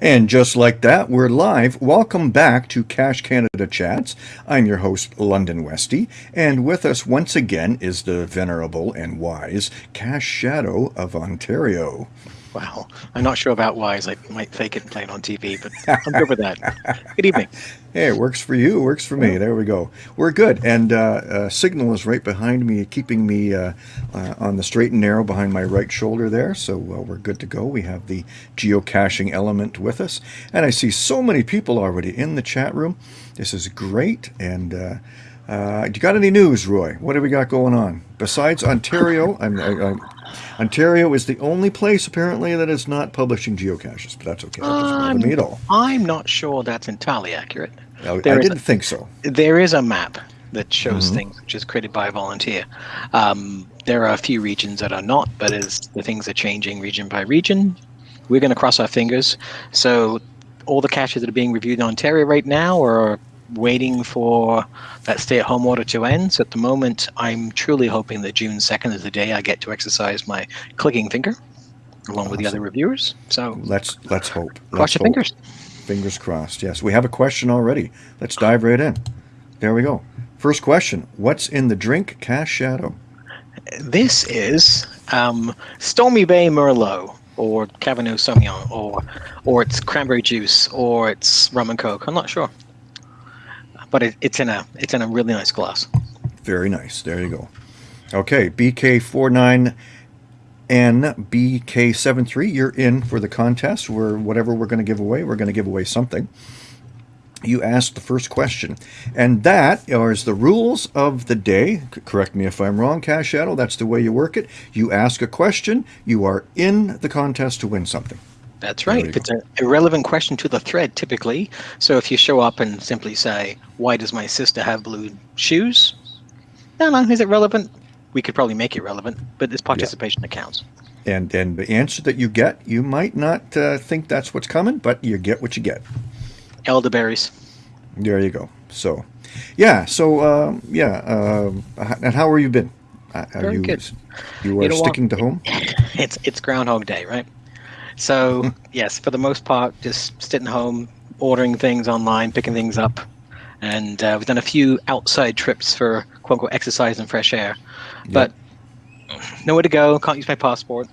And just like that, we're live. Welcome back to Cache Canada Chats. I'm your host, London Westy, and with us once again is the venerable and wise Cache Shadow of Ontario. Wow. I'm not sure about wise. I might fake it and play it on TV, but I'm good with that. Good evening. Hey, it works for you. It works for me. There we go. We're good. And uh, uh, Signal is right behind me, keeping me uh, uh, on the straight and narrow behind my right shoulder there. So uh, we're good to go. We have the geocaching element with us. And I see so many people already in the chat room. This is great. And uh, uh, you got any news, Roy? What have we got going on? Besides Ontario, I'm, I, I, Ontario is the only place apparently that is not publishing geocaches, but that's okay. That doesn't bother me at all. I'm not sure that's entirely accurate. I, I didn't a- think so. There is a map that shows Mhm. things, which is created by a volunteer. Um, there are a few regions that are not, but as the things are changing region by region, we're going to cross our fingers. So all the caches that are being reviewed in Ontario right now are waiting for that stay-at-home order to end. So at the moment, I'm truly hoping that June 2nd is the day I get to exercise my clicking finger, along with the other reviewers. So Let's let's hope. cross Let's your hope. fingers. Fingers crossed. Yes, we have a question already. Let's dive right in. There we go. First question: What's in the drink, Cache Shadow? This is um, Stormy Bay Merlot or Cabernet Sauvignon or or it's cranberry juice or it's rum and coke. I'm not sure, but it, it's in a it's in a really nice glass. Very nice. There you go. Okay, BK49NBK73, you're in for the contest. We're whatever we're going to give away, we're going to give away something. You asked the first question, and that is the rules of the day. Correct me if I'm wrong, Cache Shadow. That's the way you work it. You ask a question, you are in the contest to win something. That's right. If it's an irrelevant question to the thread, typically. So if you show up and simply say, "Why does my sister have blue shoes?" No, no, is it relevant? We could probably make it relevant, but this participation that counts. And then the answer that you get, you might not uh, think that's what's coming, but you get what you get. Elderberries. There you go. So, yeah. So, um, yeah. Um, and how are you been? Uh, Are Very you good. you are You know what? sticking to home? it's it's Groundhog Day, right? So yes, for the most part, just sitting home, ordering things online, picking things up, and uh, we've done a few outside trips for quote unquote exercise and fresh air, but nowhere to go. Can't use my passport.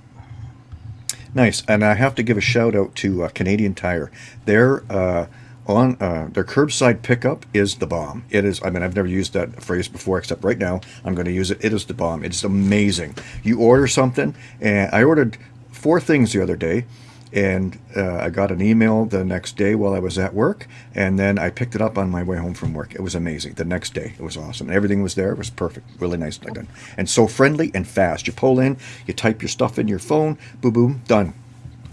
Nice. And I have to give a shout out to uh, Canadian Tire. Their uh, on uh, their curbside pickup is the bomb. It is. I mean, I've never used that phrase before, except right now. I'm going to use it. It is the bomb. It's amazing. You order something, and I ordered four things the other day. And uh, I got an email the next day while I was at work, and then I picked it up on my way home from work. It was amazing. The next day, it was awesome. Everything was there. It was perfect. Really nice done, and so friendly and fast. You pull in, you type your stuff in your phone, boom, boom, done.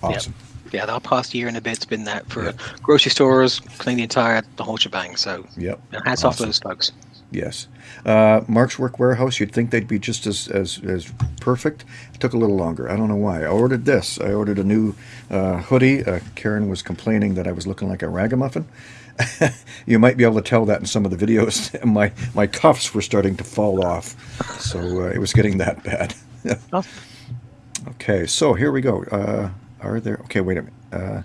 Awesome. Yeah, the past year and a bit's been that for Yeah. grocery stores, clean the entire the whole shebang. So Yep. hats off to those folks. Yes. Uh, Mark's Work Wearhouse, you'd think they'd be just as, as, as perfect. It took a little longer. I don't know why. I ordered this. I ordered a new uh, hoodie. Uh, Karen was complaining that I was looking like a ragamuffin. you might be able to tell that in some of the videos. my, my cuffs were starting to fall off. So uh, it was getting that bad. Okay, so here we go. Uh, are there. Okay, wait a minute. Uh,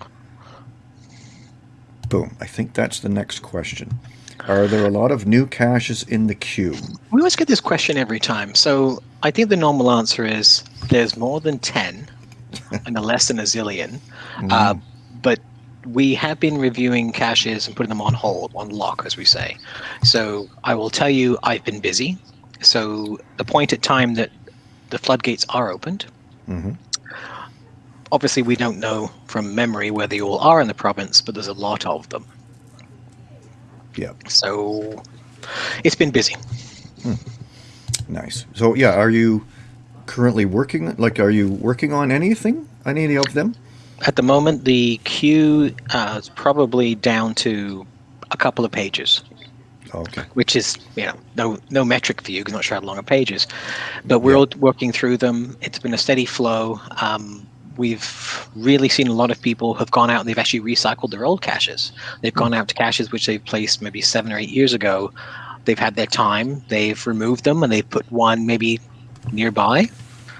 boom. I think that's the next question. Are there a lot of new caches in the queue? We always get this question every time. So I think the normal answer is there's more than 10 and a less than a zillion. Uh, but we have been reviewing caches and putting them on hold, on lock, as we say. So I will tell you, I've been busy. So the point at time that the floodgates are opened, Mhm. obviously we don't know from memory where they all are in the province, but there's a lot of them. Yeah, So it's been busy. nice. So yeah, are you currently working? Like, are you working on anything? On Any of them? At the moment, the queue uh, is probably down to a couple of pages, Okay. which is you know no no metric for you because not sure how long a page is, but we're all working through them. It's been a steady flow. Um, we've really seen a lot of people have gone out and they've actually recycled their old caches. They've gone out to caches which they've placed maybe seven or eight years ago. They've had their time. They've removed them and they've put one maybe nearby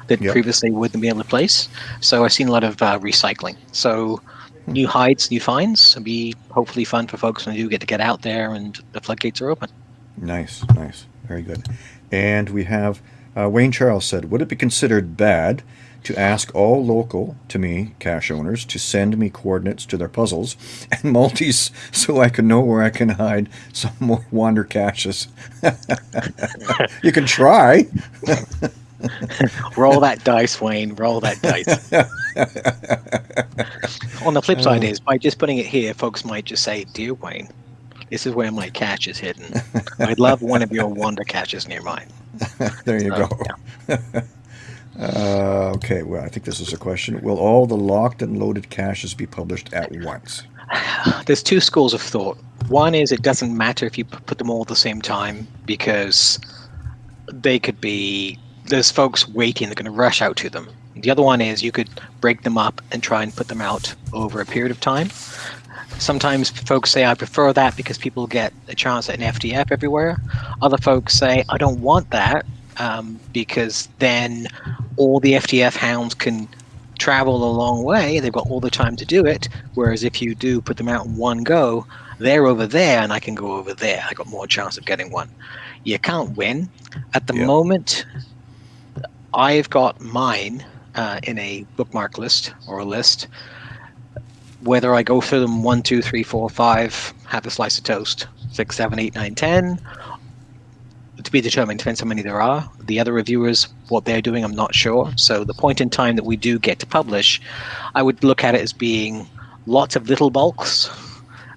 that Yep. previously wouldn't be able to place. So I've seen a lot of uh, recycling. So new hides, new finds. It'll be hopefully fun for folks when they do get to get out there and the floodgates are open. Nice, nice, very good. And we have uh, Wayne Charles said, "Would it be considered bad to ask all local to me cache owners to send me coordinates to their puzzles and multis so I can know where I can hide some more wander caches?" you can try. roll that dice, Wayne. Roll that dice. On the flip side, Oh. is by just putting it here, folks might just say, "Dear Wayne, this is where my cache is hidden. I'd love one of your wander caches near mine." there you So, go. Uh, okay, well, I think this is a question. Will all the locked and loaded caches be published at once? There's two schools of thought. One is it doesn't matter if you put them all at the same time because they could be there's folks waiting they're going to rush out to them. The other one is you could break them up and try and put them out over a period of time. Sometimes folks say I prefer that because people get a chance at an FTF everywhere. Other folks say I don't want that um, because then all the FTF hounds can travel a long way. They've got all the time to do it. Whereas if you do put them out in one go, they're over there and I can go over there. I got more chance of getting one. You can't win. At the Yeah. moment, I've got mine uh, in a bookmark list or a list. Whether I go through them one, two, three, four, five, have a slice of toast, six, seven, eight, nine, ten, to be determined. Depends how many there are. The other reviewers, what they're doing, I'm not sure. So the point in time that we do get to publish, I would look at it as being lots of little bulks.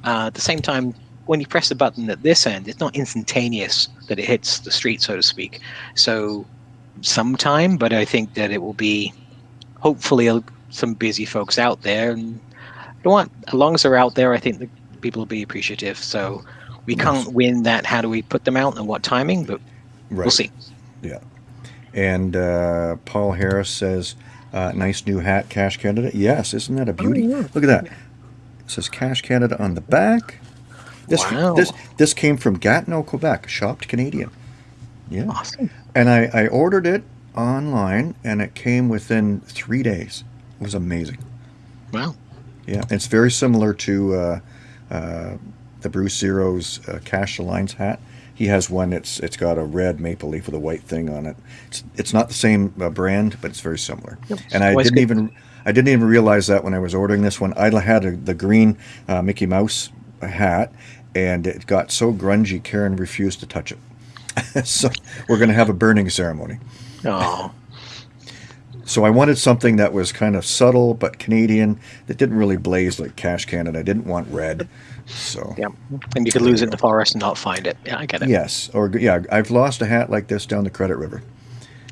Uh, at the same time, when you press the button at this end, it's not instantaneous that it hits the street, so to speak. So sometime, but I think that it will be hopefully some busy folks out there. And you know? As long as they're out there, I think the people will be appreciative. So we can't win that. How do we put them out and what timing? But Right. we'll see. Yeah. And uh, Paul Harris says, uh, nice new hat, Cache Canada. Yes, isn't that a beauty? yeah. Look at that. It says Cache Canada on the back. This, Wow. this this came from Gatineau, Quebec, shopped Canadian. Yeah. Awesome. And I, I ordered it online and it came within three days. It was amazing. Wow. Yeah. It's very similar to uh, uh, the Bruce Zero's uh, Cash Alliance hat. He has one. It's it's got a red maple leaf with a white thing on it. It's it's not the same uh, brand, but it's very similar. Yep. And I Always didn't good. even I didn't even realize that when I was ordering this one. I had a, the green uh, Mickey Mouse hat, and it got so grungy. Karen refused to touch it. so we're going to have a burning ceremony. Oh, So I wanted something that was kind of subtle but Canadian that didn't really blaze like Cache Canada. I didn't want red. So yeah. And you could lose it in the forest and not find it. Yeah, I get it. yes, or yeah, I've lost a hat like this down the Credit River.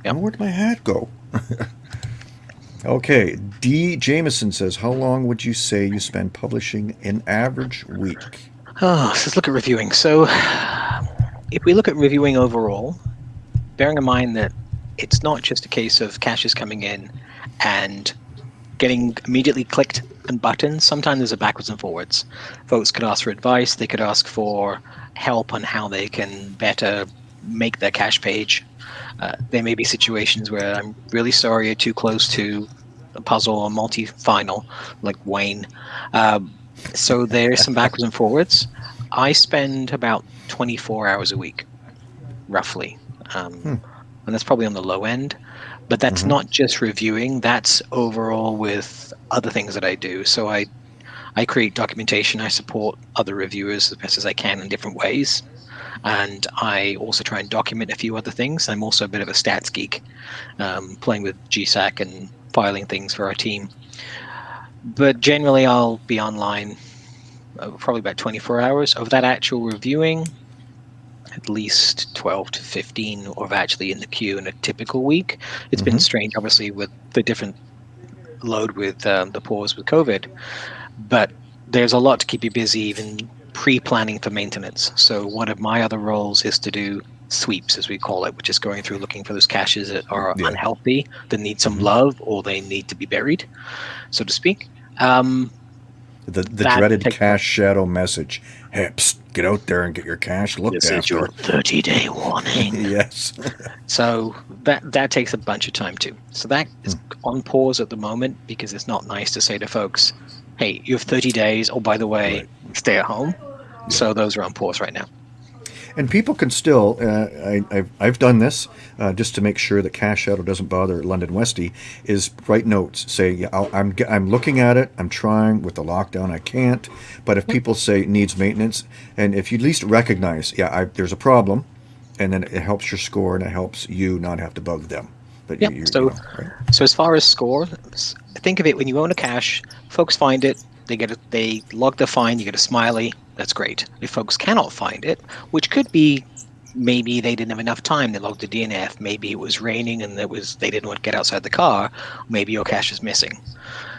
Yep. Where'd my hat go? okay, D. Jameson says, "How long would you say you spend publishing an average week?" Oh, so let's look at reviewing. So, if we look at reviewing overall, bearing in mind that it's not just a case of caches coming in and getting immediately clicked and buttons. Sometimes there's a backwards and forwards. Folks could ask for advice. They could ask for help on how they can better make their cache page. Uh, there may be situations where I'm really sorry you're too close to a puzzle or multi-final, like Wayne. Um, so there's some backwards and forwards. I spend about 24 hours a week, roughly. Um, Hmm. And that's probably on the low end. But that's Mhm. not just reviewing, that's overall with other things that I do. So I, I create documentation, I support other reviewers as best as I can in different ways. And I also try and document a few other things. I'm also a bit of a stats geek, um, playing with GSAK and filing things for our team but generally I'll be online uh, probably about 24 hours of that actual reviewing at least 12 to 15 of actually in the queue in a typical week It's been Mhm. strange obviously with the different load with um, the pause with covid but there's a lot to keep you busy even pre-planning for maintenance so one of my other roles is to do sweeps as we call it which is going through looking for those caches that are Yeah. unhealthy that need some Mhm. love or they need to be buried so to speak um, The the That dreaded takes- Cache Shadow message. Hey, psst, get out there and get your cash looked this is your 30 day warning yes. So that that takes a bunch of time too. So that is hmm. on pause at the moment because it's not nice to say to folks, hey, you have 30 days. Oh, by the way, Right. stay at home. So those are on pause right now. And people can still, uh, I, I've, I've done this uh, just to make sure that Cache Shadow doesn't bother London Westy, is write notes. Say, yeah, I'll, I'm, I'm looking at it, I'm trying with the lockdown, I can't. But if people say it needs maintenance, and if you at least recognize, yeah, I, there's a problem, and then it helps your score and it helps you not have to bug them. But Yeah, you, you, so- you know, right? So as far as score, think of it when you own a cache, folks find it, they get a, they log the find, you get a smiley. That's great. If folks cannot find it, which could be maybe they didn't have enough time, they logged a DNF. Maybe it was raining and it was they didn't want to get outside the car. Maybe your cache is missing.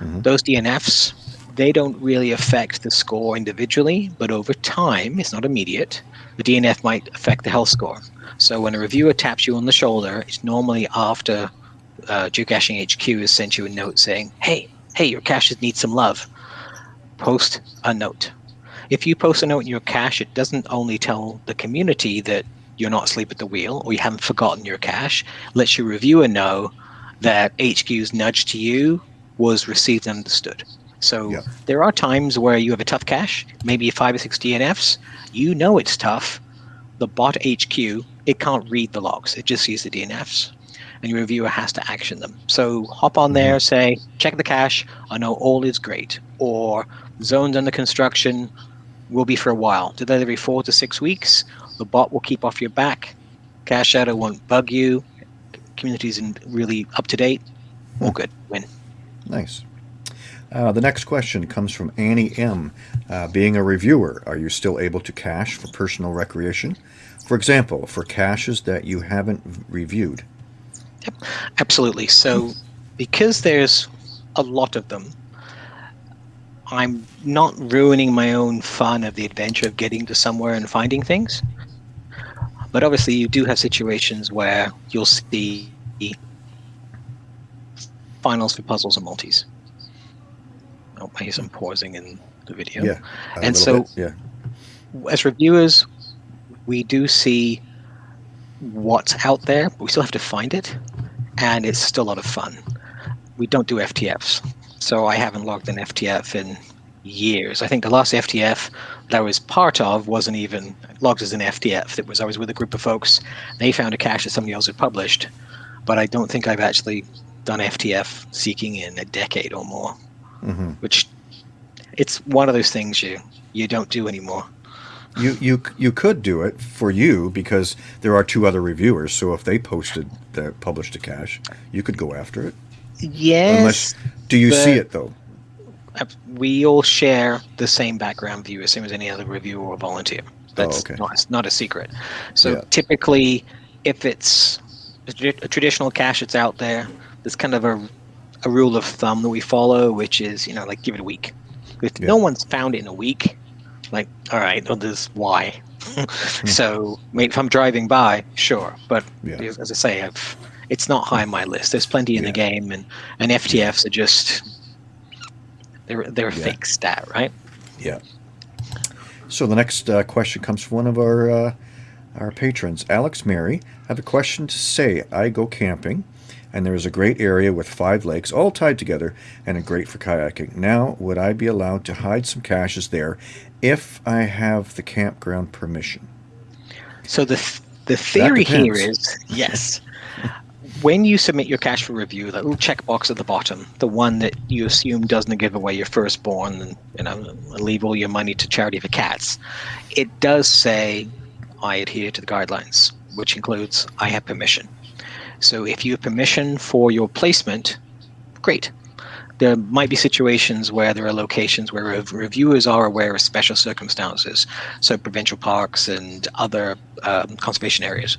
Mhm. Those DNFs they don't really affect the score individually, but over time, it's not immediate. The DNF might affect the health score. So when a reviewer taps you on the shoulder, it's normally after uh, Geocaching HQ has sent you a note saying, "Hey, hey, your caches need some love." Post a note. If you post a note in your cache, it doesn't only tell the community that you're not asleep at the wheel or you haven't forgotten your cache. Lets your reviewer know that HQ's nudge to you was received and understood. So Yeah. there are times where you have a tough cache, maybe five or six DNFs. You know it's tough. The bot HQ, it can't read the logs. It just sees the DNFs and your reviewer has to action them. So hop on mm-hmm. there, say, check the cache. I know all is great. Or zones under construction will be for a while. Do that every four to six weeks. The bot will keep off your back. Cache Shadow won't bug you. Community's in really up to date. All good. Win. Nice. Uh, the next question comes from Annie M. Uh, being a reviewer, are you still able to cache for personal recreation? For example, for caches that you haven't reviewed. Absolutely. So, because there's a lot of them, I'm not ruining my own fun of the adventure of getting to somewhere and finding things. But obviously, you do have situations where you'll see finals for puzzles and multis. Oh, I hear some pausing in the video. Yeah. And so- bit, yeah. as reviewers, we do see what's out there, but we still have to find it, and it's still a lot of fun. We don't do FTFs, so I haven't logged an FTF in years. I think the last FTF that I was part of wasn't even logged as an FTF. It was I was with a group of folks. They found a cache that somebody else had published, but I don't think I've actually done FTF seeking in a decade or more. hmm Which it's one of those things you you don't do anymore. You you you could do it for you because there are two other reviewers. So if they posted that published a cache, you could go after it. Yes. Unless do you see it though? We all share the same background view, as same as any other reviewer or volunteer. Oh, that's okay. not it's not a secret. So Yeah. typically, if it's a, traditional cache that's out there, there's kind of a, a rule of thumb that we follow, which is you know like give it a week. If Yeah. no one's found it in a week, like all right, well, there's why. Hmm. so wait, if I'm driving by, sure, but Yeah. as I say, I've, it's not high on my list. There's plenty in the game, and and FTFs are just they're they're a Yeah. fake stat, right? Yeah. So the next uh, question comes from one of our uh, our patrons, Alex Mary. I have a question to say. I go camping, and there is a great area with five lakes all tied together, and a great for kayaking. Now, would I be allowed to hide some caches there if I have the campground permission? So the th- the theory here is yes. When you submit your cache for review, that little checkbox at the bottom, the one that you assume doesn't give away your firstborn and you know leave all your money to charity for cats, it does say I adhere to the guidelines, which includes I have permission. So if you have permission for your placement, great. There might be situations where there are locations where rev- reviewers are aware of special circumstances, so provincial parks and other um, conservation areas.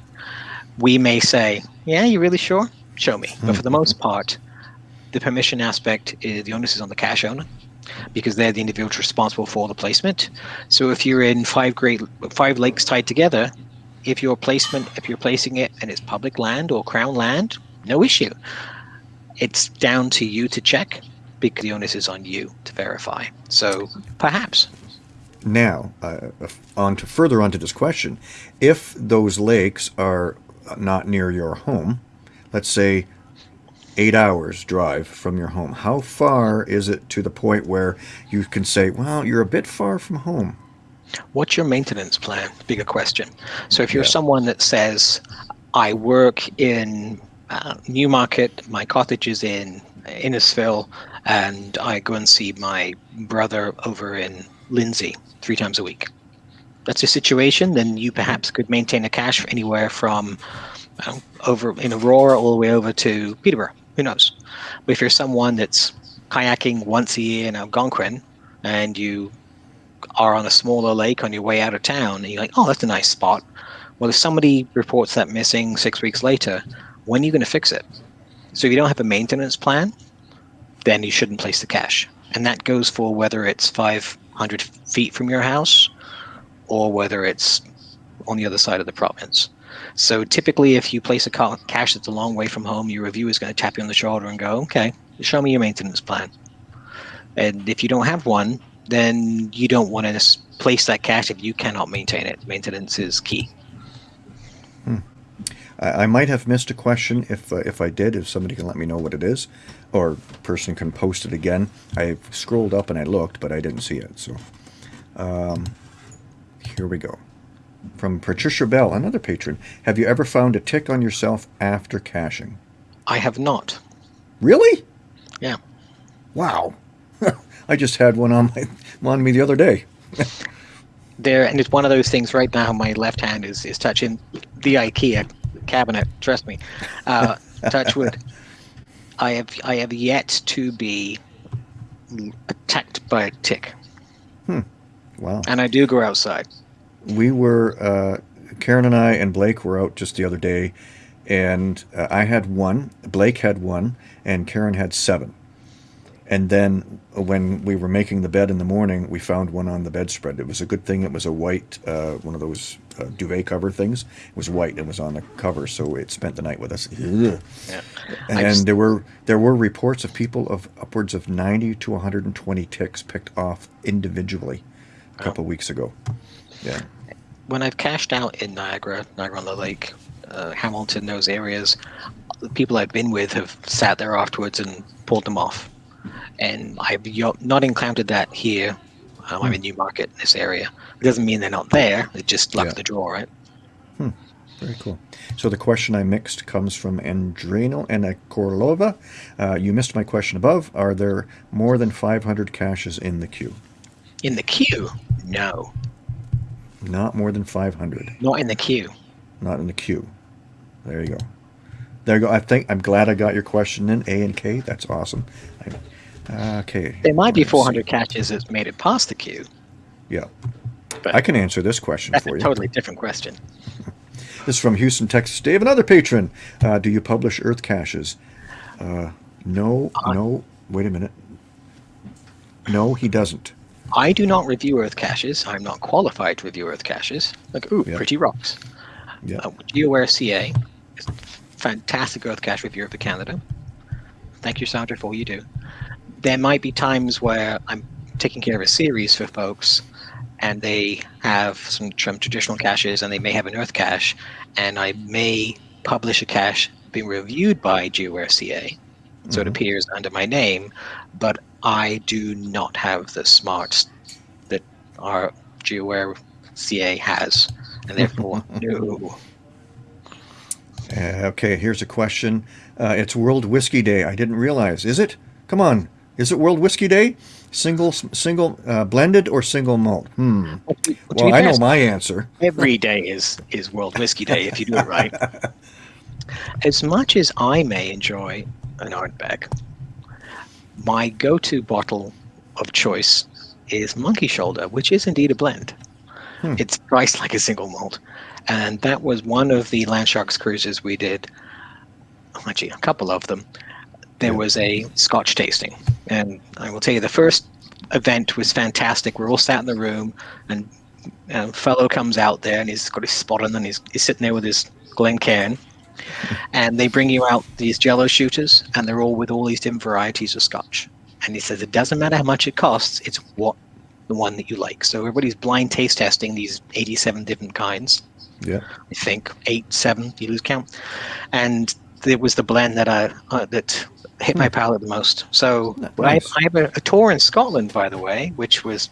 We may say, "Yeah, you really sure? Show me." But for the most part, the permission aspect is the onus is on the cache owner because they're the individuals responsible for the placement. So if you're in five great five lakes tied together, if your placement if you're placing it and it's public land or crown land, no issue. It's down to you to check because the onus is on you to verify. So perhaps Now, uh, on to further onto this question, if those lakes are not near your home, let's say eight hours drive from your home. How far is it to the point where you can say, well, you're a bit far from home? What's your maintenance plan? Bigger question. So if you're Yeah. someone that says, I work in uh, Newmarket, my cottage is in Innisfil, and I go and see my brother over in Lindsay three times a week. That's your situation, then you perhaps could maintain a cache anywhere from uh, over in Aurora all the way over to Peterborough. Who knows? But if you're someone that's kayaking once a year in Algonquin and you are on a smaller lake on your way out of town and you're like, oh, that's a nice spot. Well, if somebody reports that missing six weeks later, when are you going to fix it? So if you don't have a maintenance plan, then you shouldn't place the cache. And that goes for whether it's 500 feet from your house or whether it's on the other side of the province. So typically, if you place a ca- cache that's a long way from home, your reviewer is going to tap you on the shoulder and go, okay, show me your maintenance plan. And if you don't have one, then you don't want to place that cache if you cannot maintain it. Maintenance is key. I, I might have missed a question. If uh, if I did, if somebody can let me know what it is, or person can post it again. I scrolled up and I looked, but I didn't see it. So, um, here we go. From Patricia Bell, another patron. Have you ever found a tick on yourself after caching? I have not. Really? Yeah. Wow. I just had one on my on me the other day. There, and it's one of those things right now. My left hand is, is touching the IKEA cabinet. Trust me. Uh, touch wood. I have I have yet to be attacked by a tick, Hmm. Wow. and I do go outside. We were uh, Karen and I and Blake were out just the other day, and uh, I had one, Blake had one, and Karen had seven. And then when we were making the bed in the morning, we found one on the bedspread. It was a good thing. It was a white, uh, one of those uh, duvet cover things. It was white and was on the cover, so it spent the night with us. Yeah. And just- there were there were reports of people of upwards of 90 to 120 ticks picked off individually a couple of weeks ago. Yeah. when I've cashed out in Niagara, Niagara on the Lake, uh, Hamilton, those areas, the people I've been with have sat there afterwards and pulled them off. And I've not encountered that here. Um, I'm in Newmarket, in this area. It doesn't mean they're not there. It's just luck Yeah. of the draw, right? Very cool. So the question I mixed comes from Andrino and Korlova. Uh, you missed my question above. Are there more than 500 caches in the queue? In the queue, no, Not more than 500. not in the queue. Not in the queue. There you go. There you go. I think I'm glad I got your question in A and K. That's awesome. I, okay. There might be Let's see. 400 catches that's made it past the queue. Yeah. But I can answer this question that's for a you. totally different question. This is from Houston, Texas. Dave, another patron. Uh, do you publish Earth caches? Uh, no, Uh, no. Wait a minute. No, he doesn't. I do not review Earth caches. I'm not qualified to review Earth caches. Like, ooh, pretty rocks. Yeah. Uh, GeoAware CA is fantastic Earth cache reviewer for Canada. Thank you, Sandra, for all you do. There might be times where I'm taking care of a series for folks and they have some, traditional caches and they may have an Earth cache, and I may publish a cache being reviewed by GeoAware CA. So it Mhm. appears under my name, but I do not have the smarts that our GeoAware CA has, and therefore, no. Uh, okay, here's a question. Uh, it's World Whiskey Day. I didn't realize. Is it? Come on. Is it World Whiskey Day? Single, single, uh, blended or single malt? Hmm. Well, Well, I know my answer. every day is is World Whiskey Day if you do it right. As much as I may enjoy an Ardbeg, my go-to bottle of choice is Monkey Shoulder, which is indeed a blend. Hmm. It's priced like a single malt, and that was one of the Landsharks cruises we did. Actually, a couple of them. There was a Scotch tasting, and I will tell you the first event was fantastic. We're all sat in the room, and a fellow comes out there and he's got his spot on and he's, he's sitting there with his Glencairn. And they bring you out these jello shooters and they're all with all these different varieties of scotch. And he says it doesn't matter how much it costs, it's what the one that you like. So everybody's blind taste testing these 87 different kinds. Yeah. I think eight, seven, you lose count. And it was the blend that I uh, that hit my palate the most. So N- I, nice. I have a, a tour in Scotland, by the way, which was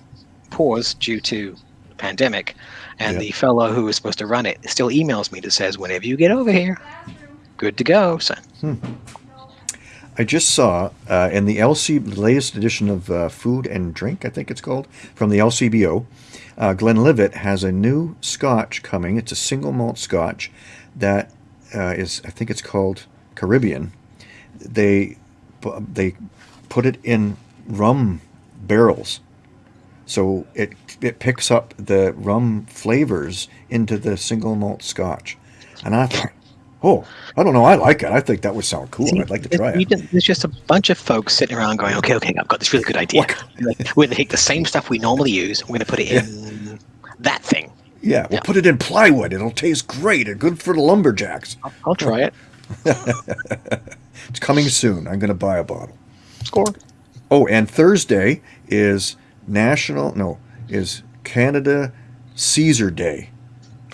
paused due to the pandemic, and Yeah. the fellow who was supposed to run it still emails me that says, "Whenever you get over here, good to go." So I just saw uh, in the LC the latest edition of uh, Food and Drink, I think it's called, from the LCBO. Uh, Glenlivet has a new Scotch coming. It's a single malt Scotch that uh, is, I think it's called Caribbean. They they put it in rum barrels, so it it picks up the rum flavors into the single malt Scotch. And I thought, oh, I don't know, I like it. I think that would sound cool. See, I'd like to try it. There's just a bunch of folks sitting around going, "Okay, okay, I've got this really good idea. We're going to take the same stuff we normally use. We're going to put it in that thing. Yeah, we'll Yeah. put it in plywood. It'll taste great and good for the lumberjacks. I'll, I'll try it. It's coming soon. I'm going to buy a bottle. Score. Oh, and Thursday is National, no, is Canada Caesar Day.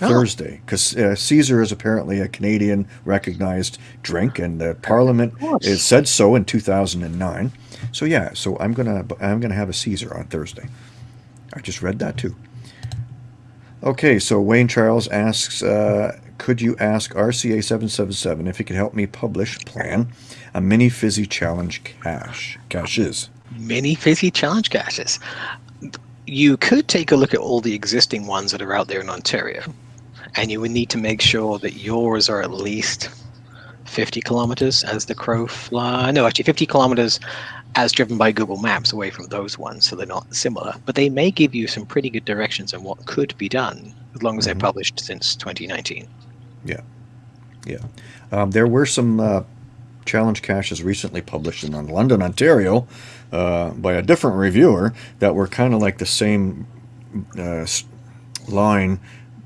Oh. Thursday, because uh, Caesar is apparently a Canadian recognized drink, and the Parliament it said so in 2009. So yeah, so I'm gonna I'm gonna have a Caesar on Thursday. I just read that too. Okay, so Wayne Charles asks, uh, could you ask RCA seven seven seven if he could help me publish plan a mini fizzy challenge cache caches? Mini fizzy challenge caches. You could take a look at all the existing ones that are out there in Ontario, and you would need to make sure that yours are at least 50 kilometers as the crow fly. No, actually, 50 kilometers as driven by Google Maps away from those ones, so they're not similar. But they may give you some pretty good directions on what could be done as long as they're Mhm. published since 2019. Yeah, yeah. Um, there were some uh, challenge caches recently published in London, Ontario, uh, by a different reviewer that were kind of like the same uh, line,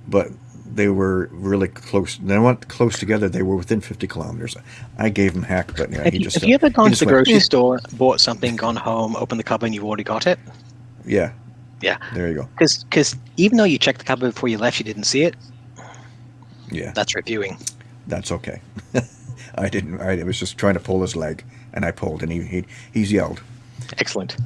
but they were really close. They weren't close together. They were within 50 kilometers. I gave him heck, but yeah, Have he you, just. have uh, you ever gone to the grocery store, bought something, gone home, opened the cupboard, and you've already got it? Yeah, Yeah. there you go. Because even though you checked the cupboard before you left, you didn't see it. Yeah, That's reviewing. that's okay. I didn't. I was just trying to pull his leg, and I pulled, and he, he he's yelled. Excellent.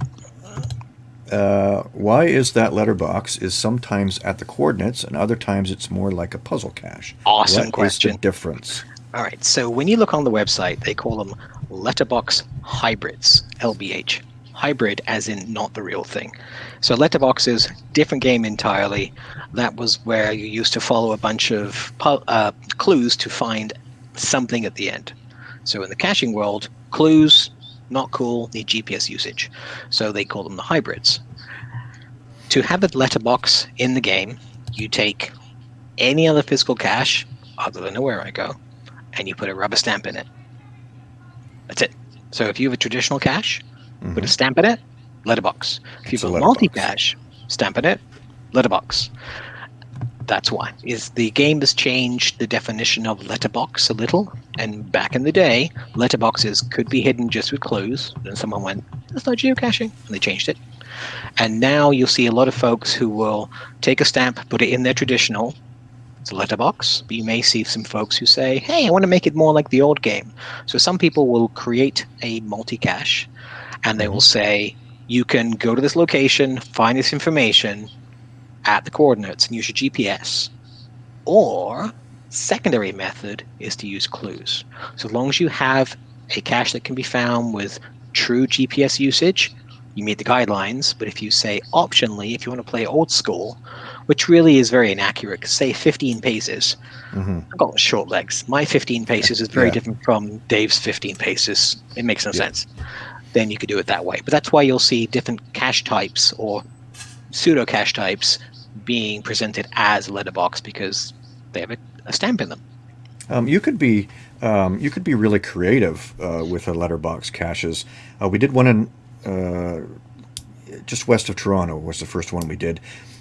Uh, why is that letterbox is sometimes at the coordinates and other times it's more like a puzzle cache? Awesome What is question. the difference? All right. So when you look on the website, they call them letterbox hybrids, LBH. Hybrid, as in not the real thing. So letterbox is different game entirely. That was where you used to follow a bunch of pu- uh, clues to find something at the end. So in the caching world, clues not cool, need GPS usage. So they call them the hybrids. To have a letterbox in the game, you take any other physical cache other than Wherigo, and you put a rubber stamp in it. That's it. So if you have a traditional cache, put a Mhm. stamp in it, letterbox. If you have a letterbox. multi cache, stamp in it, letterbox. That's why. Is the game has changed the definition of letterbox a little, and back in the day, letterboxes could be hidden just with clues. and someone went, "That's not geocaching," and they changed it. And now you'll see a lot of folks who will take a stamp, put it in their traditional. It's a letterbox, but you may see some folks who say, "Hey, I want to make it more like the old game." So some people will create a multi-cache, and they will say, "You can go to this location, find this information at the coordinates, and use your GPS." Or secondary method is to use clues. So as long as you have a cache that can be found with true GPS usage, you meet the guidelines. But if you say optionally, if you want to play old school, which really is very inaccurate, say 15 paces, Mhm. I've got short legs. My 15 paces is very Yeah. different from Dave's 15 paces. It makes no Yeah. sense. Then you could do it that way. But that's why you'll see different cache types or pseudo cache types being presented as a letterbox because they have a, a stamp in them. Um, you could be um, you could be really creative uh, with a letterbox caches. Uh, we did one in uh, just west of Toronto was the first one we did,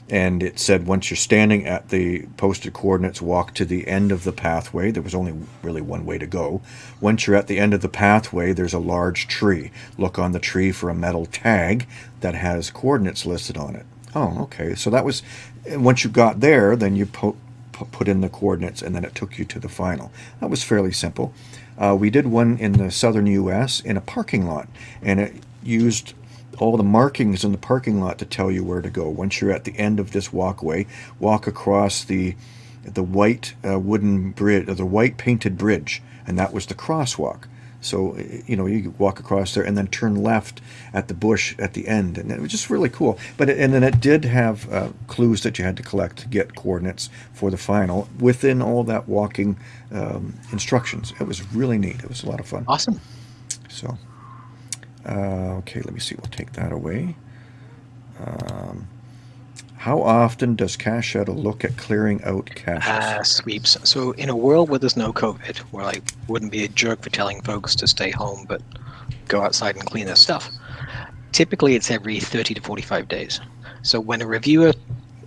and it said once you're standing at the posted coordinates, walk to the end of the pathway. There was only really one way to go. Once you're at the end of the pathway, there's a large tree. Look on the tree for a metal tag that has coordinates listed on it. Oh, okay. So that was once you got there, then you po- pu- put in the coordinates, and then it took you to the final. That was fairly simple. Uh, we did one in the southern U.S. in a parking lot, and it used all the markings in the parking lot to tell you where to go. Once you're at the end of this walkway, walk across the the white uh, wooden bridge, or the white painted bridge, and that was the crosswalk. So you know you walk across there and then turn left at the bush at the end, and it was just really cool. But it, and then it did have uh, clues that you had to collect to get coordinates for the final within all that walking um, instructions. It was really neat. It was a lot of fun. Awesome. So uh, okay, let me see. We'll take that away. Um, how often does Cache Shadow look at clearing out caches? Uh, sweeps. So in a world where there's no COVID, where I wouldn't be a jerk for telling folks to stay home, but go outside and clean their stuff. Typically, it's every 30 to 45 days. So when a reviewer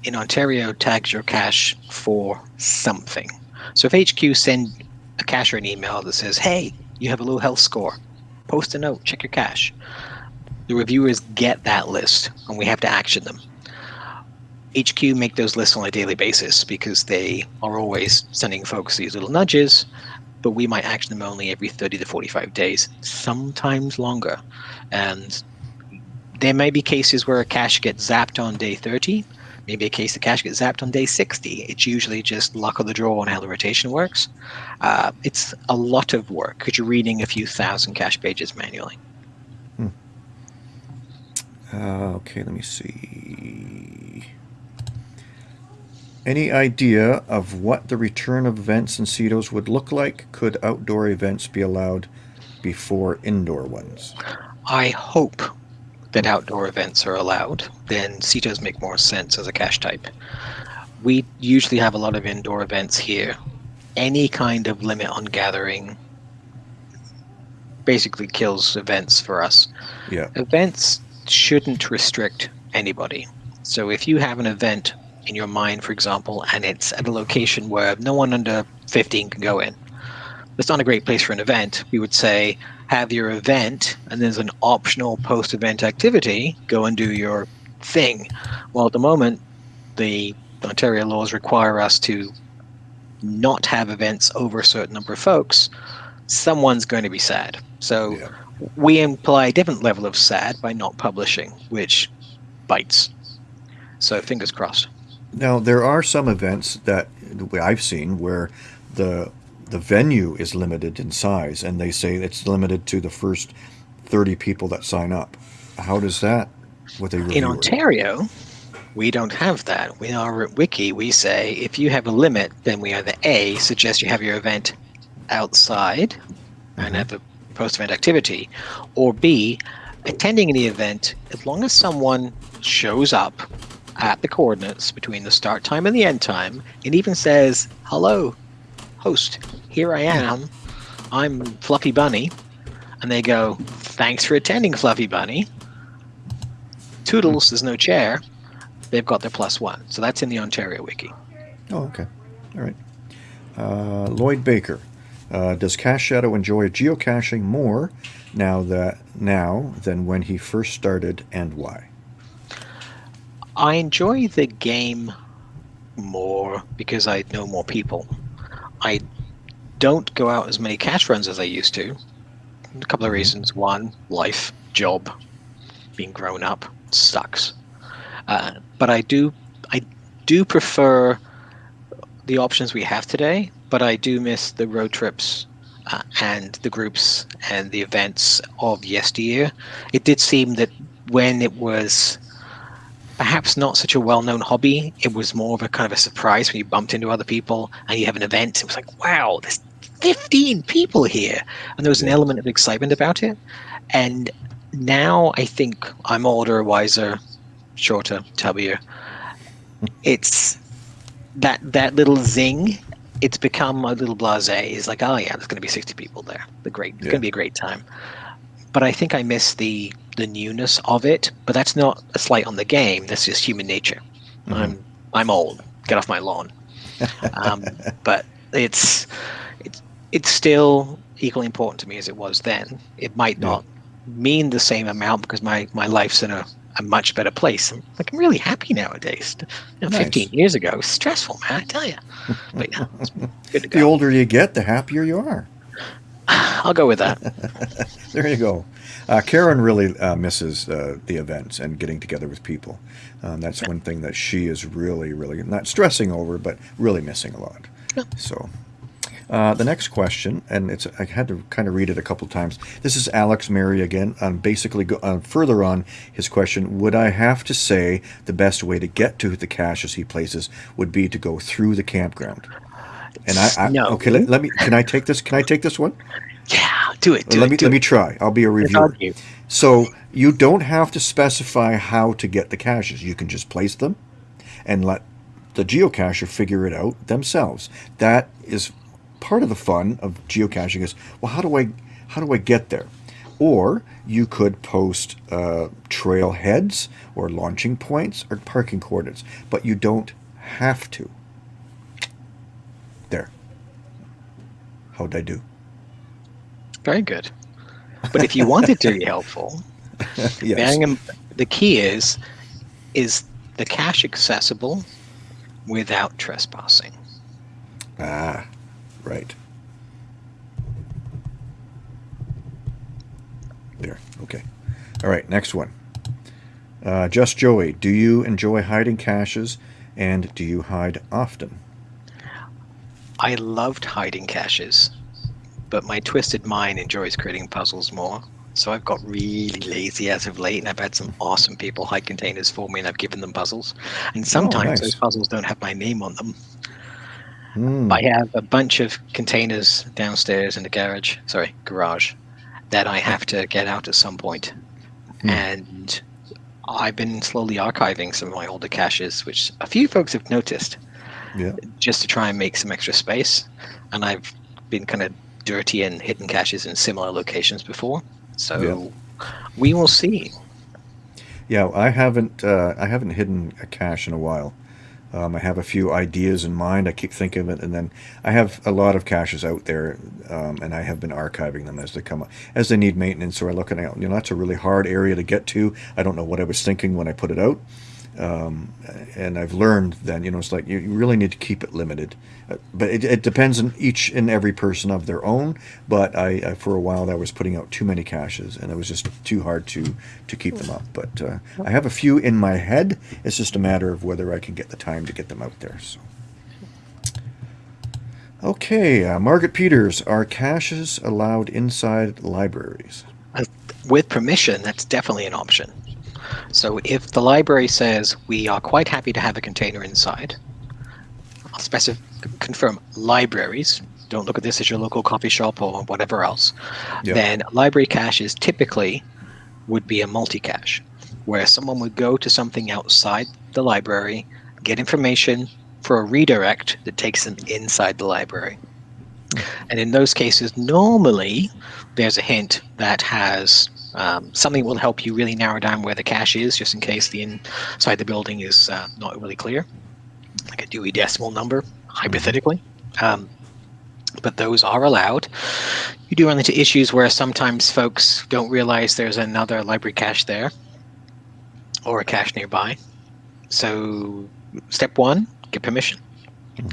in Ontario tags your cache for something, so if HQ send a cacher an email that says, "Hey, you have a low health score," post a note, check your cache. The reviewers get that list, and we have to action them. HQ make those lists on a daily basis because they are always sending folks these little nudges, but we might action them only every 30 to 45 days, sometimes longer. And there may be cases where a cache gets zapped on day 30, maybe a case the cache gets zapped on day 60. It's usually just luck of the draw on how the rotation works. Uh, it's a lot of work because you're reading a few thousand cache pages manually. Hmm. Uh, okay, let me see. Any idea of what the return of events in CITOs would look like? Could outdoor events be allowed before indoor ones? I hope that outdoor events are allowed. Then CITOs make more sense as a cache type. We usually have a lot of indoor events here. Any kind of limit on gathering basically kills events for us. Yeah. Events shouldn't restrict anybody. So if you have an event in your mind, for example, and it's at a location where no one under 15 can go in. It's not a great place for an event. We would say have your event, and there's an optional post event activity, go and do your thing. Well, at the moment, the Ontario laws require us to not have events over a certain number of folks. Someone's going to be sad. So Yeah. we imply a different level of sad by not publishing, which bites. So fingers crossed. Now there are some events that I've seen where the the venue is limited in size, and they say it's limited to the first thirty people that sign up. How does that with a In? Ontario, we don't have that. In our wiki, we say if you have a limit, then we either A, suggest you have your event outside and mm-hmm. have a post event activity, or B, attending the event, as long as someone shows up at the coordinates between the start time and the end time, It even says, hello, host, here I am, I'm Fluffy Bunny, and they go, thanks for attending, Fluffy Bunny. Toodles, there's no chair. They've got their plus one. So that's in the Ontario wiki. Oh, okay. All right. Uh, Lloyd Baker. Uh, does Cache Shadow enjoy geocaching more now that now than when he first started, and why? I enjoy the game more because I know more people. I don't go out as many cache runs as I used to. A couple of reasons. One, life, job, being grown up sucks. Uh, but I do, I do prefer the options we have today. But I do miss the road trips uh, and the groups and the events of yesteryear. It did seem that when it was perhaps not such a well-known hobby. It was more of a kind of a surprise when you bumped into other people and you have an event. It was like, wow, there's 15 people here, and there was an element of excitement about it. And now I think I'm older, wiser, shorter, tubbier. It's that that little zing. It's become a little blasé. It's like, oh yeah, there's going to be 60 people there. The great, it's Yeah. going to be a great time. But I think I miss the the newness of it. But that's not a slight on the game. That's just human nature. I'm I'm old. Get off my lawn. Um, but it's it's it's still equally important to me as it was then. It might Yeah. not mean the same amount because my my life's in a, a much better place. I'm like I'm really happy nowadays. You know, Nice. 15 years ago, it was stressful, man. I tell you. But yeah, it's good to The older you get, the happier you are. I'll go with that. there you go. Uh, Karen really uh, misses uh, the events and getting together with people. Um, that's one thing that she is really, really not stressing over, but really missing a lot. Yeah. So, uh, the next question, and it's I had to kind of read it a couple times. This is Alex Mary again. Um, basically, go, uh, further on his question: Would I have to say the best way to get to the caches he places would be to go through the campground? And I, I No. okay, let, let me. Can I take this? Can I take this one? Yeah, do it. Do let it. me do let it. me try. I'll be a reviewer. you. So you don't have to specify how to get the caches. You can just place them and let the geocacher figure it out themselves. That is part of the fun of geocaching is, well, how do I how do I get there? Or you could post uh, trail heads or launching points or parking coordinates, but you don't have to. There. How'd I do? Very good. But if you want it to be helpful, yes. in, the key is is the cache accessible without trespassing. Ah, right. There. Okay. All right. Next one. Uh, Just Joey, do you enjoy hiding caches, and do you hide often? I loved hiding caches, but my twisted mind enjoys creating puzzles more. So I've got really lazy as of late, and I've had some awesome people hide containers for me, and I've given them puzzles. And sometimes nice. those puzzles don't have my name on them. Hmm. I have a bunch of containers downstairs in the garage, sorry, garage, that I have to get out at some point. Hmm. And I've been slowly archiving some of my older caches, which a few folks have noticed, Yeah. just to try and make some extra space. And I've been kind of dirty and hidden caches in similar locations before. So we will see. Yeah. I haven't. Uh, I haven't hidden a cache in a while. Um, I have a few ideas in mind. I keep thinking of it, and then I have a lot of caches out there, um, and I have been archiving them as they come up, as they need maintenance. So I look at it, you know, that's a really hard area to get to. I don't know what I was thinking when I put it out, um, and I've learned then, you know, it's like you, you really need to keep it limited. Uh, but it, it depends on each and every person of their own. But I, I for a while, I was putting out too many caches, and it was just too hard to to keep them up. But uh, I have a few in my head. It's just a matter of whether I can get the time to get them out there. So. Okay, uh, Margaret Peters, are caches allowed inside libraries? With permission, that's definitely an option. So if the library says we are quite happy to have a container inside, I'll specify confirm libraries. Don't look at this as your local coffee shop or whatever else. Yep. Then library caches typically would be a multi-cache, where someone would go to something outside the library, get information for a redirect that takes them inside the library. Hmm. And in those cases, normally there's a hint that has um, something will help you really narrow down where the cache is, just in case the inside the building is uh, not really clear, like a Dewey Decimal number, hypothetically. Um, but those are allowed. You do run into issues where sometimes folks don't realize there's another library cache there or a cache nearby. So, step one, get permission.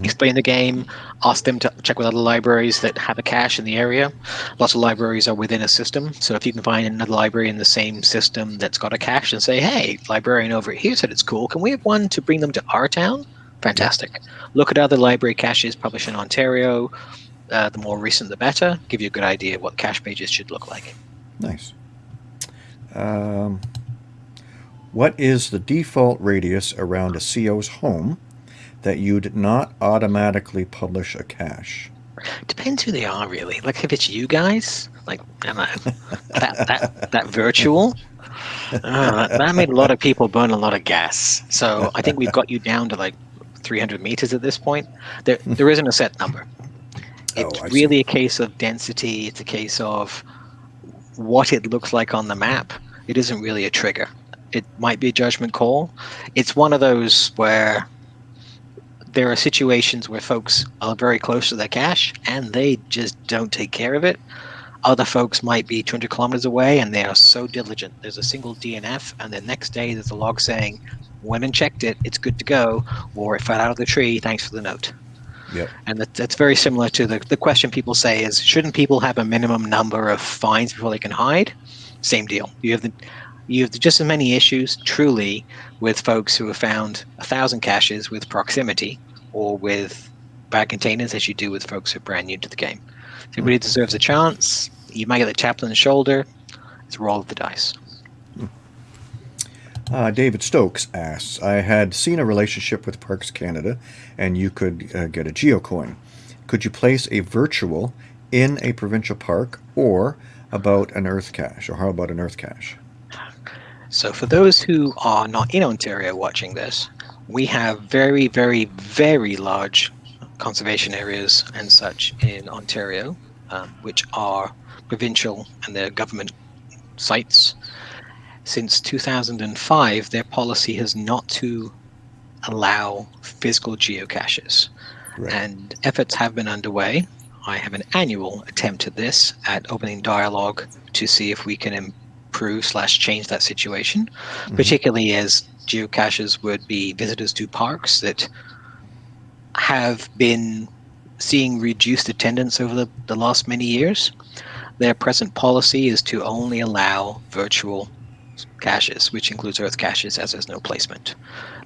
Explain the game, ask them to check with other libraries that have a cache in the area. Lots of libraries are within a system, so if you can find another library in the same system that's got a cache and say, hey, librarian over here said it's cool, can we have one to bring them to our town? Fantastic. Look at other library caches published in Ontario. Uh, the more recent, the better. Give you a good idea what cache pages should look like. Nice. Um, what is the default radius around a CO's home that you'd not automatically publish a cache? Depends who they are, really. Like if it's you guys, like I know, that that that virtual. uh, that, that made a lot of people burn a lot of gas. So I think we've got you down to like 300 meters at this point. There there isn't a set number. It's Oh, I see. really a case of density. It's a case of what it looks like on the map. It isn't really a trigger. It might be a judgment call. It's one of those where there are situations where folks are very close to their cache and they just don't take care of it. Other folks might be 200 kilometers away and they are so diligent. There's a single DNF, and the next day there's a log saying, "Went and checked it. It's good to go," or "It fell out of the tree. Thanks for the note." Yep. And that, that's very similar to the, the question people say is shouldn't people have a minimum number of fines before they can hide? Same deal. You have the you have just as many issues truly with folks who have found a thousand caches with proximity or with bad containers as you do with folks who are brand new to the game. So Everybody deserves a chance. You might get the the shoulder. It's a roll of the dice. Uh, David Stokes asks, I had seen a relationship with Parks Canada and you could uh, get a geocoin. Could you place a virtual in a provincial park or about an earth cache? Or how about an earth cache? So for those who are not in Ontario watching this, we have very, very, very large conservation areas and such in Ontario, um, which are provincial and they're government sites since 2005, their policy has not to allow physical geocaches. Right. And efforts have been underway. I have an annual attempt at this at opening dialogue to see if we can improve slash change that situation, mm-hmm. particularly as geocaches would be visitors to parks that have been seeing reduced attendance over the, the last many years. Their present policy is to only allow virtual caches, which includes earth caches as there's no placement.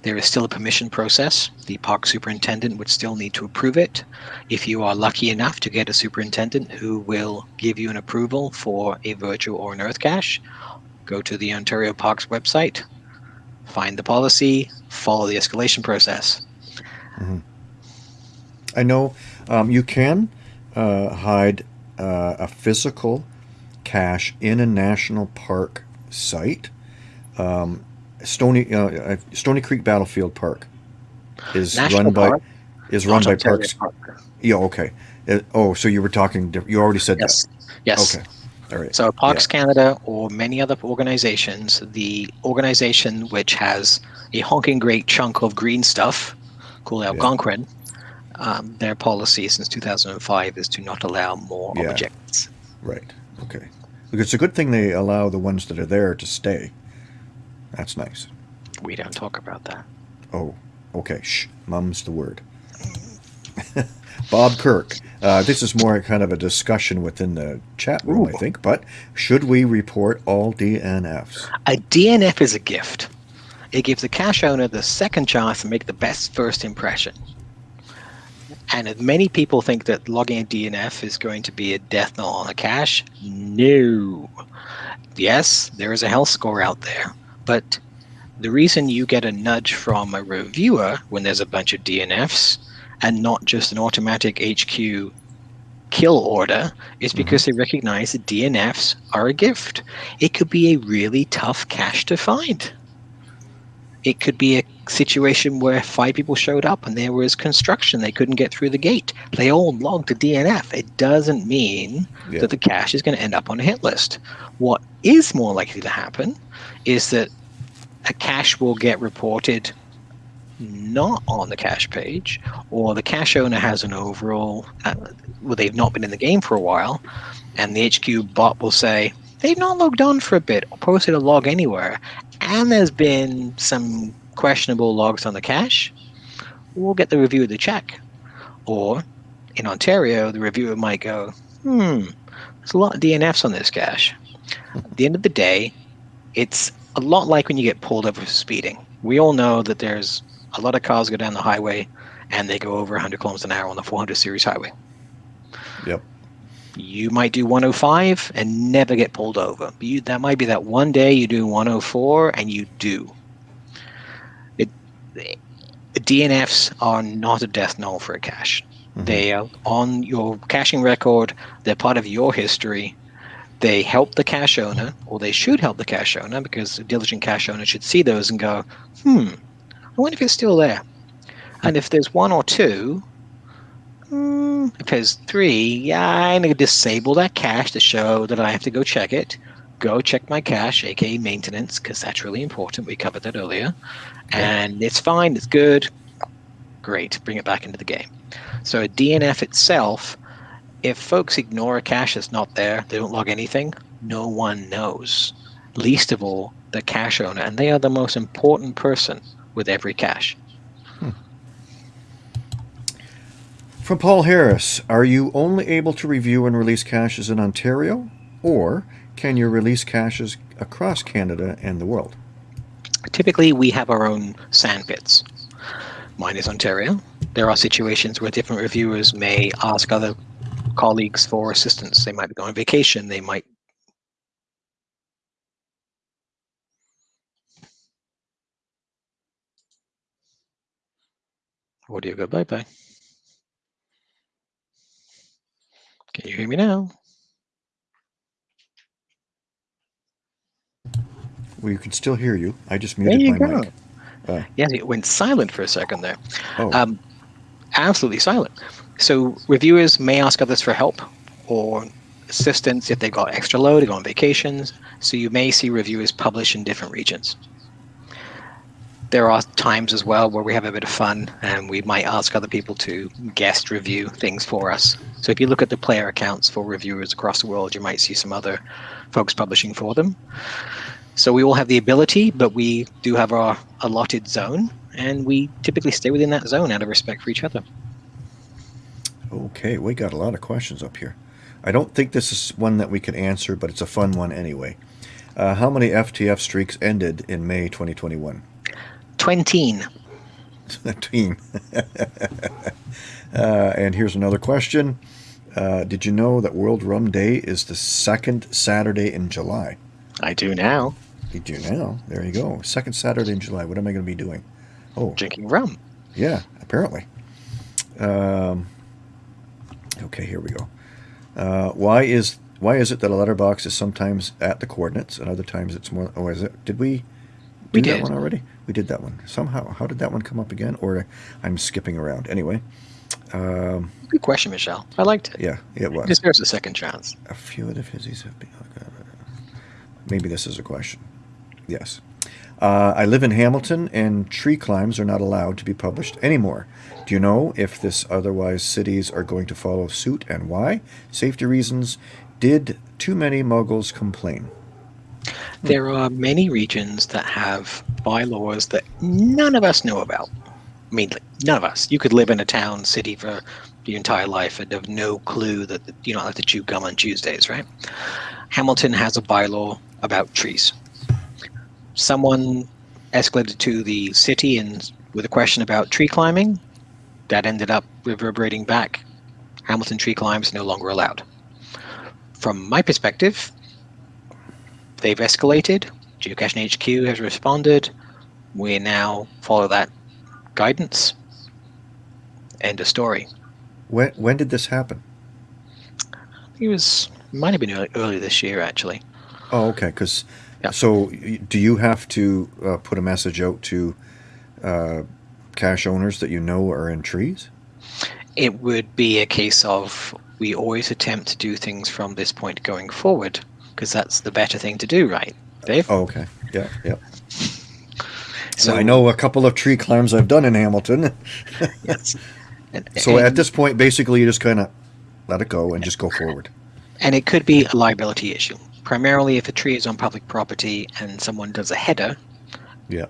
There is still a permission process. The park superintendent would still need to approve it. If you are lucky enough to get a superintendent who will give you an approval for a virtual or an earth cache, go to the Ontario Parks website, find the policy, follow the escalation process. Mm-hmm. I know um, you can uh, hide uh, a physical cache in a national park site. Um, Stony uh, Stony Creek Battlefield Park is National run Park? by is run by Ontario Parks. Park. Yeah, okay. Uh, oh, so you were talking. You already said Yes. that. Yes. Okay. All right. So Parks Canada or many other organizations, the organization which has a honking great chunk of green stuff called Yeah. Algonquin, um, their policy since 2005 is to not allow more Yeah. objects. Right. Okay. Because it's a good thing they allow the ones that are there to stay. That's nice. We don't talk about that. Oh, okay. Shh. Mum's the word. Bob Kirk. Uh, this is more kind of a discussion within the chat room, I think. But should we report all DNFs? A DNF is a gift. It gives the cache owner the second chance to make the best first impression. And if many people think that logging a DNF is going to be a death knell on a cache, no. Yes, there is a health score out there, but the reason you get a nudge from a reviewer when there's a bunch of DNFs and not just an automatic HQ kill order is mm-hmm. because they recognize that DNFs are a gift. It could be a really tough cache to find. It could be a situation where five people showed up and there was construction. They couldn't get through the gate. They all logged a DNF. It doesn't mean Yeah. that the cache is going to end up on a hit list. What is more likely to happen is that a cache will get reported not on the cache page, or the cache owner has an overall, uh, well, they've not been in the game for a while, and the HQ bot will say, they've not logged on for a bit or posted a log anywhere, and there's been some questionable logs on the cache, we'll get the review of the check. Or in Ontario, the reviewer might go, hmm, there's a lot of DNFs on this cache. At the end of the day, it's a lot like when you get pulled over for speeding. We all know that there's a lot of cars go down the highway and they go over 100 kilometers an hour on the 400 series highway. Yep. You might do 105 and never get pulled over. You, that might be that one day you do 104 and you do. It, DNFs are not a death knell for a cache. Mhm. They are on your caching record. They're part of your history. They help the cache owner, or they should help the cache owner, because a diligent cache owner should see those and go, hmm, I wonder if it's still there. And if there's one or two, Mm, if there's three, yeah, I'm going to disable that cache to show that I have to go check it. Go check my cache, aka maintenance, because that's really important. We covered that earlier. And it's fine, it's good. Great, bring it back into the game. So a DNF itself, if folks ignore a cache that's not there, they don't log anything, no one knows. Least of all, the cache owner, and they are the most important person with every cache. From Paul Harris, are you only able to review and release caches in Ontario, or can you release caches across Canada and the world? Typically, we have our own sandpits. Mine is Ontario. There are situations where different reviewers may ask other colleagues for assistance. They might be going on vacation. They might Audio go bye bye. Can you hear me now? We can still hear you. I just There muted you my go. mic. Uh. Yeah, it went silent for a second there. Oh, Um, absolutely silent. So reviewers may ask others for help or assistance if they've got extra load, they go on vacations. So you may see reviewers publish in different regions. There are times as well where we have a bit of fun and we might ask other people to guest review things for us. So if you look at the player accounts for reviewers across the world, you might see some other folks publishing for them. So we all have the ability, but we do have our allotted zone, and we typically stay within that zone out of respect for each other. okay. We got a lot of questions up here. I don't think this is one that we can answer, but it's a fun one anyway. Uh, how many FTF streaks ended in May 2021? Twenteen. Team. uh, and here's another question. Uh, did you know that World Rum Day is the second Saturday in July? I do now. You do now. There you go. Second Saturday in July. What am I going to be doing? Oh, Drinking rum. yeah, apparently. Um, okay, here we go. Uh, why is why is it that a letterbox is sometimes at the coordinates and other times it's more? Oh, is it? Did we do We that did. one already? We did that one somehow. How did that one come up again? Or I'm skipping around. Anyway, um, Good question, Michelle. I liked it. yeah, it was. deserves a second chance. A few of the fizzies have been. Maybe this is a question. Yes. Uh, I live in Hamilton, and tree climbs are not allowed to be published anymore. Do you know if this otherwise cities are going to follow suit and why? Safety reasons. Did too many muggles complain? There are many regions that have bylaws that none of us know about. I mean, none of us. You could live in a town, city for your entire life and have no clue that you don't have to chew gum on Tuesdays, right? Hamilton has a bylaw about trees. Someone escalated to the city and with a question about tree climbing, that ended up reverberating back. Hamilton tree climbs no longer allowed. From my perspective, they've escalated. Geocaching HQ has responded. We now follow that guidance. End of story. When when did this happen? It was might have been early, early this year actually. Oh, okay. Because Yeah. so, do you have to uh, put a message out to uh, cache owners that you know are in trees? It would be a case of we always attempt to do things from this point going forward because that's the better thing to do, right, Dave? Oh, okay. Yeah, yeah. so I know a couple of tree climbs I've done in Hamilton. Yes. And, So and- at this point, basically, you just kind of let it go and just go forward. And it could be a liability issue. Primarily, if a tree is on public property and someone does a header, Yeah.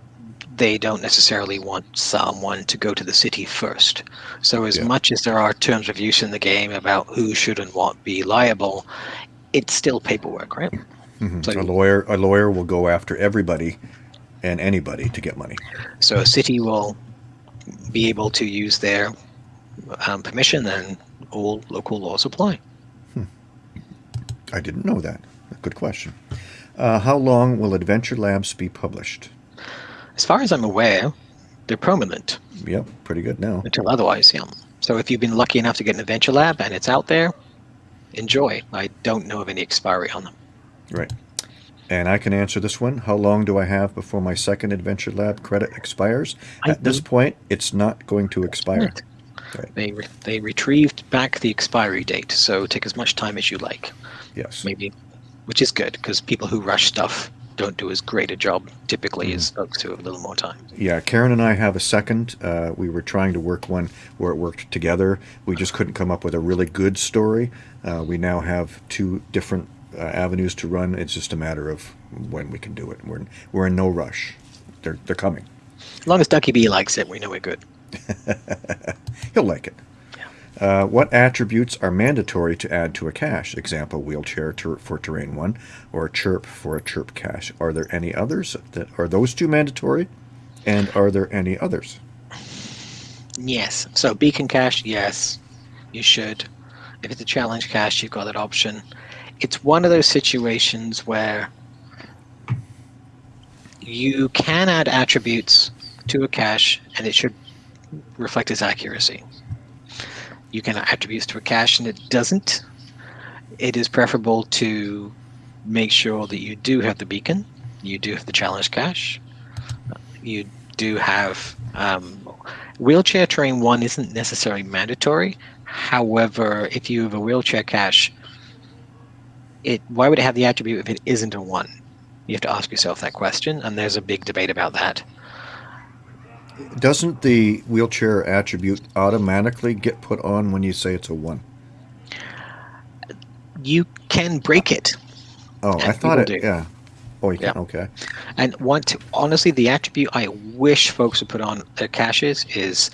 they don't necessarily want someone to go to the city first. So, as Yeah. much as there are terms of use in the game about who should and what be liable, it's still paperwork, right? Mhm. So- a lawyer, a lawyer will go after everybody and anybody to get money. So, a city will be able to use their um, permission, and all local laws apply. I didn't know that. Good question. Uh, how long will Adventure Labs be published? As far as I'm aware, they're permanent. Yep, pretty good now. until otherwise, yeah. So if you've been lucky enough to get an Adventure Lab and it's out there, enjoy. I don't know of any expiry on them. Right. And I can answer this one. How long do I have before my second Adventure Lab credit expires? I At this point, it's not going to expire. Right. They re- they retrieved back the expiry date, so take as much time as you like. Yes. Maybe, which is good because people who rush stuff don't do as great a job typically as folks who have a little more time. Yeah, Karen and I have a second. Uh, we were trying to work one where it worked together. We just couldn't come up with a really good story. Uh, we now have two different uh, avenues to run. It's just a matter of when we can do it. We're in, we're in no rush. They're they're coming. As long as Ducky B likes it, we know we're good. He'll like it. Uh, what attributes are mandatory to add to a cache? Example, wheelchair ter- for terrain one, or chirp for a chirp cache. Are there any others? That are those two mandatory? And are there any others? Yes. So beacon cache, yes, you should. If it's a challenge cache, you've got that option. It's one of those situations where you can add attributes to a cache and it should reflect its accuracy. You can attributes to a cache and it doesn't. It is preferable to make sure that you do have the beacon, you do have the challenge cache, you do have um, wheelchair terrain one isn't necessarily mandatory. However, if you have a wheelchair cache, it why would it have the attribute if it isn't a one? You have to ask yourself that question, and there's a big debate about that. Doesn't the wheelchair attribute automatically get put on when you say it's a one? You can break it, Oh, I thought it. do. Yeah. Oh, you Yeah. can. Okay. and want to, honestly, the attribute I wish folks would put on their caches is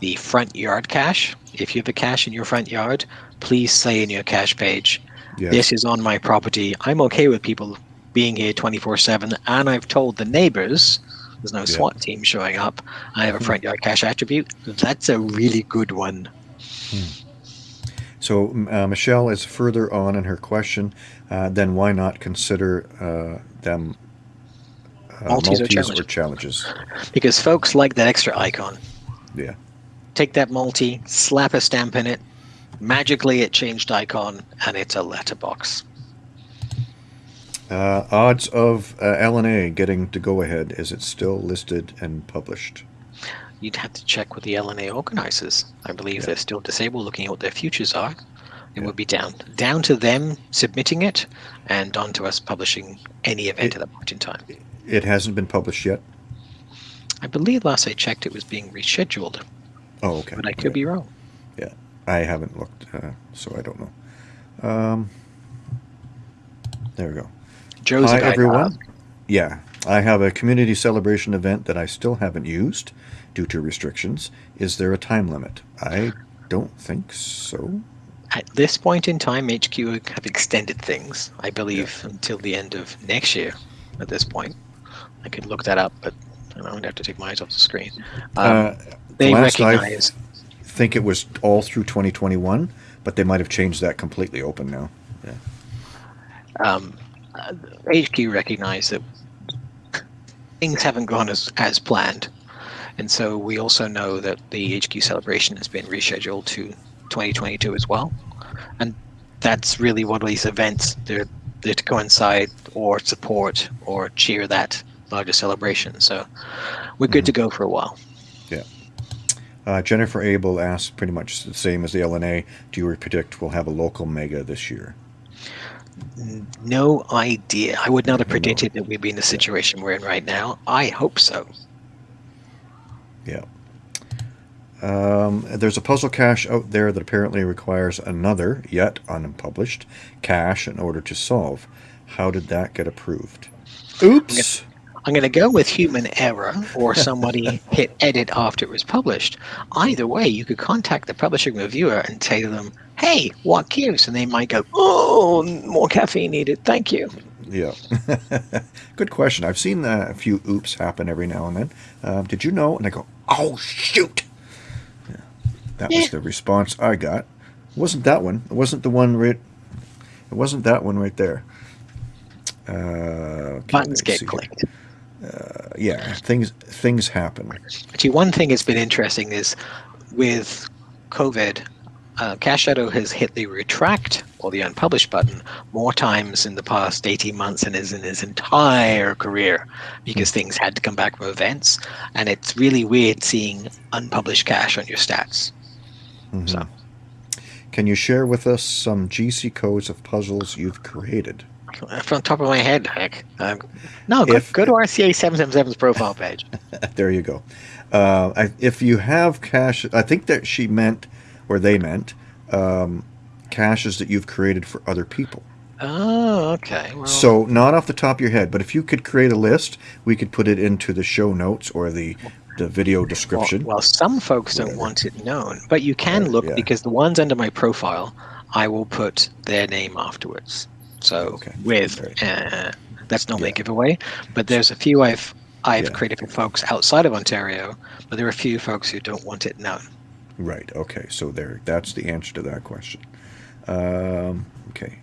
the front yard cache. If you have a cache in your front yard, please say in your cache page, Yes. this is on my property. I'm okay with people being here 24 7. And I've told the neighbors there's no SWAT team showing up. I have a front yard cache attribute. That's a really good one. So uh, Michelle is further on in her question. Uh, then why not consider uh, them uh, Multis or or challenges. challenges? Because folks like that extra icon. Yeah. Take that multi, slap a stamp in it. Magically, it changed icon, and it's a letterbox. Uh, odds of uh, LNA getting to go ahead. Is it still listed and published? You'd have to check with the LNA organizers. I believe Yeah. they're still disabled, looking at what their futures are. It Yeah. would be down down to them submitting it, and on to us publishing any event It- at that point in time. It hasn't been published yet. I believe last I checked, it was being rescheduled, Oh, okay. but I could be wrong. Yeah, I haven't looked, uh, so I don't know. Um, there we go. Joe's Hi, a guy to everyone. Yeah, I have a community celebration event that I still haven't used due to restrictions. Is there a time limit? I don't think so. At this point in time, HQ have extended things, I believe, until the end of next year. At this point, I could look that up, but I'm going to have to take my eyes off the screen. Um, uh, they last I recognize. think it was all through 2021, but they might have changed that completely open now. Yeah. um, uh, HQ recognize that things haven't gone as, as planned. And so we also know that the HQ celebration has been rescheduled to 2022 as well. And that's really one of these events. They're, they're to coincide or support or cheer that larger celebration. So we're good to go for a while. Uh, Jennifer Abel asked pretty much the same as the LNA. Do you predict we'll have a local mega this year? No idea. I would not have predicted that we'd be in the situation we're in right now. I hope so. Yeah. Um, there's a puzzle cache out there that apparently requires another, yet unpublished, cache in order to solve. How did that get approved? Oops! I'm going to go with human error or somebody hit edit after it was published. Either way, you could contact the publishing reviewer and say to them, hey, what gives? And they might go, oh, more caffeine needed. Thank you. Yeah. Good question. I've seen uh, a few oops happen every now and then. Uh, did you know? And I go, oh, shoot! Yeah. That Yeah. was the response I got. It wasn't that one. It wasn't the one right. It wasn't that one right there. Uh, okay, Buttons get see clicked. Uh, yeah, things things happen. Actually, one thing that's been interesting is with COVID, uh, Cache Shadow has hit the retract or the unpublished button more times in the past 18 months than is in his entire career because things had to come back from events. And it's really weird seeing unpublished cache on your stats. Mhm. So, Can you share with us some GC codes of puzzles you've created? From the top of my head, heck. Um, no, go, If- go to RCA 777's profile page. there you go. Uh, I, if you have cache, I think that she meant, or they meant, um, caches that you've created for other people. Oh, okay. Well, So not off the top of your head, but if you could create a list, we could put it into the show notes or the the video description. well, some folks don't Whatever. want it known, but you can Uh, look yeah. because the ones under my profile, I will put their name afterwards. So Okay. with uh, that's normally Yeah. a giveaway, but there's a few I've I've Yeah. created for folks outside of Ontario, but there are a few folks who don't want it known. Right. Okay. So there. That's the answer to that question. Um, okay.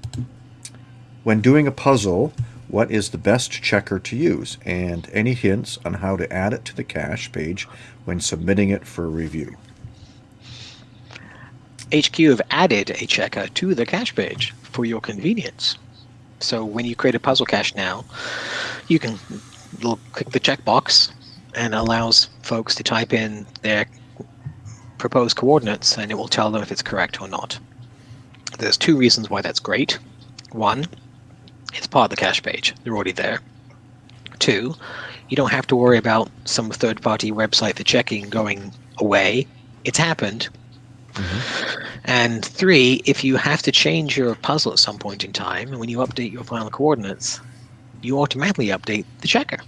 When doing a puzzle, what is the best checker to use, and any hints on how to add it to the cache page when submitting it for review? HQ have added a checker to the cache page for your convenience. So when you create a puzzle cache now, you can l- click the checkbox and allows folks to type in their proposed coordinates and it will tell them if it's correct or not. There's two reasons why that's great. One, it's part of the cache page. They're already there. Two, you don't have to worry about some third party website for checking going away. It's happened. Mm-hmm. And three, if you have to change your puzzle at some point in time, and when you update your final coordinates, you automatically update the checker.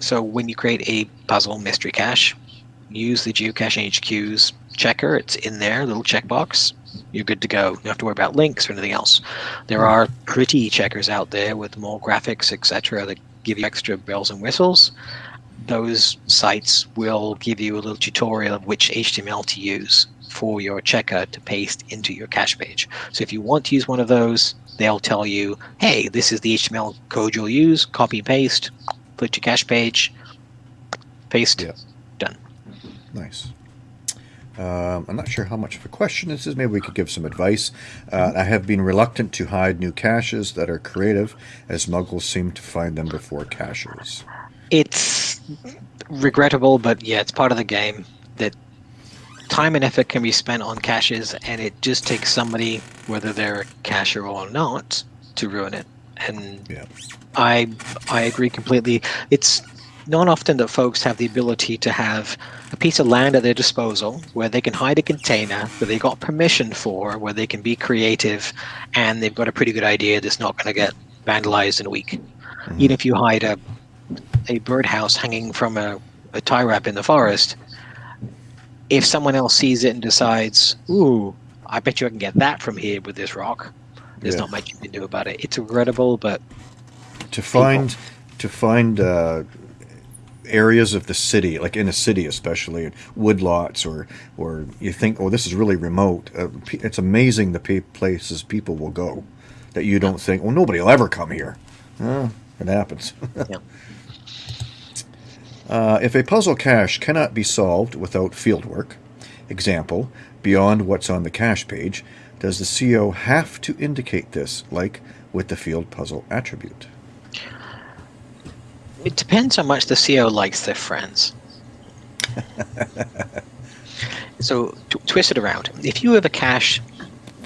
So when you create a puzzle mystery cache, use the geocaching HQ's checker. It's in there, little checkbox. You're good to go. You don't have to worry about links or anything else. There are pretty checkers out there with more graphics, etc., that give you extra bells and whistles. Those sites will give you a little tutorial of which HTML to use for your checker to paste into your cache page. So if you want to use one of those, they'll tell you, hey, this is the HTML code you'll use, copy and paste, put your cache page, paste, Yeah. done. Nice. Um, I'm not sure how much of a question this is. Maybe we could give some advice. Uh, I have been reluctant to hide new caches that are creative, as muggles seem to find them before caches. It's regrettable, but yeah, it's part of the game that time and effort can be spent on caches, and it just takes somebody, whether they're a cacher or not, to ruin it. And Yeah. I I agree completely. It's not often that folks have the ability to have a piece of land at their disposal where they can hide a container that they got permission for, where they can be creative, and they've got a pretty good idea that's not going to get vandalized in a week. Mm-hmm. Even if you hide a a birdhouse hanging from a, a tie wrap in the forest, if someone else sees it and decides, "Ooh, I bet you I can get that from here with this rock," there's Yeah. not much you can do about it. It's regrettable, but to find to find uh, areas of the city, like in a city especially, woodlots, or or you think, oh, this is really remote. Uh, it's amazing the pe- places people will go that you don't think, well, nobody will ever come here. Uh, it happens. yeah. Uh, if a puzzle cache cannot be solved without fieldwork, example, beyond what's on the cache page, does the CO have to indicate this, like with the field puzzle attribute? It depends how much the CO likes their friends. so twist it around. If you have a cache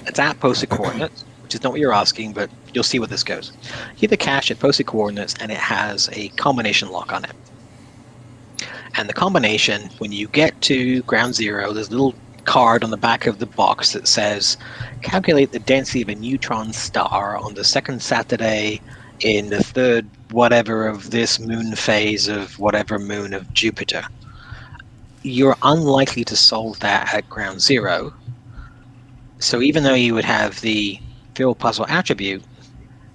that's at posted coordinates, which is not what you're asking, but you'll see where this goes. You have a cache at posted coordinates and it has a combination lock on it. And the combination, when you get to ground zero, there's a little card on the back of the box that says, calculate the density of a neutron star on the second Saturday in the third whatever of this moon phase of whatever moon of Jupiter. You're unlikely to solve that at ground zero. So even though you would have the field puzzle attribute,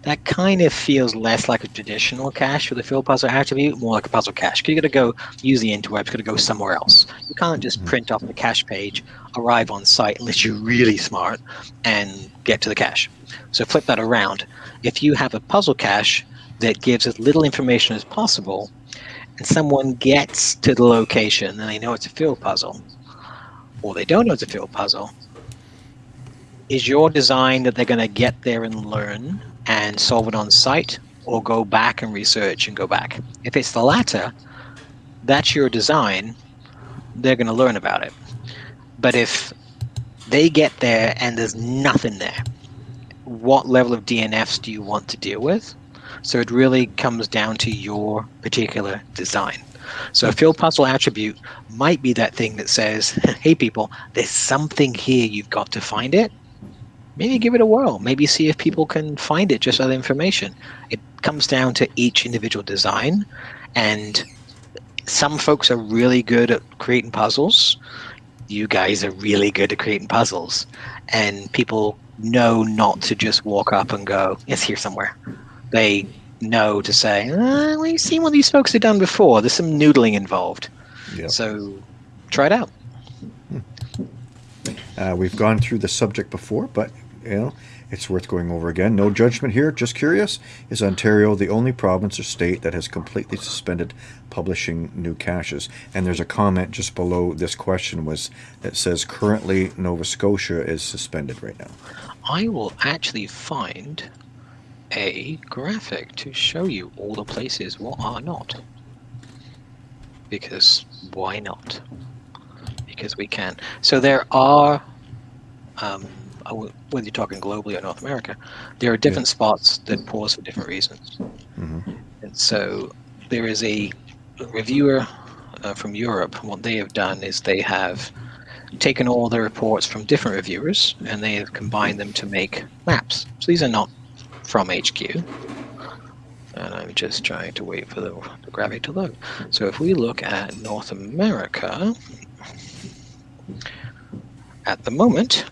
that kind of feels less like a traditional cache with a field puzzle attribute, more like a puzzle cache. 'Cause you got to go use the interwebs, got to go somewhere else. You can't just mm-hmm. print off the cache page, arrive on site unless you're really smart, and get to the cache. So flip that around. If you have a puzzle cache that gives as little information as possible, and someone gets to the location and they know it's a field puzzle, or they don't know it's a field puzzle, is your design that they're going to get there and learn and solve it on site, or go back and research and go back? If it's the latter, that's your design, they're going to learn about it. But if they get there and there's nothing there, what level of DNFs do you want to deal with? So it really comes down to your particular design. So a field puzzle attribute might be that thing that says, hey people, there's something here, you've got to find it. Maybe give it a whirl. Maybe see if people can find it just other information. It comes down to each individual design and some folks are really good at creating puzzles. You guys are really good at creating puzzles, and people know not to just walk up and go, "It's here somewhere." They know to say, uh, "We've seen what these folks have done before. There's some noodling involved." Yep. So try it out. Uh, we've gone through the subject before, but you know it's worth going over again. No judgment here. Just curious: Is Ontario the only province or state that has completely suspended publishing new caches? And there's a comment just below this question was that says currently Nova Scotia is suspended right now. I will actually find a graphic to show you all the places what are not. Because why not? Because we can. So there are, um, whether you're talking globally or North America, there are different spots that pause for different reasons. hmm And so there is a reviewer uh, from Europe. What they have done is they have taken all the reports from different reviewers and they have combined them to make maps. So these are not from HQ. And I'm just trying to wait for the, the graphic to load. So if we look at North America, at the moment,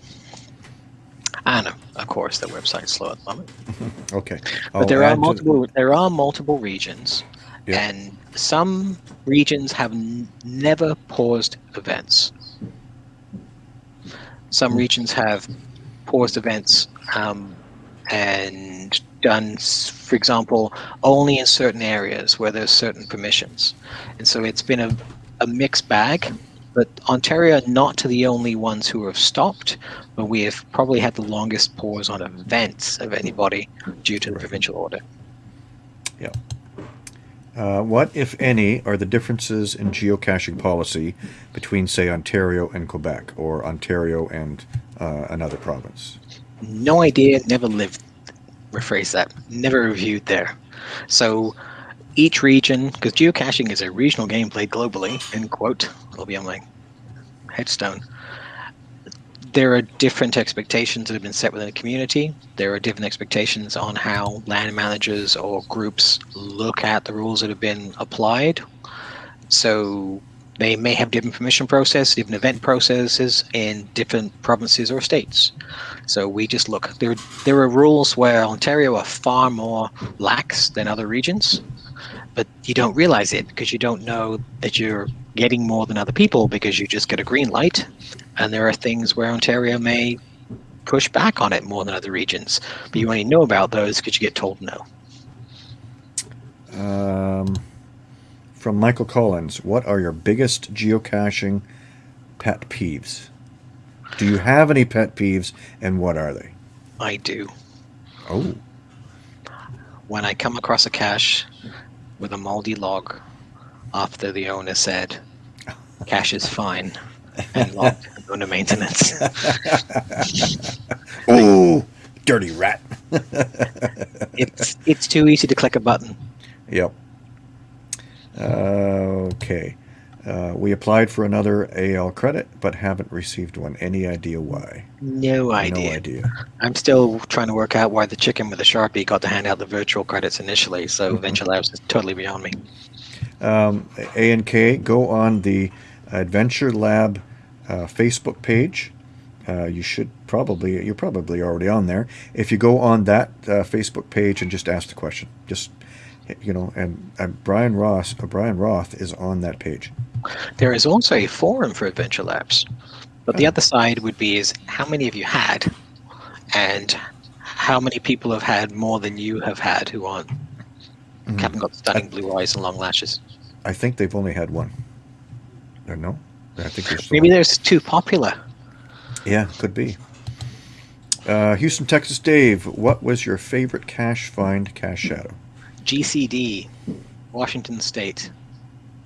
and of course the website's slow at the moment. Okay. But there are add to- multiple. There are multiple regions, and some regions have n- never paused events. Some regions have paused events um, and done, for example, only in certain areas where there's certain permissions, and so it's been a, a mixed bag. But Ontario are not the only ones who have stopped, but we have probably had the longest pause on events of anybody due to the provincial order. Uh, what, if any, are the differences in geocaching policy between, say, Ontario and Quebec, or Ontario and uh, another province? No idea, never lived. Rephrase that. Never reviewed there. So each region, because geocaching is a regional game played globally, end quote, it'll be on my headstone. There are different expectations that have been set within the community. There are different expectations on how land managers or groups look at the rules that have been applied. So they may have different permission processes, different event processes in different provinces or states. So we just look. There, there are rules where Ontario are far more lax than other regions, but you don't realize it because you don't know that you're getting more than other people because you just get a green light. And there are things where Ontario may push back on it more than other regions, but you only know about those because you get told no. Um, from Michael Collins, what are your biggest geocaching pet peeves? Do you have any pet peeves, and what are they? I do. Oh, When I come across a cache with a moldy log after the owner said, cache is fine and logged, go to maintenance. oh, dirty rat. it's it's too easy to click a button. Yep. Uh, okay. Uh, we applied for another AL credit, but haven't received one. Any idea why? No idea. No idea. I'm still trying to work out why the chicken with the sharpie got to hand out the virtual credits initially. So Mhm. Venture Labs is totally beyond me. Um, A and K, go on the Adventure Lab uh, Facebook page. Uh, you should probably, you're probably already on there. If you go on that uh, Facebook page and just ask the question, just you know, and uh, Brian Ross, uh, Brian Roth is on that page. There is also a forum for Adventure Labs, but the Oh. other side would be is how many of you had, and how many people have had more than you have had who aren't Mhm. haven't got stunning blue eyes and long lashes. I think they've only had one. Or no, I think there's Maybe they're too popular. Yeah, could be. Uh, Houston, Texas, Dave. What was your favorite cache find, cache shadow? GCD, Washington State.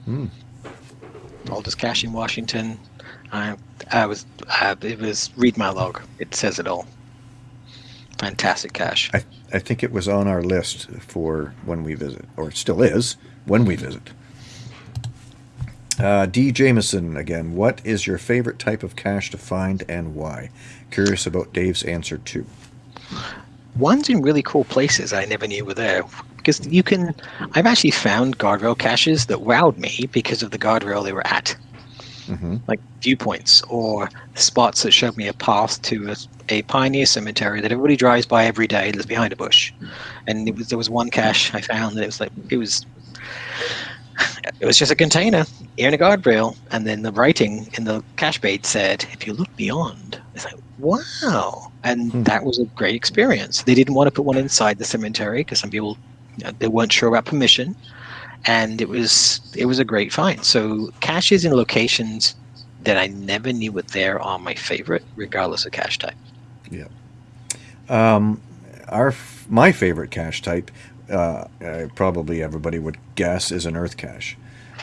Hmm. Oldest cache in Washington. I, I was, uh, it was read my log. It says it all. Fantastic cache. I, I think it was on our list for when we visit, or it still is when we visit. Uh, D. Jameson again. What is your favorite type of cache to find and why? Curious about Dave's answer too. One's in really cool places I never knew were there. Because you can. I've actually found guardrail caches that wowed me because of the guardrail they were at, hmm like viewpoints or spots that showed me a path to a, a pioneer cemetery that everybody drives by every day that's behind a bush. And it was there was one cache I found that it was like it was it was just a container in a guardrail, and then the writing in the cache bait said, "If you look beyond," it's like, wow, and Hmm. that was a great experience. They didn't want to put one inside the cemetery because some people they weren't sure about permission, and it was it was a great find. So caches in locations that I never knew were there are my favorite, regardless of cache type. Um, our my favorite cache type, uh, uh, probably everybody would guess, is an earth cache.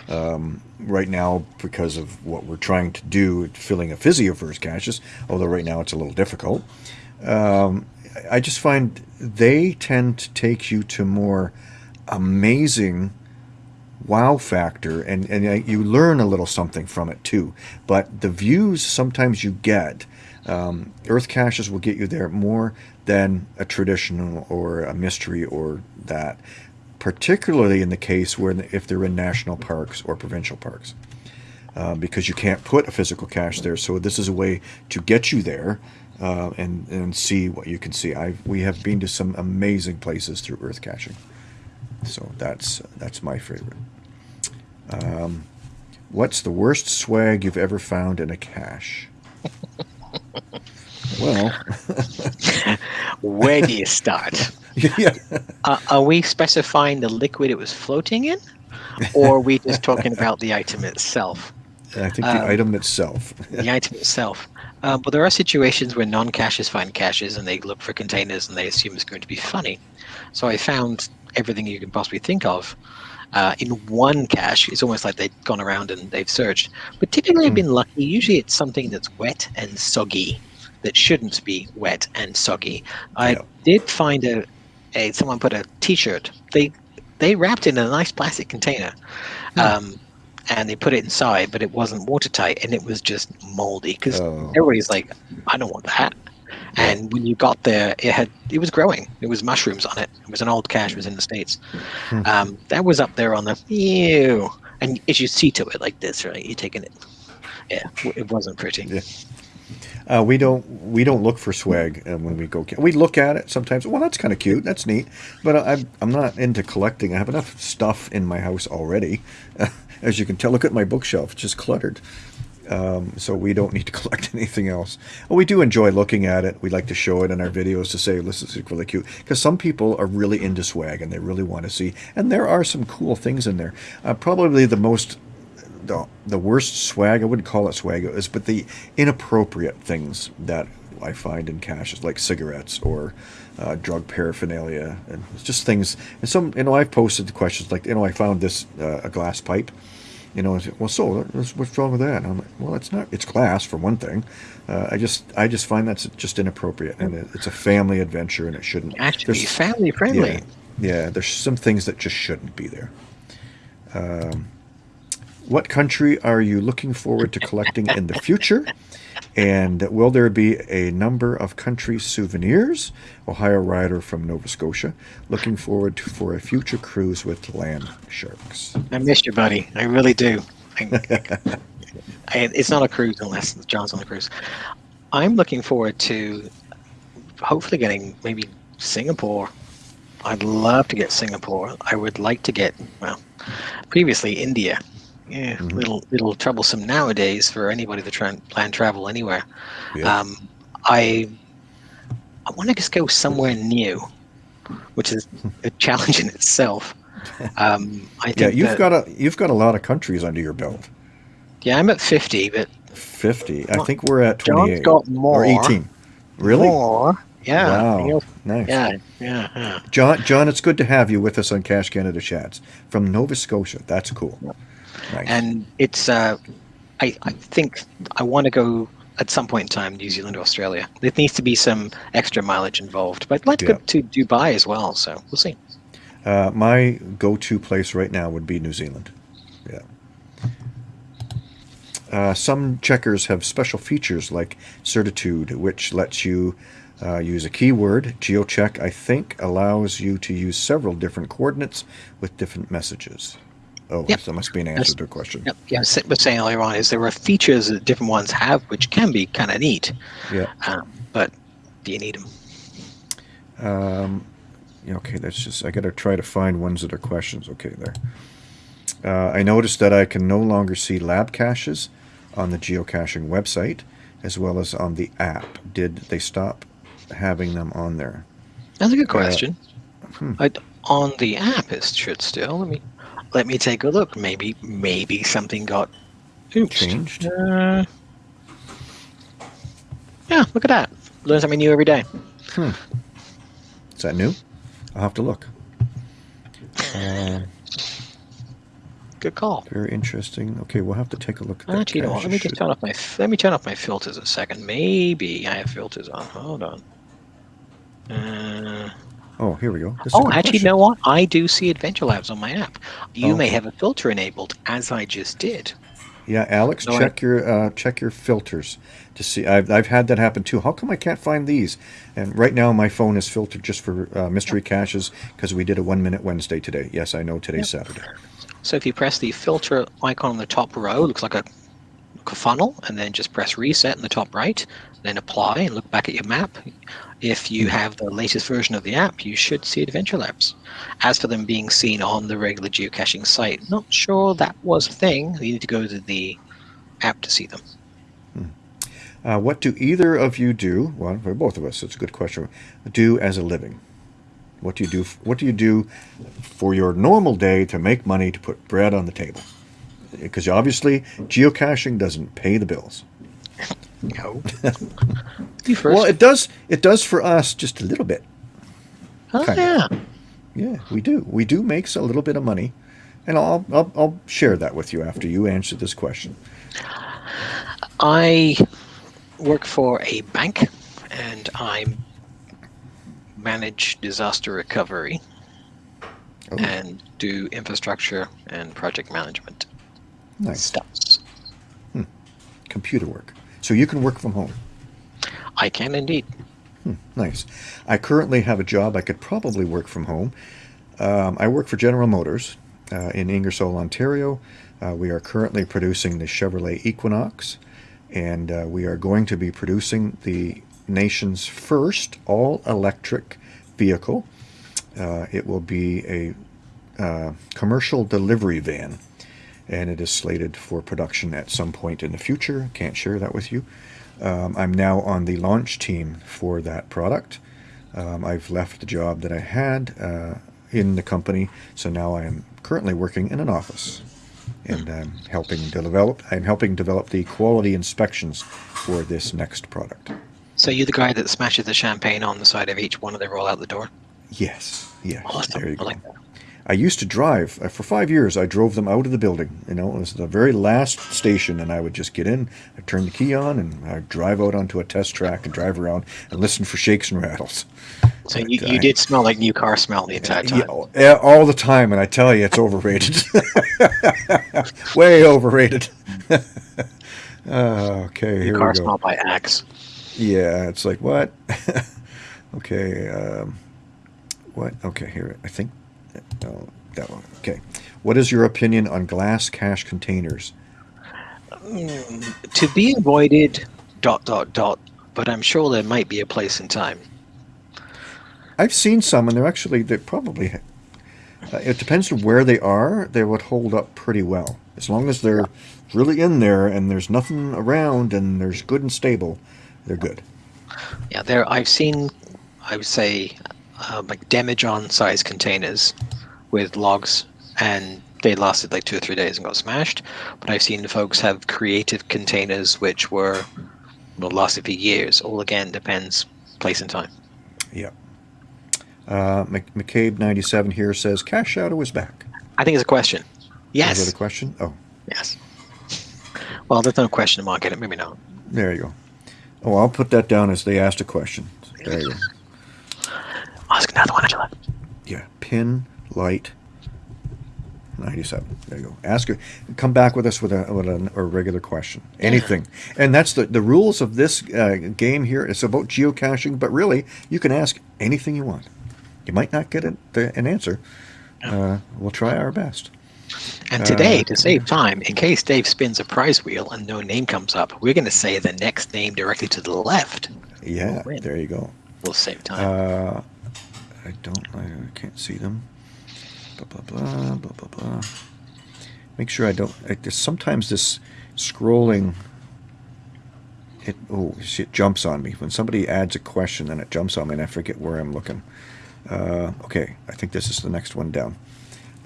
Um, right now, because of what we're trying to do, filling a physioverse caches, although right now it's a little difficult. Um, I just find they tend to take you to more amazing wow factor and, and you learn a little something from it too. But the views sometimes you get um, earth caches will get you there more than a traditional or a mystery or that particularly in the case where if they're in national parks or provincial parks uh, because you can't put a physical cache there. So this is a way to get you there uh, and and see what you can see I we have been to some amazing places through earth caching so that's that's my favorite. Um, what's the worst swag you've ever found in a cache? well, Where do you start? yeah, Uh, are we specifying the liquid it was floating in, or are we just talking about the item itself? I think the Um, item itself. The item itself. Uh, but there are situations where non-caches find caches and they look for containers and they assume it's going to be funny. So I found everything you can possibly think of uh, in one cache. It's almost like they've gone around and they've searched. But typically, I've Hmm. been lucky. Usually, it's something that's wet and soggy that shouldn't be wet and soggy. I Yeah. did find a, a someone put a T-shirt. They they wrapped it in a nice plastic container. Hmm. Um, and they put it inside, but it wasn't watertight, and it was just moldy. Because Oh. everybody's like, "I don't want that." And when you got there, it had it was growing. It was mushrooms on it. It was an old cache. It was in the states. Hmm. Um, that was up there on the ew. And as you see to it like this, right? You're taking it. Yeah, it wasn't pretty. Yeah. Uh, we don't we don't look for swag uh, when we go. We look at it sometimes. Well, that's kind of cute. That's neat. But I'm I'm not into collecting. I have enough stuff in my house already. as you can tell, look at my bookshelf. It's just cluttered. Um, so we don't need to collect anything else. Well, we do enjoy looking at it. We like to show it in our videos to say this is really cute because some people are really into swag and they really want to see. And there are some cool things in there. Uh, probably the most the, the worst swag, I wouldn't call it swag, is but the inappropriate things that I find in caches, like cigarettes or uh, drug paraphernalia, and just things. And some, you know, I've posted questions like, you know, I found this uh, a glass pipe. You know, I said, well, so what's wrong with that? And I'm like, well, it's not. It's glass for one thing. Uh, I just, I just find that's just inappropriate, and it, it's a family adventure, and it shouldn't. Actually, there's- family friendly. yeah, yeah. There's some things that just shouldn't be there. Um, what country are you looking forward to collecting in the future? And will there be a number of country souvenirs? Ohio Rider from Nova Scotia. Looking forward to, for a future cruise with land sharks. I miss you, buddy. I really do. I, I, it's not a cruise unless John's on the cruise. I'm looking forward to hopefully getting maybe Singapore. I'd love to get Singapore. I would like to get well, previously India. Yeah, Mhm. little little troublesome nowadays for anybody to try and plan travel anywhere. Yeah. Um, I I want to just go somewhere new, which is a challenge in itself. Um, I think yeah, you've that- got a you've got a lot of countries under your belt. yeah, I'm at 50, but Fifty. I think we're at John's twenty-eight got or more. eighteen. Really? More. Yeah. Wow. Nice. Yeah, yeah, yeah. John, John, it's good to have you with us on Cache Canada Chats from Nova Scotia. That's cool. Nice. And it's, uh, I, I think I want to go at some point in time, New Zealand or Australia. There needs to be some extra mileage involved, but I'd like to Yeah. go to Dubai as well, so we'll see. Uh, my go-to place right now would be New Zealand. Yeah. Uh, some checkers have special features like Certitude, which lets you Uh, use a keyword. GeoCheck, I think, allows you to use several different coordinates with different messages. Oh, Yep. that must be an answer to a question. Yep. Yeah, I was saying earlier on is there are features that different ones have, which can be kind of neat, Yeah. um, but do you need them? Um, yeah, okay, that's just, I gotta try to find ones that are questions. Okay, there. Uh, I noticed that I can no longer see lab caches on the geocaching website as well as on the app. Did they stop having them on there? That's a good question. hmm. I, on the app, it should still. Let me let me take a look. Maybe maybe something got oops. Changed? Uh, yeah, look at that. Learn something new every day. Hmm. Is that new? I'll have to look. Uh, Good call. very interesting. Okay, we'll have to take a look at that. Actually, you know what? Let me just turn off my let me turn off my filters a second. Maybe I have filters on. Hold on. Uh, Oh, here we go. This oh, actually, you know what? I do see Adventure Labs on my app. You may have a filter enabled, as I just did. Yeah, Alex, No, I- check your uh, check your filters to see. I've I've had that happen too. How come I can't find these? And right now my phone is filtered just for uh, mystery caches because we did a one minute Wednesday today. Yes, I know today's Saturday. So if you press the filter icon on the top row, looks like a, like a funnel, and then just press reset in the top right, then apply and look back at your map. If you have the latest version of the app, you should see Adventure Labs. As for them being seen on the regular geocaching site, not sure that was a thing. You need to go to the app to see them. Uh, what do either of you do? Well, for both of us, it's a good question. Do as a living. What do you do? What do you do for your normal day to make money to put bread on the table? Because obviously, geocaching doesn't pay the bills. No. you first. Well, it does. It does for us just a little bit. oh, kinda. yeah. Yeah, we do. We do make a little bit of money, and I'll I'll, I'll share that with you after you answer this question. I work for a bank and I manage disaster recovery Oh, and do infrastructure and project management nice stuffs. Hmm. computer work. So you can work from home. I can indeed. Nice. I currently have a job. I could probably work from home. Um, I work for General Motors uh, in Ingersoll, Ontario. Uh, we are currently producing the Chevrolet Equinox, and uh, we are going to be producing the nation's first all-electric vehicle. Uh, it will be a uh, commercial delivery van, and it is slated for production at some point in the future. Can't share that with you. Um, I'm now on the launch team for that product. Um, I've left the job that I had uh, in the company, so now I am currently working in an office, and I'm helping develop. I'm helping develop the quality inspections for this next product. So you're the guy that smashes the champagne on the side of each one and they roll out the door? Yes, yes. Awesome. There you go. like. I used to drive uh, for five years. I drove them out of the building. You know, it was the very last station, and I would just get in, I turn the key on, and I drive out onto a test track and drive around and listen for shakes and rattles. So But you, I- you did smell like new car smell the entire time. Yeah, all- the time, and I tell you, it's overrated. Way overrated. Uh, okay, new here car we go. smell by Axe. Yeah, it's like what? okay, um, what? Okay, here I think. No, that one. Okay, what is your opinion on glass cache containers? Mm, to be avoided, dot, dot, dot, but I'm sure there might be a place and time. I've seen some, and they're actually they probably. Uh, it depends on where they are. They would hold up pretty well as long as they're really in there and there's nothing around and there's good and stable. They're good. Yeah, there I've seen, I would say, uh, like demijohn size containers with logs, and they lasted like two or three days and got smashed. But I've seen folks have creative containers which were well lasted for years. All again depends place and time. Yeah. Uh, McCabe ninety seven here says Cache Shadow is back. I think it's a question. Yes. Is that a question? Oh, Yes. Well, there's no question mark in it. Maybe not. there you go. Oh, I'll put that down as they asked a question. There you go. Ask another one, Angela. Yeah, pin light. 97. There you go. Ask her. Come back with us with a, with a, a regular question. Anything. And that's the, the rules of this uh, game here. It's about geocaching, but really, you can ask anything you want. You might not get the, an answer. Uh, we'll try our best. And today, to save time, in case Dave spins a prize wheel and no name comes up, we're going to say the next name directly to the left. Yeah, there you go. We'll save time. Uh, I don't, I can't see them. Blah, blah, blah, blah, blah, blah. Make sure I don't, there's sometimes this scrolling, it, oh, see, it jumps on me. When somebody adds a question, then it jumps on me and I forget where I'm looking. Uh, okay, I think this is the next one down.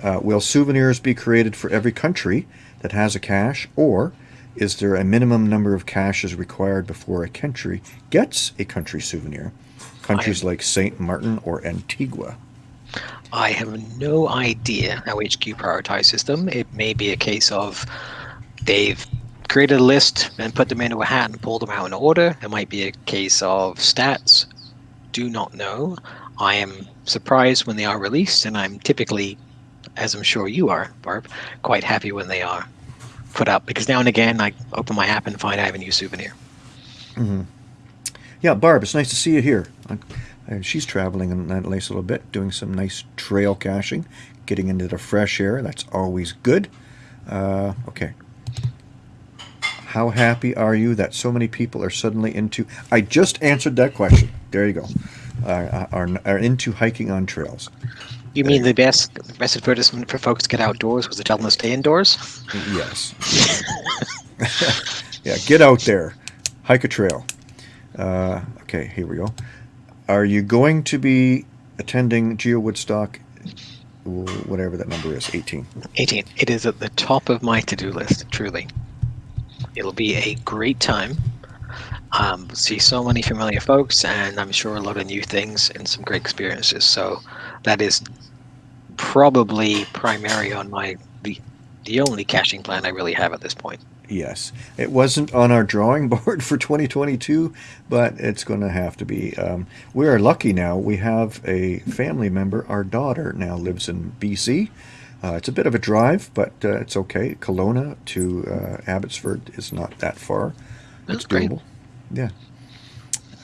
Uh, will souvenirs be created for every country that has a cache, or is there a minimum number of caches required before a country gets a country souvenir? Countries like Saint Martin or Antigua. I have no idea how HQ prioritizes them. It may be a case of they've created a list and put them into a hat and pulled them out in order. It might be a case of stats. Do not know. I am surprised when they are released, and I'm typically, as I'm sure you are, Barb, quite happy when they are put up because now and again I open my app and find I have a new souvenir. Mm-hmm. Yeah, Barb, it's nice to see you here. Uh, she's traveling in that least a nice little bit, doing some nice trail caching, getting into the fresh air. That's always good. Uh, okay. How happy are you that so many people are suddenly into? I just answered that question. There you go. Uh, are, are into hiking on trails. You mean the best the best advertisement for folks to get outdoors was to tell them to stay indoors? Yes. yeah, get out there, hike a trail. Uh, okay, here we go. Are you going to be attending Geo Woodstock? Whatever that number is, 18. 18. It is at the top of my to-do list. Truly, it'll be a great time. Um, see so many familiar folks, and I'm sure a lot of new things and some great experiences. So that is probably primary on my the the only caching plan I really have at this point. Yes, it wasn't on our drawing board for 2022, but it's going to have to be. Um, we are lucky now. We have a family member. Our daughter now lives in BC. Uh, it's a bit of a drive, but uh, it's okay. Kelowna to uh, Abbotsford is not that far. That's it's doable. Great. Yeah.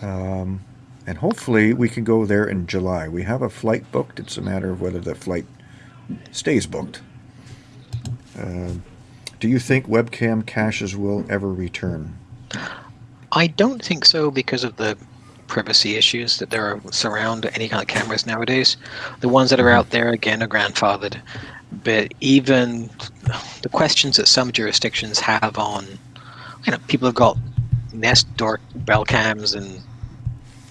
Um, and hopefully we can go there in July. We have a flight booked. It's a matter of whether the flight stays booked. Uh, do you think webcam caches will ever return? I don't think so because of the privacy issues that there are surround any kind of cameras nowadays. The ones that are mm-hmm. out there again are grandfathered, but even the questions that some jurisdictions have on, you know, people have got Nest door bell cams and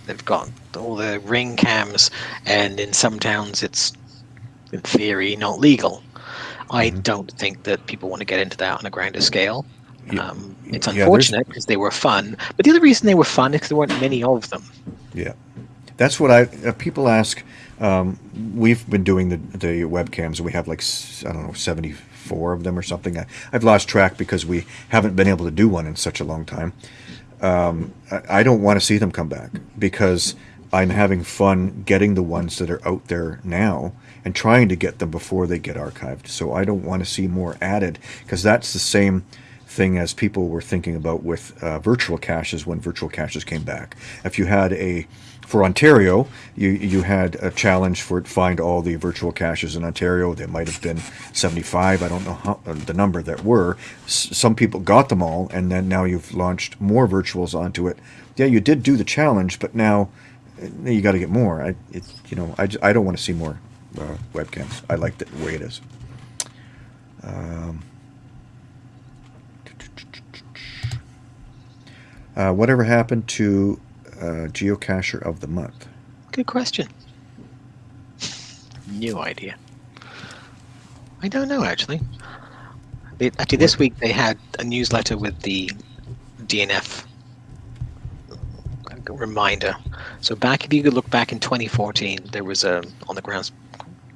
they've got all the ring cams, and in some towns it's in theory not legal. I Mhm. don't think that people want to get into that on a grander scale. Yeah, Um, it's unfortunate because they were fun, but the other reason they were fun is because there weren't many of them. Yeah, that's what I. Uh, people ask. Um, we've been doing the the webcams, we have like I don't know seventy four of them or something. I, I've lost track because we haven't been able to do one in such a long time. Um, I, I don't want to see them come back because I'm having fun getting the ones that are out there now and trying to get them before they get archived. So I don't want to see more added because that's the same thing as people were thinking about with uh, virtual caches when virtual caches came back. If you had a for Ontario, you you had a challenge for find all the virtual caches in Ontario. There might have been 75. I don't know how, uh, the number that were. S- some people got them all, and then now you've launched more virtuals onto it. Yeah, you did do the challenge, but now uh, you got to get more. I it, you know I, I don't want to see more uh, webcams. I like the way it is. Um, uh, whatever happened to uh, geocacher of the month? Good question. New idea. I don't know actually. They, actually, this week they had a newsletter with the DNF reminder. So back, if you could look back in 2014, there was a on the grounds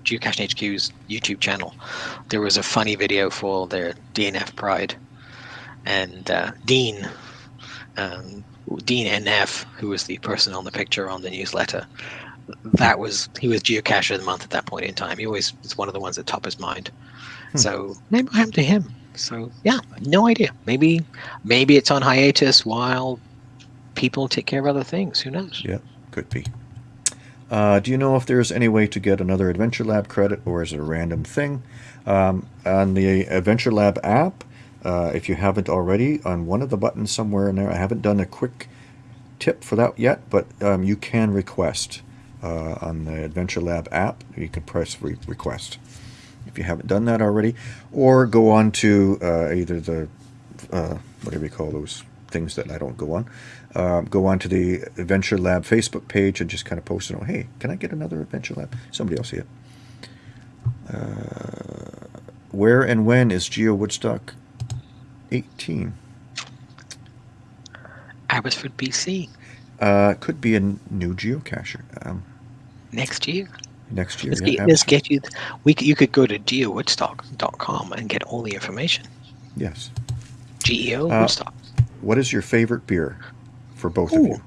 Geocaching HQ's YouTube channel. There was a funny video for their DNF Pride, and uh, Dean, um, Dean NF, who was the person on the picture on the newsletter, that was he was geocacher of the month at that point in time. He always was one of the ones that top his mind. Hmm. So maybe what happened to him. So yeah, no idea. Maybe maybe it's on hiatus while people take care of other things. Who knows? Yeah, could be. Uh, do you know if there's any way to get another Adventure Lab credit, or is it a random thing? Um, on the Adventure Lab app, uh, if you haven't already, on one of the buttons somewhere in there, I haven't done a quick tip for that yet, but um, you can request uh, on the Adventure Lab app. You can press re request if you haven't done that already, or go on to uh, either the uh, whatever you call those things that I don't go on. Uh, go on to the Adventure Lab Facebook page and just kind of post it. Oh, hey, can I get another Adventure Lab? Somebody else see it. Uh, where and when is Geo Woodstock 18? Abbotsford, BC, Uh, could be a new geocacher um, next year. next year. Let's, yeah, get, let's get you. We you could go to geowoodstock.com and get all the information. Yes. Geo Uh, Woodstock. What is your favorite beer for both of you?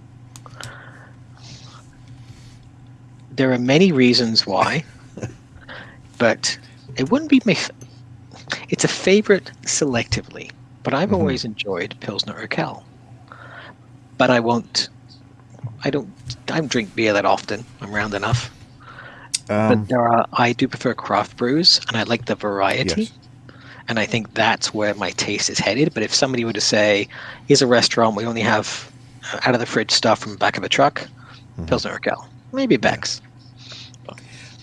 There are many reasons why, but it wouldn't be my. F- it's a favorite selectively, but I've Mhm. always enjoyed Pilsner Urquell. But I won't. I don't. I don't drink beer that often. I'm round enough. Um, but there are. I do prefer craft brews, and I like the variety. Yes. And I think that's where my taste is headed. But if somebody were to say, "Here's a restaurant, we only have out of the fridge stuff from the back of a truck," Mhm. Pilsner Urquell, maybe Beck's.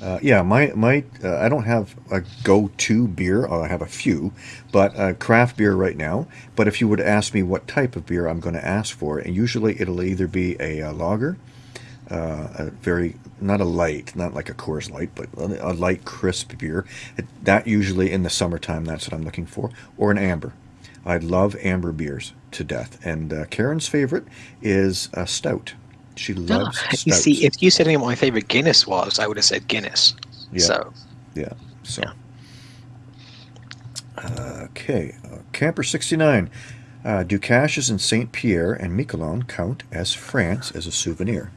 Uh, yeah, my my uh, I don't have a go-to beer. uh, I have a few, but uh, craft beer right now. But if you would ask me what type of beer I'm going to ask for, and usually it'll either be a, uh lager, uh, a very not a light, not like a Coors Light, but a, a light crisp beer. It, that usually in the summertime, that's what I'm looking for, or an amber. I love amber beers to death, and uh, Karen's favorite is a stout. She loves Ah, you see, if you said any of my favorite Guinness was, I would have said Guinness. Yeah. So Yeah. So. Yeah. Uh, okay. Uh, Camper 69. Uh, do caches in Saint Pierre and Miquelon count as France as a souvenir?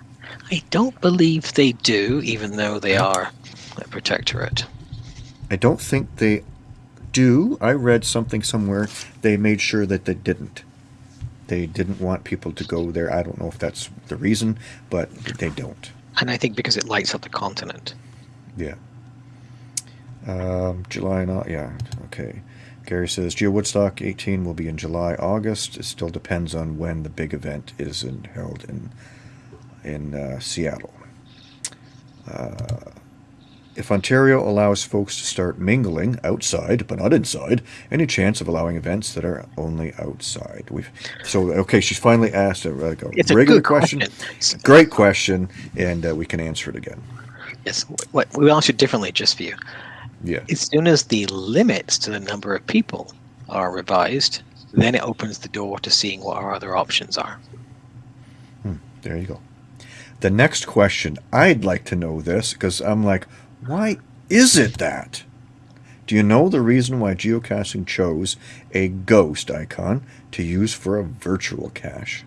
I don't believe they do, even though they are a protectorate. I don't think they do. I read something somewhere they made sure that they didn't. They didn't want people to go there. I don't know if that's the reason, but they don't. And I think because it lights up the continent. Yeah. Um, July, not yeah. Okay. Gary says Geo Woodstock 18 will be in July, August. It still depends on when the big event is in, held in in uh, Seattle. Uh, if Ontario allows folks to start mingling outside but not inside, any chance of allowing events that are only outside? We've so okay. She's finally asked a, like a It's a regular good question. question. Great question, and uh, we can answer it again. Yes. What we answered differently just for you. Yeah. As soon as the limits to the number of people are revised, then it opens the door to seeing what our other options are. There you go. The next question, I'd like to know this because I'm like, why is it that? Do you know the reason why geocaching chose a ghost icon to use for a virtual cache?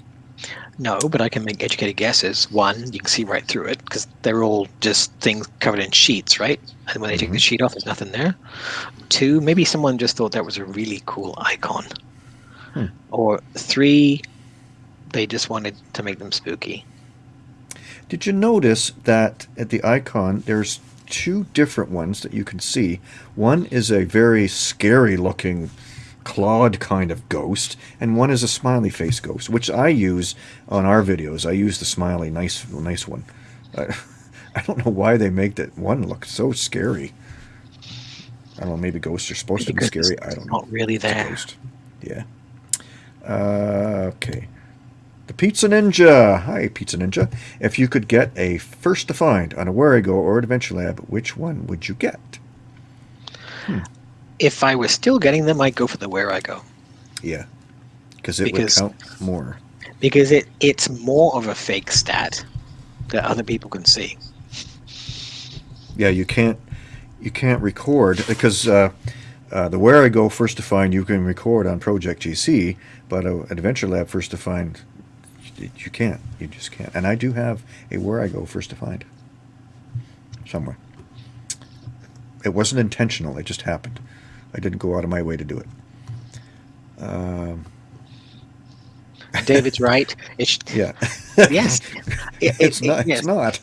No, but I can make educated guesses. One, you can see right through it because they're all just things covered in sheets, right? And when they take the Mhm. sheet off, there's nothing there. Two, maybe someone just thought that was a really cool icon. Hmm. Or three, they just wanted to make them spooky. Did you notice that at the icon there's two different ones that you can see? One is a very scary looking clawed kind of ghost, and one is a smiley face ghost, which I use on our videos. I use the smiley nice nice one. I, I don't know why they make that one look so scary. I don't know, maybe ghosts are supposed to be scary. I don't know. not really there. ghost. Yeah. Uh, okay. The Pizza Ninja. Hi, Pizza Ninja. If you could get a first to find on a Wherigo or Adventure Lab, which one would you get? If I was still getting them, I'd go for the Wherigo Yeah. Because it Because- would count more. because it it's more of a fake stat that other people can see. Yeah, you can't you can't record because uh, uh, the Wherigo first to find you can record on Project GC, but uh, Adventure Lab first to find you you can't. You just can't. And I do have a Wherigo first to find. somewhere. It wasn't intentional. It just happened. I didn't go out of my way to do it. Um, David's right. It's yeah. yes. It- it's it- not. yes. It's not.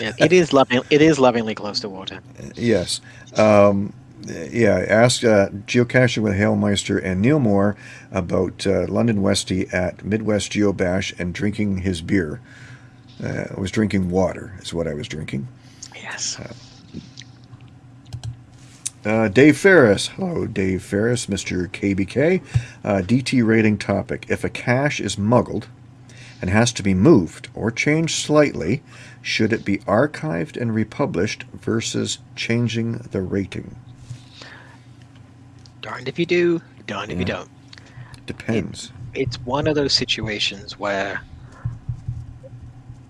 Yeah, it is loving. It is lovingly close to water. yes. Um, yeah. Ask uh, geocaching with Hailmeister and Neil Moore about uh, London Westy at Midwest Geobash and drinking his beer. Uh, I was drinking water. Is what I was drinking. Yes. Uh, Dave Ferris. Hello, Dave Ferris, Mr. KBK. Uh, DT rating topic. If a cache is muggled and has to be moved or changed slightly, should it be archived and republished versus changing the rating? Darned if you do, darned if you don't. Depends. It's one of those situations where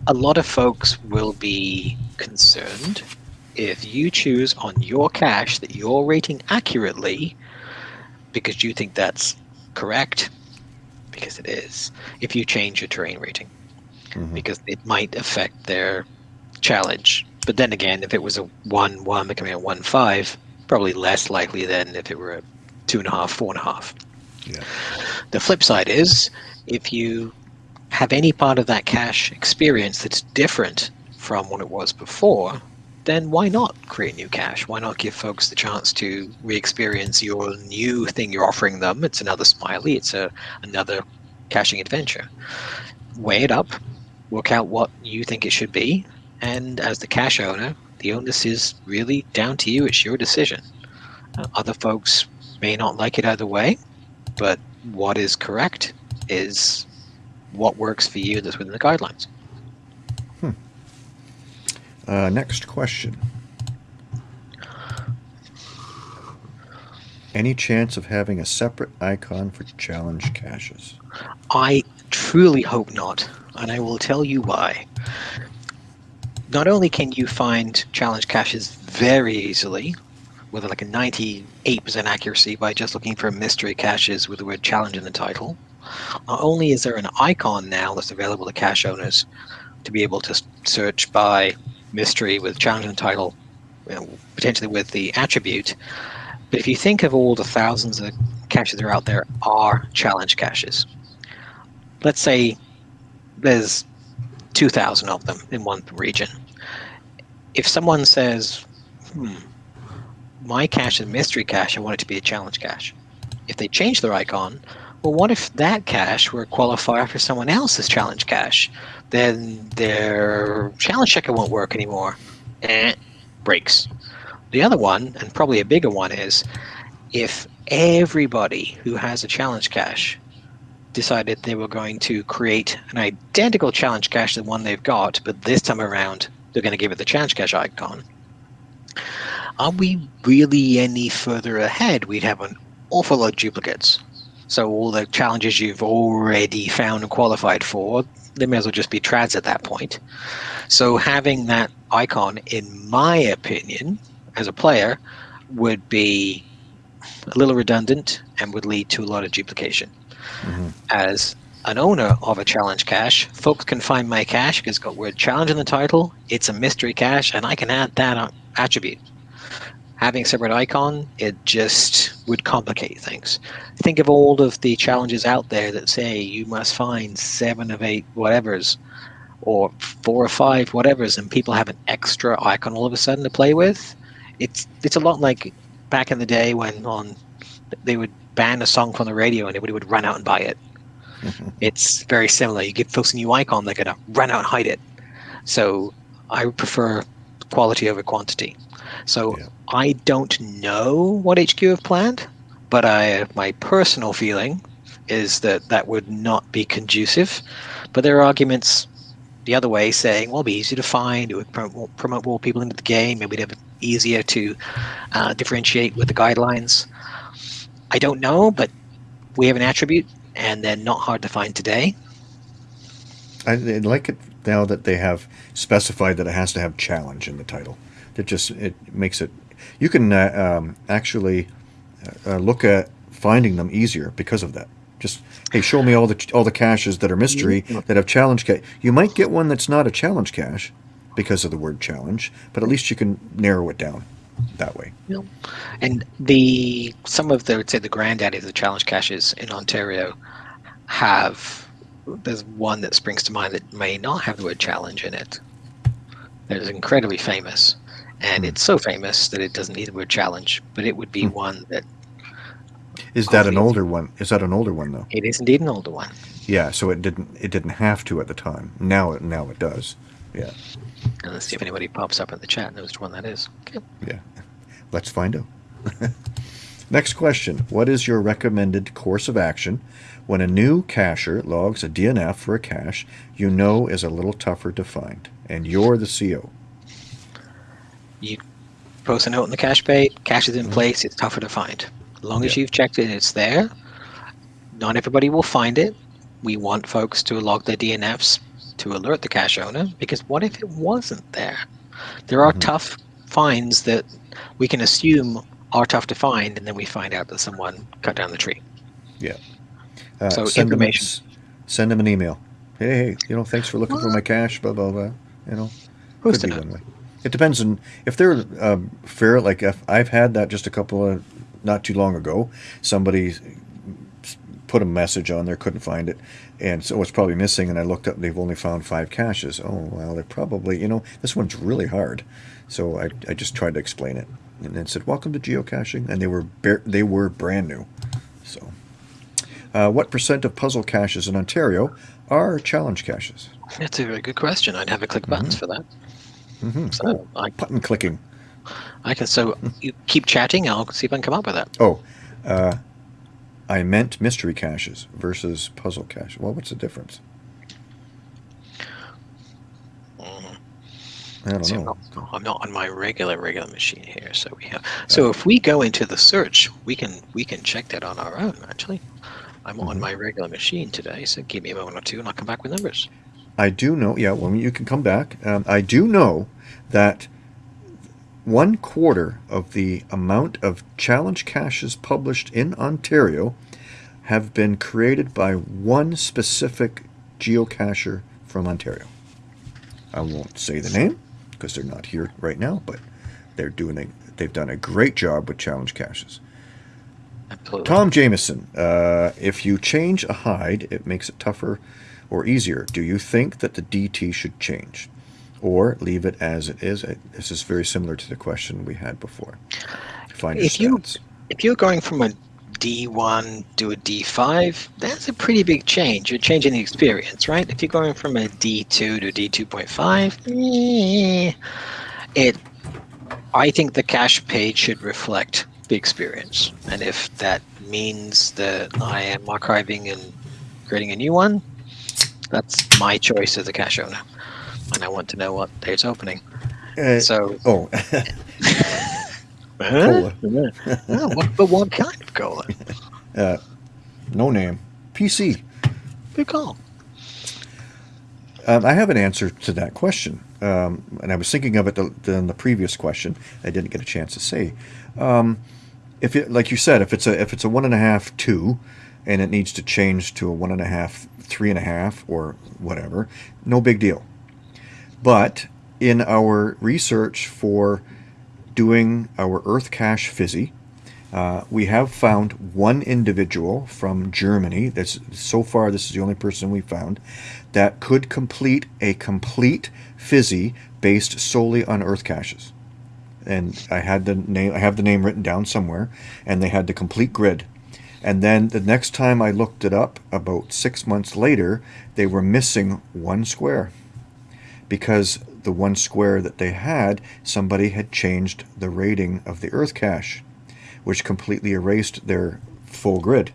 a lot of folks will be concerned if you choose on your cache that you're rating accurately because you think that's correct, because it is, if you change your terrain rating. Mhm. because it might affect their challenge. But then again, if it was a one one becoming a one five, probably less likely than if it were a two and a half, four and a half. Yeah. The flip side is if you have any part of that cache experience that's different from what it was before, then why not create new cache? Why not give folks the chance to re-experience your new thing you're offering them? It's another smiley. It's a another caching adventure. Weigh it up, work out what you think it should be, and as the cache owner, the onus is really down to you. It's your decision. Uh, other folks may not like it either way, but what is correct is what works for you that's within the guidelines. Uh, next question. Any chance of having a separate icon for challenge caches? I truly hope not, and I will tell you why. Not only can you find challenge caches very easily, with like a 98% accuracy by just looking for mystery caches with the word challenge in the title, not only is there an icon now that's available to cache owners to be able to search by mystery with challenge in the title, you know, potentially with the attribute, but if you think of all the thousands of caches that are out there are challenge caches let's say there's 2,000 of them in one region. If someone says, hmm, my cache is mystery cache, I want it to be a challenge cache. If they change their icon, well, what if that cache were a qualifier for someone else's challenge cache? Then their challenge checker won't work anymore. Eh, breaks. The other one, and probably a bigger one, is if everybody who has a challenge cache decided they were going to create an identical challenge cache to the one they've got, but this time around they're going to give it the challenge cache icon. Are we really any further ahead? We'd have an awful lot of duplicates. So all the challenges you've already found and qualified for, they may as well just be trads at that point. So having that icon, in my opinion, as a player, would be a little redundant and would lead to a lot of duplication Mhm. as an owner of a challenge cache, folks can find my cache because it's got word challenge in the title. It's a mystery cache, and I can add that attribute. Having a separate icon, it just would complicate things. Think of all of the challenges out there that say you must find seven of eight whatevers, or four or five whatevers, and people have an extra icon all of a sudden to play with. It's it's a lot like back in the day when on they would ban a song from the radio and everybody would run out and buy it. It's very similar. You give folks a new icon, they're gonna run out and hide it. So I prefer quality over quantity. So Yeah. I don't know what HQ have planned, but I my personal feeling is that that would not be conducive. But there are arguments the other way saying, well, it'd be easier to find, it would promote, promote more people into the game, maybe it'd have it easier to uh, differentiate with the guidelines. I don't know, but we have an attribute, and they're not hard to find today. I, I like it now that they have specified that it has to have challenge in the title. It just it makes it. You can uh, um, actually uh, look at finding them easier because of that. Just hey, show me all the all the caches that are mystery Mhm. that have challenge cache. You might get one that's not a challenge cache, because of the word challenge, but at least you can narrow it down that way. No. And the some of the, would say, the granddaddy of the challenge caches in Ontario have. There's one that springs to mind that may not have the word challenge in it. That is incredibly famous, and it's so famous that it doesn't need the word challenge. But it would be Hmm. one that Is that an older one? Is that an older one though? it is indeed an older one. Yeah, so it didn't it didn't have to at the time. Now it now it does. Yeah. And let's see if anybody pops up in the chat and knows which one that is. Okay. Yeah. Let's find out. Next question. What is your recommended course of action when a new cacher logs a DNF for a cache you know is a little tougher to find and you're the CO? You post a note in the cache page, cache is in Mhm. place, it's tougher to find. As long as you've checked it and it's there, not everybody will find it. We want folks to log their DNFs to alert the cache owner because what if it wasn't there? There are Mhm. tough finds that we can assume are tough to find, and then we find out that someone cut down the tree. Uh, So send them, information. s- send them an email. Hey, hey, you know, thanks for looking for my cache, blah, blah, blah. You know, Post could be one way. It depends on if they're um, fair. Like if I've had that just a couple of not too long ago. Somebody put a message on there, couldn't find it, and so it's probably missing. And I looked up; they've only found five caches. Oh well, they're probably you know this one's really hard. So I, I just tried to explain it and then said, "Welcome to geocaching," and they were they were brand new. So, uh, what percent of puzzle caches in Ontario are challenge caches? That's a very good question. I'd have a click buttons for that. Hmm So I, Button clicking. I can. So you keep chatting. I'll see if I can come up with that. Oh, uh, I meant mystery caches versus puzzle cache. Well, what's the difference? Mhm. I don't See, I'm know. not, I'm not on my regular regular machine here, so we have. So if we go into the search, we can we can check that on our own. Actually, I'm on Mhm. my regular machine today, so give me a moment or two, and I'll come back with numbers. I do know. Yeah, well, you can come back. Um, I do know that one quarter of the amount of challenge caches published in Ontario have been created by one specific geocacher from Ontario. I won't say the name because they're not here right now, but they're doing a, they've done a great job with challenge caches. Absolutely. Tom Jameson, uh, if you change a hide, it makes it tougher or easier. Do you think that the DT should change or leave it as it is? Uh, This is very similar to the question we had before. Find If you- stats. If you're going from a D1 to a D5, that's a pretty big change. You're changing the experience, right? If you're going from a D2 to D2.5, eh, it. I think the cache page should reflect the experience, and if that means that I am archiving and creating a new one, that's my choice as a cache owner, and I want to know what day it's opening. Uh, So, oh, Huh? Oh, what, but what kind of cola? uh, no name. PC. Good call. Um, I have an answer to that question, um, and I was thinking of it the, the, in the previous question. I didn't get a chance to say. Um, if it, like you said, if it's a if it's a one and a half two, and it needs to change to a one and a half three and a half or whatever, no big deal. But in our research for doing our Earth Cache Fizzy, uh, we have found one individual from Germany. That's so far. This is the only person we found that could complete a complete fizzy based solely on Earth caches. And I had the name. I have the name written down somewhere, and they had the complete grid. And then the next time I looked it up, about six months later, they were missing one square because the one square that they had, somebody had changed the rating of the Earth cache which completely erased their full grid.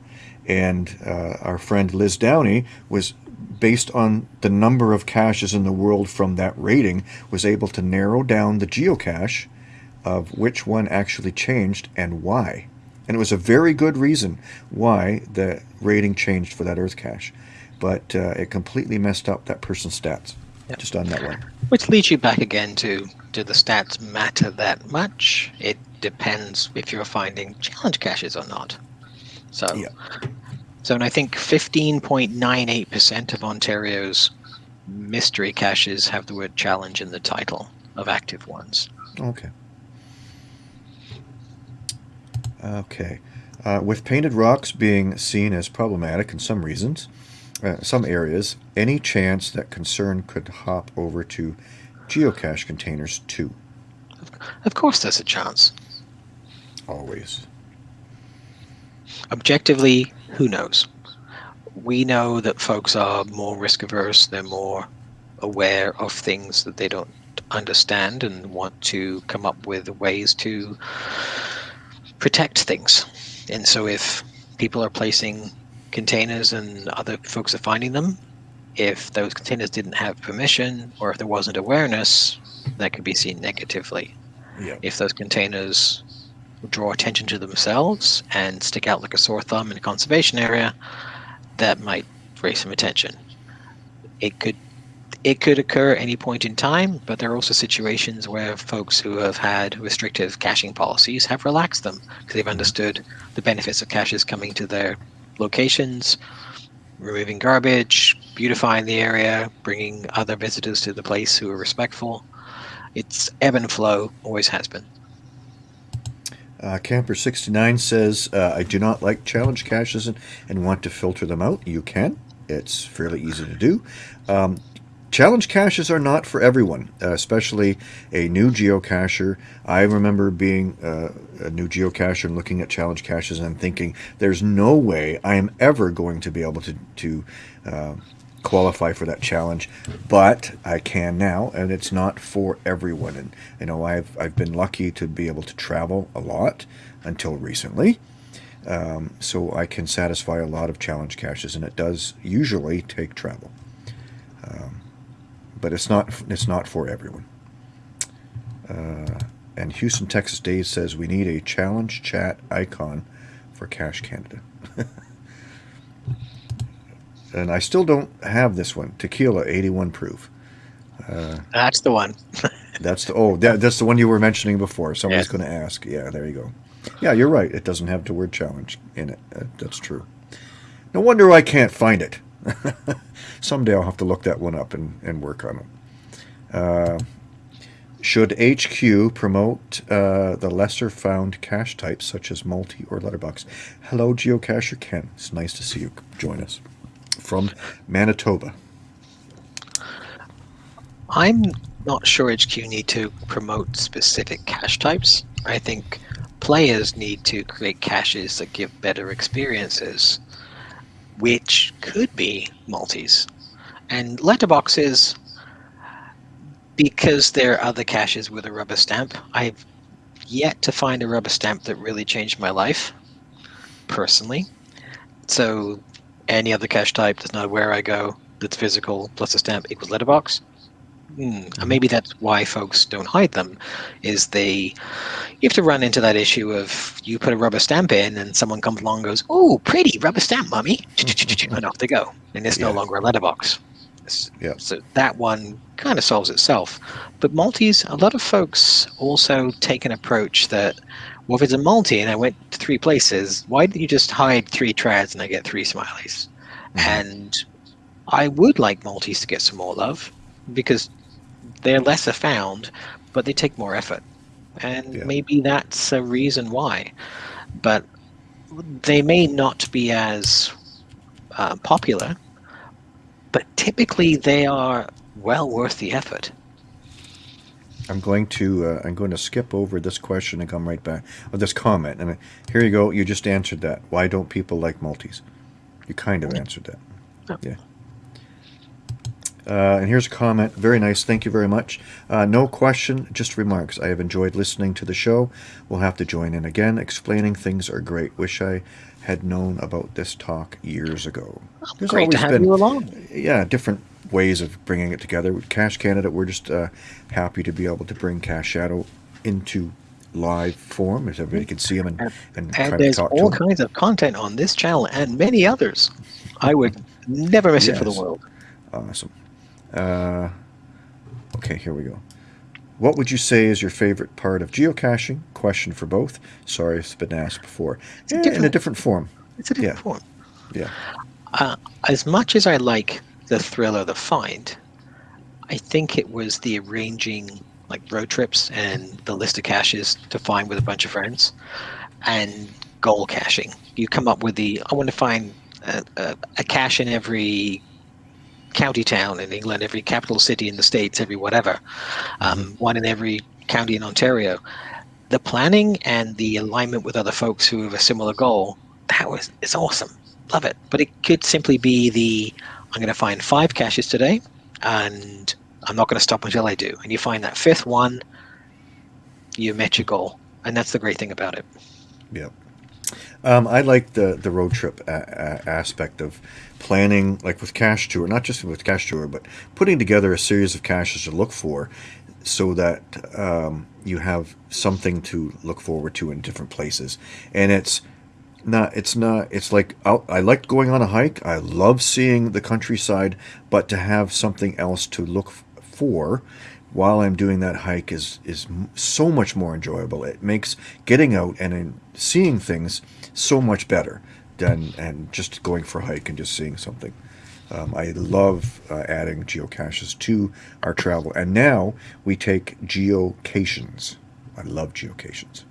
And uh, our friend Liz Downey was based on the number of caches in the world from that rating was able to narrow down the geocache of which one actually changed and why. And it was a very good reason why the rating changed for that Earth cache. But uh, it completely messed up that person's stats Yep. just on that one. Which leads you back again to do the stats matter that much? It depends if you're finding challenge caches or not. So, Yeah. so and I think 15.98% of Ontario's mystery caches have the word challenge in the title of active ones. Okay. Okay. Uh, with painted rocks being seen as problematic in some reasons, uh, some areas, any chance that concern could hop over to geocache containers too? Of course, there's a chance. Always. Objectively, who knows? We know that folks are more risk averse, they're more aware of things that they don't understand and want to come up with ways to protect things. And so if people are placing containers and other folks are finding them, if those containers didn't have permission or if there wasn't awareness, that could be seen negatively. Yeah. If those containers draw attention to themselves and stick out like a sore thumb in a conservation area, that might raise some attention. It could it could occur at any point in time, but there are also situations where folks who have had restrictive caching policies have relaxed them because they've understood the benefits of caches coming to their locations, removing garbage, beautifying the area, bringing other visitors to the place who are respectful. It's ebb and flow, always has been. Uh, Camper69 says, uh, I do not like challenge caches and, and want to filter them out. You can. It's fairly easy to do. Um, Challenge caches are not for everyone, uh, especially a new geocacher. I remember being uh, a new geocacher and looking at challenge caches and thinking, there's no way I am ever going to be able to, to uh, qualify for that challenge, but I can now, and it's not for everyone. And you know, I've I've been lucky to be able to travel a lot until recently, um, so I can satisfy a lot of challenge caches, and it does usually take travel. Um, but it's not it's not for everyone. Uh, and Houston, Texas Dave says we need a challenge chat icon for Cache Canada. and I still don't have this one. Tequila, 81 proof. Uh, that's the one. that's the oh that, that's the one you were mentioning before. Somebody's going to ask. Yeah, there you go. Yeah, you're right. It doesn't have the word challenge in it. Uh, that's true. No wonder I can't find it. Someday I'll have to look that one up and, and work on it. Uh, should HQ promote uh, the lesser found cache types such as multi or letterbox? Hello, geocacher Ken. It's nice to see you join us from Manitoba. I'm not sure HQ need to promote specific cache types. I think players need to create caches that give better experiences which could be multis. And letterboxes, because there are other caches with a rubber stamp, I've yet to find a rubber stamp that really changed my life, personally. So any other cache type that's not Wherigo, that's physical plus a stamp equals letterbox. Mm, maybe that's why folks don't hide them, is they you have to run into that issue of you put a rubber stamp in and someone comes along and goes, "Oh, pretty rubber stamp, mummy," and off they go, and it's yeah. no longer a letterbox. Yeah. So that one kind of solves itself. But multis, a lot of folks also take an approach that, well, if it's a multi and I went to three places, why didn't you just hide three trads and I get three smileys? Mm-hmm. And I would like multis to get some more love because they're lesser found, but they take more effort. And yeah. maybe that's a reason why. But they may not be as uh, popular, typically they are well worth the effort. I'm going to uh, I'm going to skip over this question and come right back of this comment. And here you go. You just answered that. Why don't people like multis? You kind of answered that. Oh. Yeah. Uh, and here's a comment. Very nice. Thank you very much. Uh, no question, just remarks. I have enjoyed listening to the show. We'll have to join in again. Explaining things are great. Wish I had known about this talk years ago. There's great to have been, you along. Yeah, different ways of bringing it together. With Cache Canada, we're just uh, happy to be able to bring Cache Shadow into live form, as everybody can see them and, and, and there's all kinds of content on this channel and many others. I would never miss yes. it for the world. Awesome. Uh, okay, here we go. What would you say is your favorite part of geocaching? Question for both. Sorry if it's been asked before. A in a different form. It's a different yeah. form. Yeah. Uh, as much as I like the thrill of the find, I think it was the arranging like road trips and the list of caches to find with a bunch of friends, and goal caching. You come up with the I want to find a, a, a cache in every county town in England, every capital city in the states, every whatever, um, one in every county in Ontario. The planning and the alignment with other folks who have a similar goal, that was it's awesome. Love it. But it could simply be the I'm going to find five caches today, and I'm not going to stop until I do. And you find that fifth one, you met your goal, and that's the great thing about it. Yep. Um, I like the the road trip a- a- aspect of planning, like with Cache Tour, not just with Cache Tour, but putting together a series of caches to look for, so that um, you have something to look forward to in different places. And it's not, it's not, it's like out, I like going on a hike. I love seeing the countryside, but to have something else to look f- for while I'm doing that hike is is so much more enjoyable. It makes getting out and in, seeing things so much better than and just going for a hike and just seeing something. Um, I love uh, adding geocaches to our travel, and now we take geocations. I love geocations.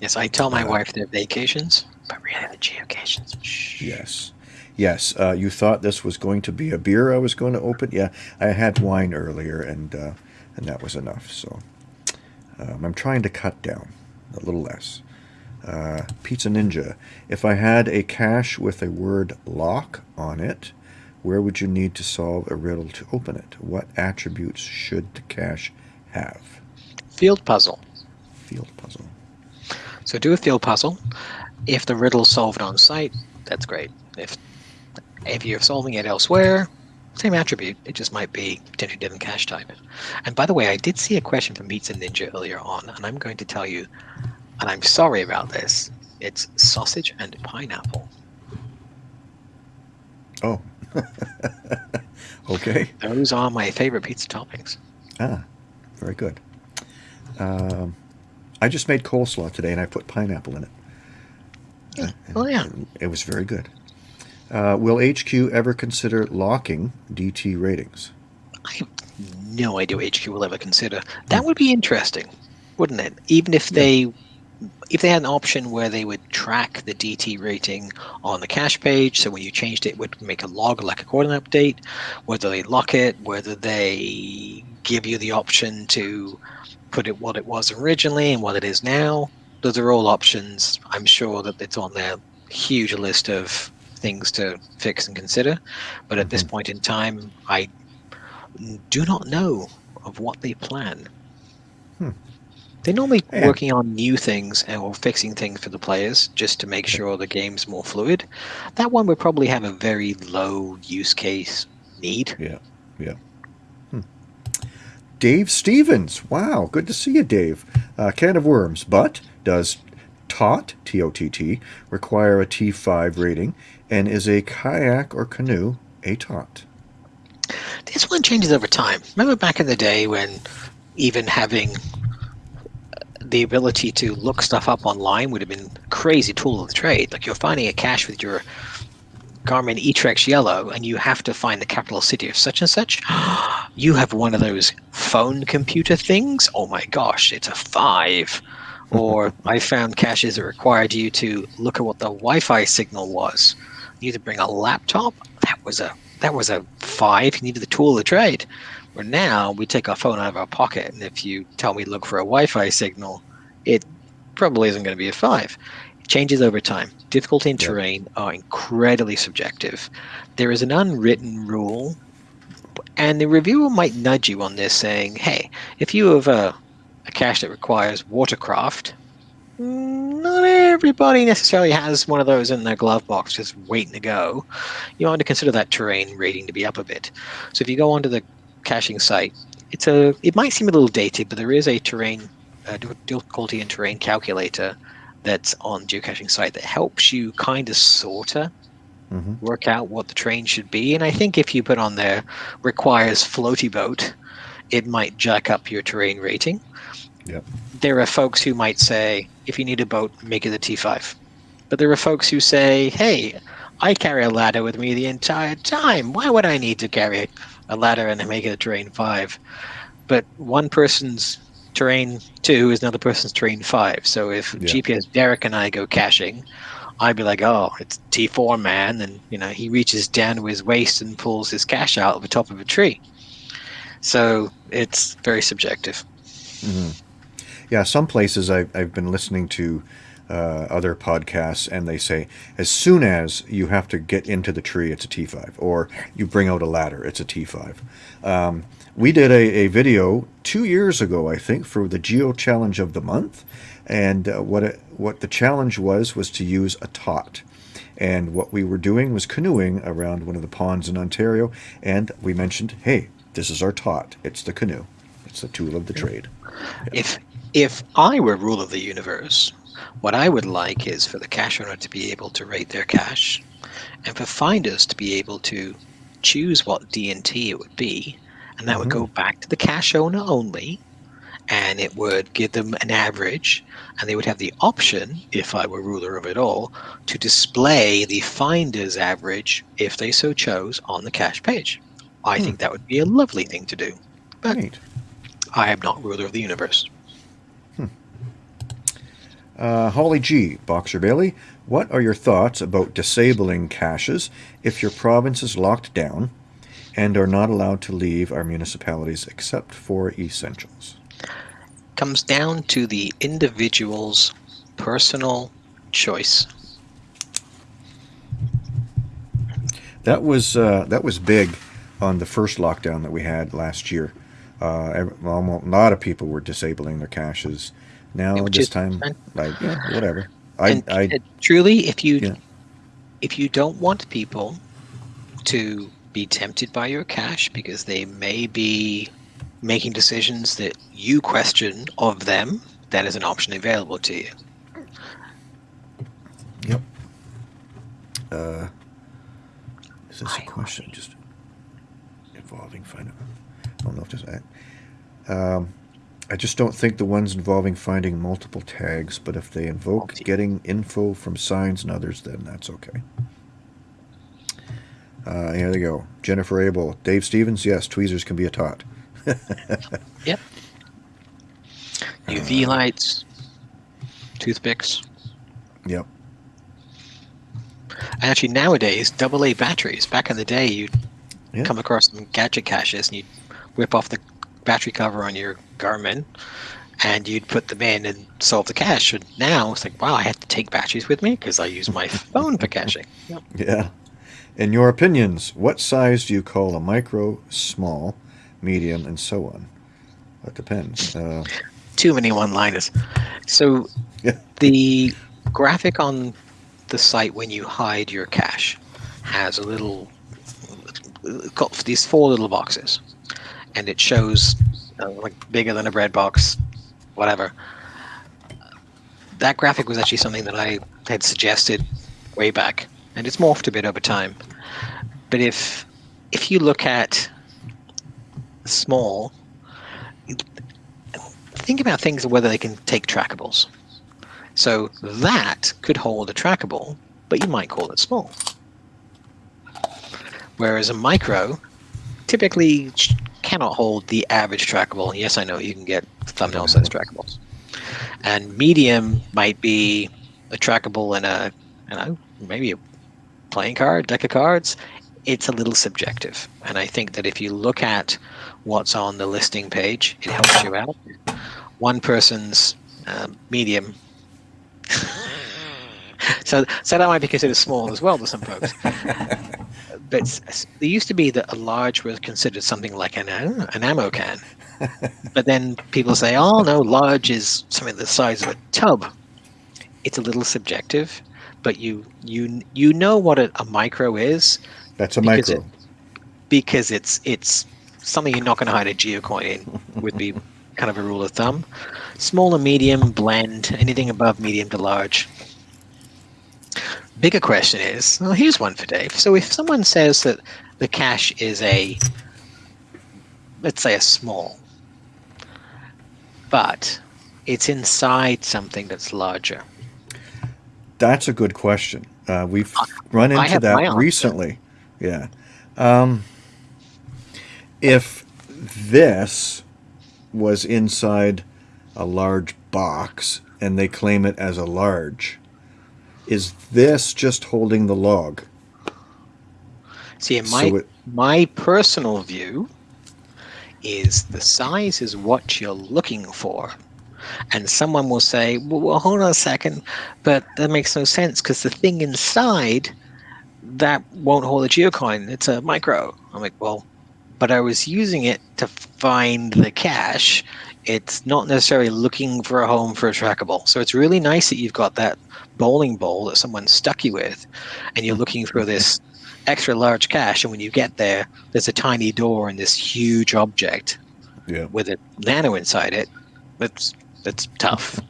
Yes, I tell my Uh, wife they're vacations, but really the geocations. Shh. Yes. Yes, uh, you thought this was going to be a beer I was going to open. Yeah, I had wine earlier, and uh, and that was enough. So um, I'm trying to cut down a little less. Uh, Pizza Ninja. If I had a cache with a word lock on it, where would you need to solve a riddle to open it? What attributes should the cache have? Field puzzle. Field puzzle. So do a field puzzle. If the riddle's solved on site, that's great. If if you're solving it elsewhere, same attribute. It just might be potentially different cache type. And by the way, I did see a question from Pizza Ninja earlier on, and I'm going to tell you, and I'm sorry about this. It's sausage and pineapple. Oh. okay. Those are my favorite pizza toppings. Ah, very good. Um, I just made coleslaw today, and I put pineapple in it. Yeah. Oh yeah. It was very good. Uh, will HQ ever consider locking DT ratings? I have no idea what HQ will ever consider. That would be interesting, wouldn't it? Even if they if they had an option where they would track the DT rating on the cache page, so when you changed it, it would make a log like a coordinate update, whether they lock it, whether they give you the option to put it what it was originally and what it is now. Those are all options. I'm sure that it's on their huge list of things to fix and consider. But at this Mhm. point in time, I do not know of what they plan. Hmm. They're normally Yeah. working on new things and or fixing things for the players just to make sure the game's more fluid. That one would probably have a very low use case need. Yeah, yeah. Hmm. Dave Stevens. Wow, good to see you, Dave. Uh, can of worms. But does TOT, T O T T, require a T5 rating? And is a kayak or canoe a TOT? This one changes over time. Remember back in the day when even having the ability to look stuff up online would have been crazy tool of the trade. Like you're finding a cache with your Garmin eTrex Yellow and you have to find the capital city of such and such. You have one of those phone computer things. Oh my gosh, it's a five. Or I found caches that required you to look at what the Wi-Fi signal was. You had to bring a laptop. That was a that was a five. You needed the tool of the trade. Where now we take our phone out of our pocket, and if you tell me look for a Wi-Fi signal, it probably isn't going to be a five. It changes over time. Difficulty and Yeah. terrain are incredibly subjective. There is an unwritten rule, and the reviewer might nudge you on this, saying, "Hey, if you have a, a cache that requires watercraft, not everybody necessarily has one of those in their glove box just waiting to go. You want to consider that terrain rating to be up a bit. So if you go onto the caching site, it's a it might seem a little dated, but there is a terrain uh, difficulty and terrain calculator that's on geocaching site that helps you kind of sorta hmm work out what the terrain should be. And I think if you put on there requires floaty boat, it might jack up your terrain rating. Yep. There are folks who might say, if you need a boat, make it a T5. But there are folks who say, hey, I carry a ladder with me the entire time. Why would I need to carry a ladder and make it a terrain five. But one person's terrain two is another person's terrain five. So if Yeah. GPS Derek and I go caching, I'd be like, oh, it's T4 man. And, you know, he reaches down to his waist and pulls his cache out of the top of a tree. So it's very subjective. Mm-hmm. Yeah, some places I've, I've been listening to uh, other podcasts, and they say as soon as you have to get into the tree, it's a T5, or you bring out a ladder, it's a T5. Um, we did a, a video two years ago, I think, for the Geo Challenge of the Month, and uh, what it, what the challenge was was to use a tot. And what we were doing was canoeing around one of the ponds in Ontario, and we mentioned, hey, this is our tot. It's the canoe. It's the tool of the trade. If if I were rule of the universe, what I would like is for the cache owner to be able to rate their cache and for finders to be able to choose what DNT it would be, and that would go mm-hmm. back to the cache owner only, and it would give them an average, and they would have the option, if I were ruler of it all, to display the finder's average, if they so chose, on the cache page. I hmm. think that would be a lovely thing to do. But Neat. I am not ruler of the universe. Uh, Holly G. Boxer Bailey, what are your thoughts about disabling caches if your province is locked down and are not allowed to leave our municipalities except for essentials? comes down to the individual's personal choice. That was uh, that was big on the first lockdown that we had last year. Uh, a lot of people were disabling their caches. Now which this time, fine. like yeah, whatever. I, and, I and truly, if you Yeah. if you don't want people to be tempted by your cache because they may be making decisions that you question of them, that is an option available to you. Yep. Uh, is this a question just involving finding? I don't know if there's. I, um, I just don't think the ones involving finding multiple tags, but if they invoke getting info from signs and others, then that's okay. Uh, here they go. Jennifer Abel, Dave Stevens. Yes, tweezers can be a tot. Yep. UV lights, toothpicks. Yep. And actually, nowadays, AA batteries. Back in the day, you'd come across some gadget caches and you'd whip off the battery cover on your Garmin and you'd put them in and solve the cache. And now it's like, wow, I have to take batteries with me because I use my phone for caching. Yep. Yeah. In your opinions, what size do you call a micro, small, medium, and so on? That depends. Uh, Too many one liners. So Yeah. the graphic on the site when you hide your cache has a little, got these four little boxes. And it shows uh, like bigger than a bread box, whatever. That graphic was actually something that I had suggested way back, and it's morphed a bit over time. But if if you look at small, think about things whether they can take trackables. So that could hold a trackable, but you might call it small. Whereas a micro typically cannot hold the average trackable. Yes, I know you can get thumbnail size trackables. And medium might be a trackable in a, you know, maybe a playing card, deck of cards. It's a little subjective. And I think that if you look at what's on the listing page, it helps you out. One person's um, medium. so, so that might be considered small as well to some folks. but there used to be that a large was considered something like an, an ammo can. but then people say, oh no, large is something the size of a tub. It's a little subjective, but you you you know what a, a micro is that's a Because micro. because it's it's something you're not going to hide a geocoin in would be kind of a rule of thumb. Small and medium blend anything above medium to large. Bigger question is, well, here's one for Dave. So if someone says that the cache is a, let's say a small, but it's inside something that's larger. That's a good question. Uh, we've run into that recently. Yeah. Um, if this was inside a large box and they claim it as a large, is this just holding the log? See, in my So it- my personal view is the size is what you're looking for. And someone will say, well, well hold on a second, but that makes no sense because the thing inside that won't hold a geocoin. It's a micro. I'm like, well, but I was using it to find the cache. It's not necessarily looking for a home for a trackable. So it's really nice that you've got that bowling ball that someone stuck you with, and you're looking for mm-hmm. this extra large cache. And when you get there, there's a tiny door and this huge object Yeah. with a nano inside it. That's that's tough.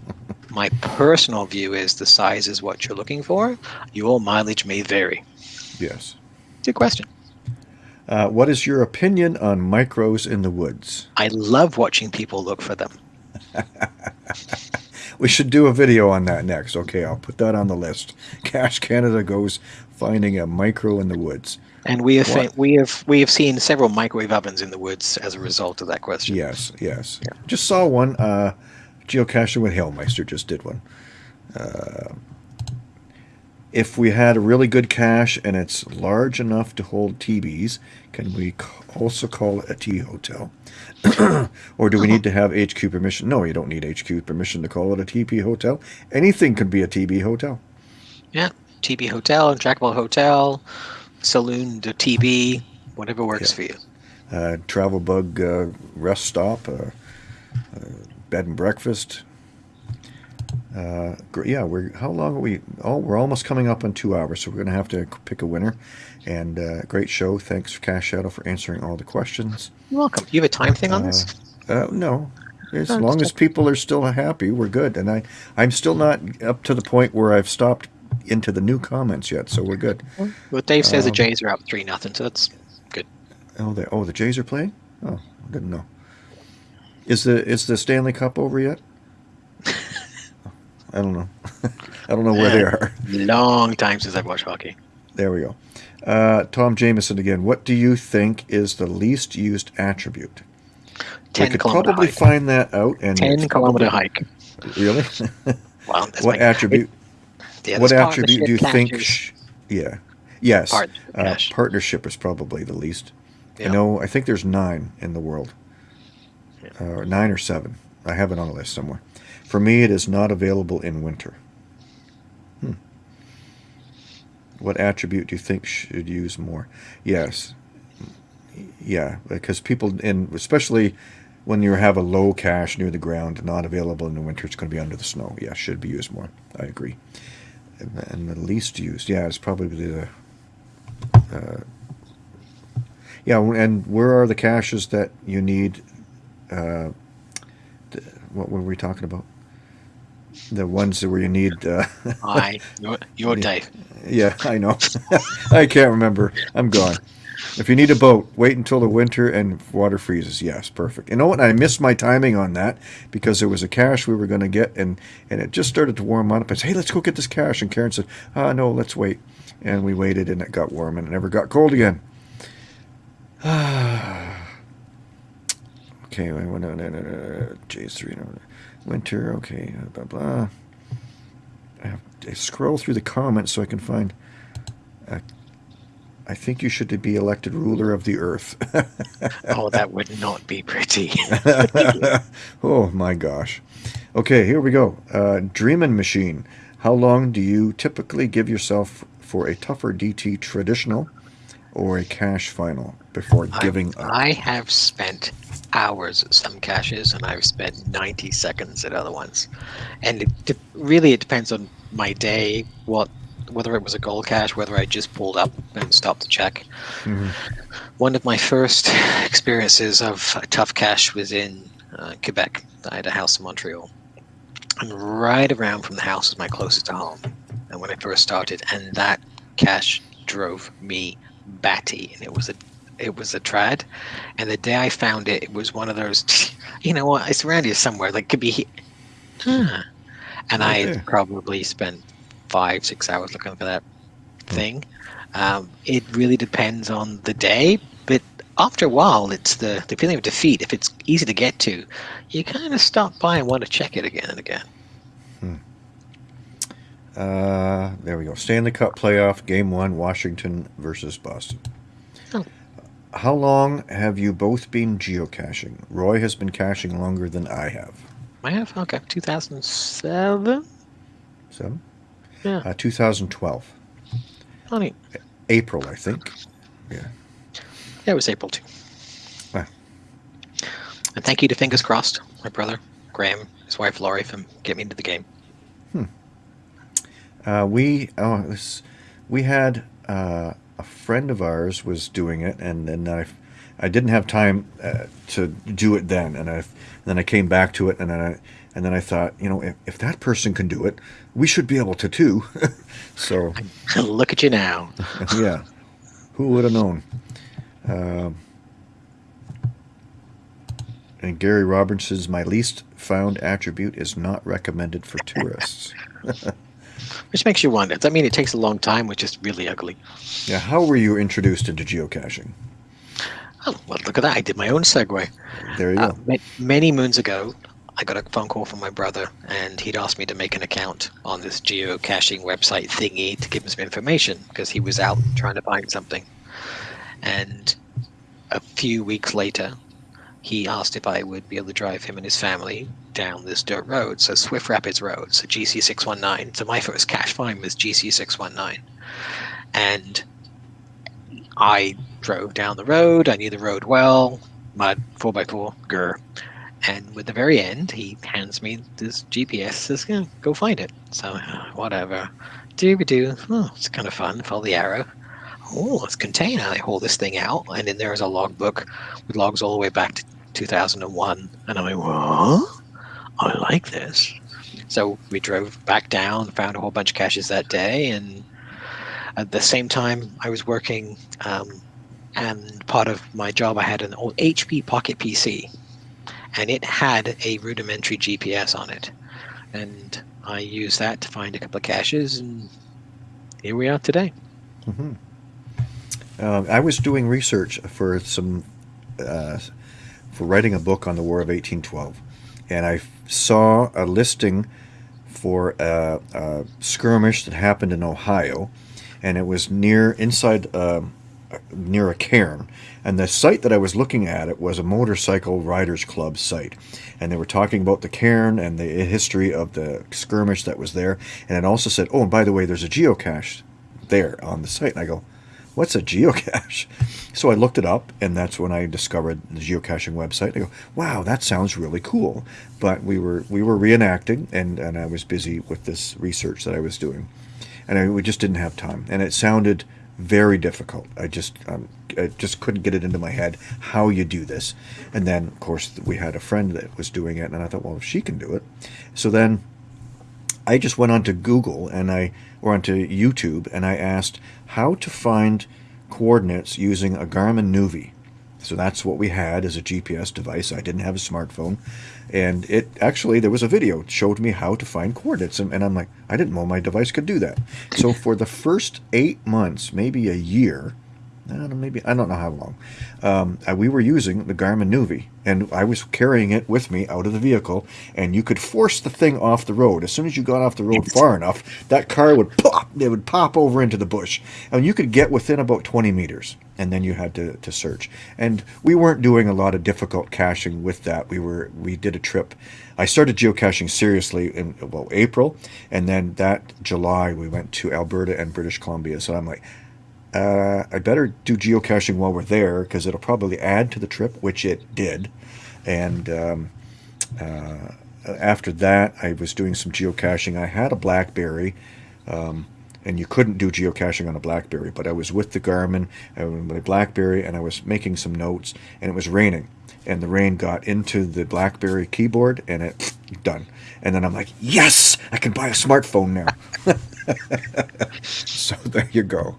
My personal view is the size is what you're looking for. Your mileage may vary. Yes. Good question. Uh, what is your opinion on micros in the woods? I love watching people look for them. We should do a video on that next. Okay, I'll put that on the list. Cache Canada goes finding a micro in the woods. And we have What? we have we have seen several microwave ovens in the woods as a result of that question. Yes, yes. Just saw one. Uh, geocaching with Hailmeister just did one. Uh, if we had a really good cache and it's large enough to hold TBs, can we also call it a TB hotel? or do we need to have HQ permission? No, you don't need HQ permission to call it a TB hotel. Anything could be a TB hotel. Yeah. TB hotel and trackable hotel, saloon to TB, whatever works Yeah. for you. uh, travel bug uh, rest stop, uh, uh, bed and breakfast. Uh, yeah, we're how long are we? Oh, we're almost coming up on two hours, so we're gonna have to pick a winner. And uh, great show. Thanks, for Cache Shadow, for answering all the questions. You're welcome. Do You have a time thing on this? Uh, no, as No, long as people are still happy, we're good. And I, I'm still not up to the point where I've stopped into the new comments yet, so we're good. Well, Dave says the Um, Jays are up three nothing, so that's good. Oh, the oh the Jays are playing. Oh, I didn't know. Is the is the Stanley Cup over yet? I don't know. I don't know where they are. Long time since I've watched hockey. There we go. Uh, Tom Jameson again. What do you think is the least used attribute? Ten we could probably hike. find that out. And Ten kilometer probably- hike. Really? Wow. That's what my- attribute? Yeah, what attribute do you think? Sh- yeah. Yes. Partnership Uh, partnership is probably the least. Yeah. I know. I think there's nine in the world. Uh, nine or seven. I have it on a list somewhere. For me, it is not available in winter. Hmm. What attribute do you think should use more? Yes. Yeah, because people especially when you have a low cache near the ground, not available in the winter, it's going to be under the snow. Yeah, should be used more. I agree. And, and the least used, yeah, it's probably the. Uh, yeah, and where are the caches that you need? Uh, what were we talking about? The ones where you need. Uh, you're, you're Yeah. Dave. yeah, I know. I can't remember. I'm gone. If you need a boat, wait until the winter and water freezes. Yes, perfect. You know what? I missed my timing on that because there was a cache we were going to get, and and it just started to warm up. I said, "Hey, let's go get this cache," and Karen said, "Ah, no, let's wait." And we waited, and it got warm, and it never got cold again. okay, I went on J's three winter. Okay, blah blah. I have to scroll through the comments so I can find. Uh, I think you should be elected ruler of the earth. Oh, that would not be pretty. oh my gosh. Okay, here we go. Uh, Dreamin' Machine. How long do you typically give yourself for a tougher DT traditional or a cache final before giving up? I have spent hours at some caches, and I've spent 90 seconds at other ones. And it really, it depends on my day, what whether it was a gold cache, whether I just pulled up and stopped to check. Mhm. One of my first experiences of a tough cache was in uh, Quebec. I had a house in Montreal. And right around from the house was my closest to home. And when I first started, and that cache drove me batty. And it was a it was a trad. And the day I found it, it was one of those you know what, it's around here somewhere. Like could be he- huh. And I Okay. had probably spent five, six hours looking for that thing. Um, it really depends on the day, but after a while, it's the, the feeling of defeat. If it's easy to get to, you kind of stop by and want to check it again and again. Uh, there we go. Stanley Cup playoff, game one, Washington versus Boston. Oh. How long have you both been geocaching? Roy has been caching longer than I have. I have okay, 2007. So, Yeah, uh, 2012. honey. April, I think. Yeah. Yeah, it was April too. Ah. And thank you to Fingers Crossed, my brother Graham, his wife Laurie, for getting me into the game. Uh, we oh this, we had uh, a friend of ours was doing it, and then I, I didn't have time uh, to do it then, and I then I came back to it, and then I and then I thought, you know, if, if that person can do it, we should be able to too. so Look at you now. yeah, who would have known? Um, and Gary Robinson's my least found attribute is not recommended for tourists. Which makes you wonder. That mean it takes a long time, which is really ugly? Yeah, how were you introduced into geocaching? Oh, well, look at that. I did my own segue. There you Uh, go. many moons ago, I got a phone call from my brother, and he'd asked me to make an account on this geocaching website thingy to give him some information because he was out trying to find something. And a few weeks later, he asked if I would be able to drive him and his family down this dirt road, so Swift Rapids Road, so GC619. So my first cache find was GC619. And I drove down the road. I knew the road well. Mud, 4x4, grr. And with the very end, he hands me this GPS, says, yeah, go find it. So, uh, whatever. Do do. Oh, it's kind of fun. Follow the arrow. Oh, it's contained. I haul this thing out, and then there's a logbook with logs all the way back to 2001. And I'm like, what? I like this. So we drove back down, found a whole bunch of caches that day, and at the same time, I was working, um, and part of my job, I had an old HP Pocket PC, and it had a rudimentary GPS on it, and I used that to find a couple of caches, and here we are today. hmm Um, I was doing research for some uh, for writing a book on the War of 1812, and I saw a listing for a, a skirmish that happened in Ohio, and it was near inside um near a cairn. And the site that I was looking at it was a motorcycle riders club site, and they were talking about the cairn and the history of the skirmish that was there. And it also said, "Oh, and by the way, there's a geocache there on the site." And I go, what's a geocache? So I looked it up, and that's when I discovered the geocaching website. I go, wow, that sounds really cool. But we were we were reenacting, and, and I was busy with this research that I was doing, and I, we just didn't have time, and it sounded very difficult. I just um, I just couldn't get it into my head how you do this. And then, of course, we had a friend that was doing it, and I thought, well, if she can do it, so then I just went onto Google and I or onto YouTube and I asked how to find coordinates using a Garmin Nuvi. So that's what we had as a GPS device. I didn't have a smartphone. And it actually, there was a video showed me how to find coordinates. And, and I'm like, I didn't know my device could do that. So for the first eight months, maybe a year, I don't know, maybe I don't know how long. Um, uh, we were using the Garmin Nuvi, and I was carrying it with me out of the vehicle. And you could force the thing off the road. As soon as you got off the road far enough, that car would pop. It would pop over into the bush, and you could get within about 20 meters, and then you had to, to search. And we weren't doing a lot of difficult caching with that. We were we did a trip. I started geocaching seriously in well April, and then that July we went to Alberta and British Columbia. So I'm like, uh, I better do geocaching while we're there because it'll probably add to the trip, which it did. And um, uh, after that, I was doing some geocaching. I had a BlackBerry, um, and you couldn't do geocaching on a BlackBerry, but I was with the Garmin, uh, my BlackBerry, and I was making some notes, and it was raining. And the rain got into the BlackBerry keyboard, and it done. And then I'm like, yes, I can buy a smartphone now. so there you go.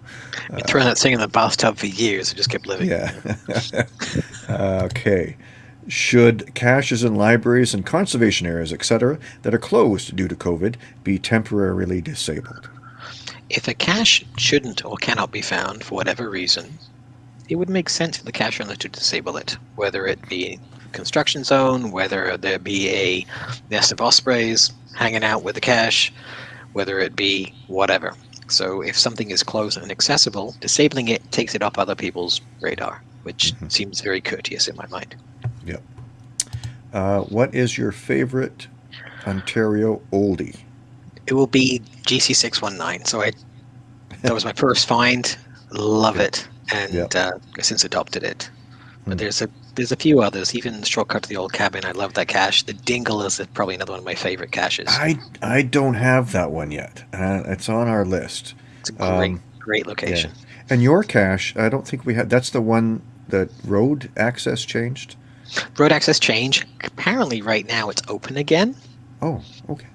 Been throwing that thing in the bathtub for years. I just kept living. Yeah. okay. Should caches in libraries and conservation areas, etc., that are closed due to COVID be temporarily disabled? If a cache shouldn't or cannot be found for whatever reason, it would make sense for the cache owner to disable it, whether it be construction zone, whether there be a nest of ospreys hanging out with the cache, whether it be whatever. So if something is closed and accessible, disabling it takes it off other people's radar, which Mhm. seems very courteous in my mind. Yep. Uh, what is your favorite Ontario oldie? It will be GC619. So I that was my first find. Love it, and Yep. uh, since adopted it. But Hmm. there's a there's a few others. Even shortcut to the old cabin. I love that cache. The Dingle is probably another one of my favorite caches. I I don't have that one yet. Uh, it's on our list. It's a great um, great location. And your cache, I don't think we had. That's the one that road access changed. Road access change. Apparently, right now it's open again. Oh, okay.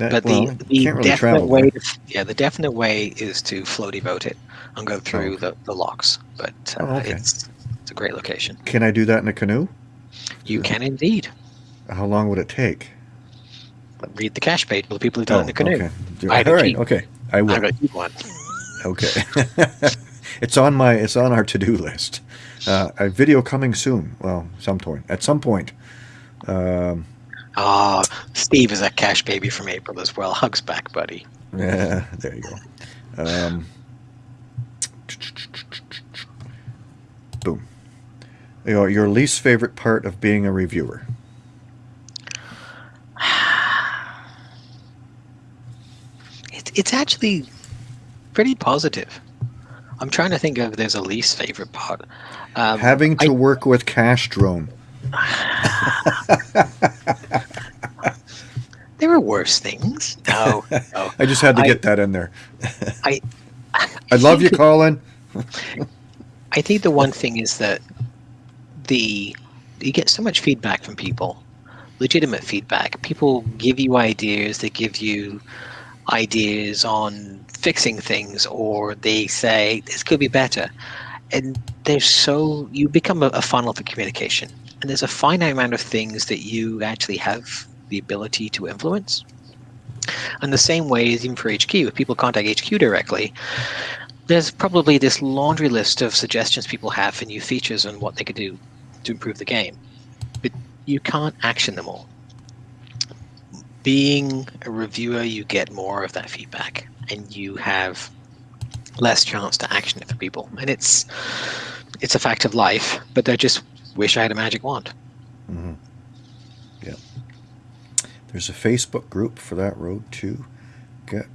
That, But well, the, the really definite way, to, yeah, the definite way is to floaty boat it and go through okay. the, the locks. But uh, Oh, okay. it's it's a great location. Can I do that in a canoe? You can indeed How long would it take? read the cache page for the people who've done it in the canoe. okay. Do- I have a right. keep. Okay. I will. gonna keep one. Okay. it's on my. It's on our to-do list. Uh, a video coming soon. Well, some point. At some point. Um, Ah, Steve is a cache baby from April as well. Hugs back, buddy. yeah. There you go. Um, boom. Your, your least favorite part of being a reviewer. It's it's actually pretty positive. I'm trying to think of there's a least favorite part. Um, Having to I- work with Cash Drone. There are worse things. No, oh, no. Oh. I just had to I- get that in there. I I love you, Colin. I think the one thing is that the you get so much feedback from people, legitimate feedback. People give you ideas. They give you ideas on fixing things, or they say this could be better. And there's so you become a, a funnel for communication, and there's a finite amount of things that you actually have the ability to influence. And the same way as even for HQ, if people contact HQ directly, there's probably this laundry list of suggestions people have for new features and what they could do to improve the game. But you can't action them all. Being a reviewer, you get more of that feedback and you have less chance to action it for people. And it's it's a fact of life, but I just wish I had a magic wand. Mm-hmm. Yeah. There's a Facebook group for that road too. Get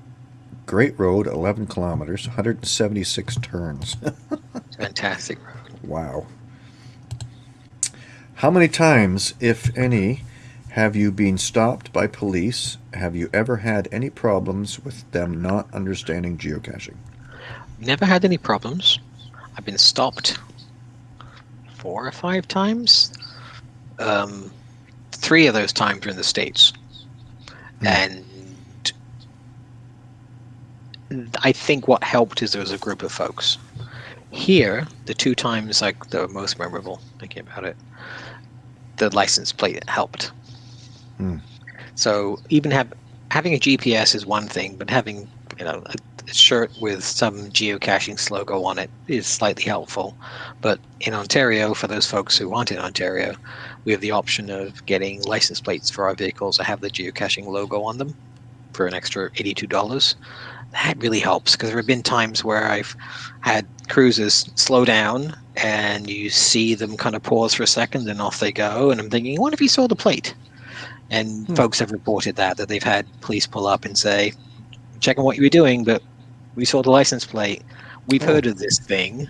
great road, 11 kilometers, 176 turns. Fantastic. wow. How many times, if any, have you been stopped by police? Have you ever had any problems with them not understanding geocaching? Never had any problems. I've been stopped four or five times. Um, three of those times were in the States. Hmm. And I think what helped is there was a group of folks. Here, the two times like the most memorable, thinking about it, the license plate helped. Hmm. So even have having a GPS is one thing, but having you know a shirt with some geocaching logo on it is slightly helpful. But in Ontario, for those folks who aren't in Ontario, we have the option of getting license plates for our vehicles that have the geocaching logo on them for an extra eighty-two dollars. That really helps because there have been times where I've had cruisers slow down and you see them kind of pause for a second and off they go, and I'm thinking, what if you saw the plate? And Hmm. folks have reported that that they've had police pull up and say, checking what you were doing, but we saw the license plate. We've Oh. heard of this thing.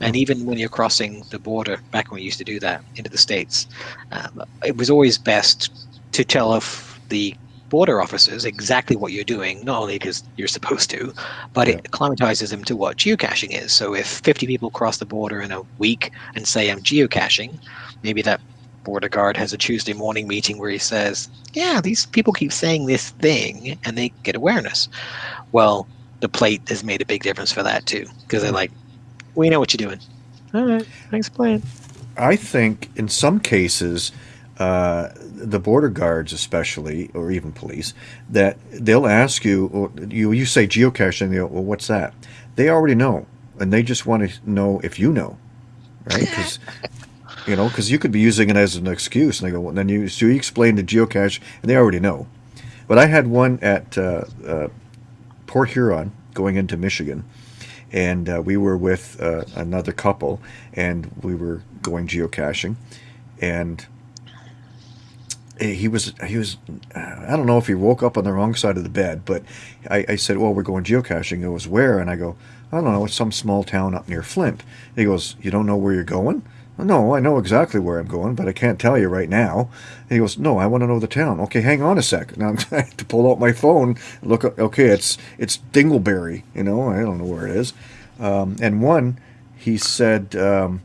And even when you're crossing the border, back when we used to do that into the States, um, it was always best to tell of the border officers exactly what you're doing, not only because you're supposed to, but it acclimatizes them to what geocaching is. So if 50 people cross the border in a week and say, I'm geocaching, maybe that border guard has a Tuesday morning meeting where he says, Yeah, these people keep saying this thing, and they get awareness. Well, the plate has made a big difference for that too, because they're like, We know what you're doing. All right, thanks for playing. I think in some cases, uh, the border guards, especially, or even police, that they'll ask you, or you you say geocaching, they go, well, what's that? They already know, and they just want to know if you know. right? Because you know, because you could be using it as an excuse, and they go, well, then you so you explain the geocache, and they already know. But I had one at uh, uh, Port Huron going into Michigan, and uh, we were with uh, another couple, and we were going geocaching, and he was he was I don't know if he woke up on the wrong side of the bed, but I, I said, "Well, we're going geocaching." He goes, "Where?" And I go, "I don't know. It's some small town up near Flint." He goes, "You don't know where you're going?" No, I know exactly where I'm going, but I can't tell you right now. And he goes, No, I want to know the town. Okay, hang on a sec. Now I'm trying to pull out my phone. Look, okay, it's it's Dingleberry. You know, I don't know where it is. Um, and one, he said, um,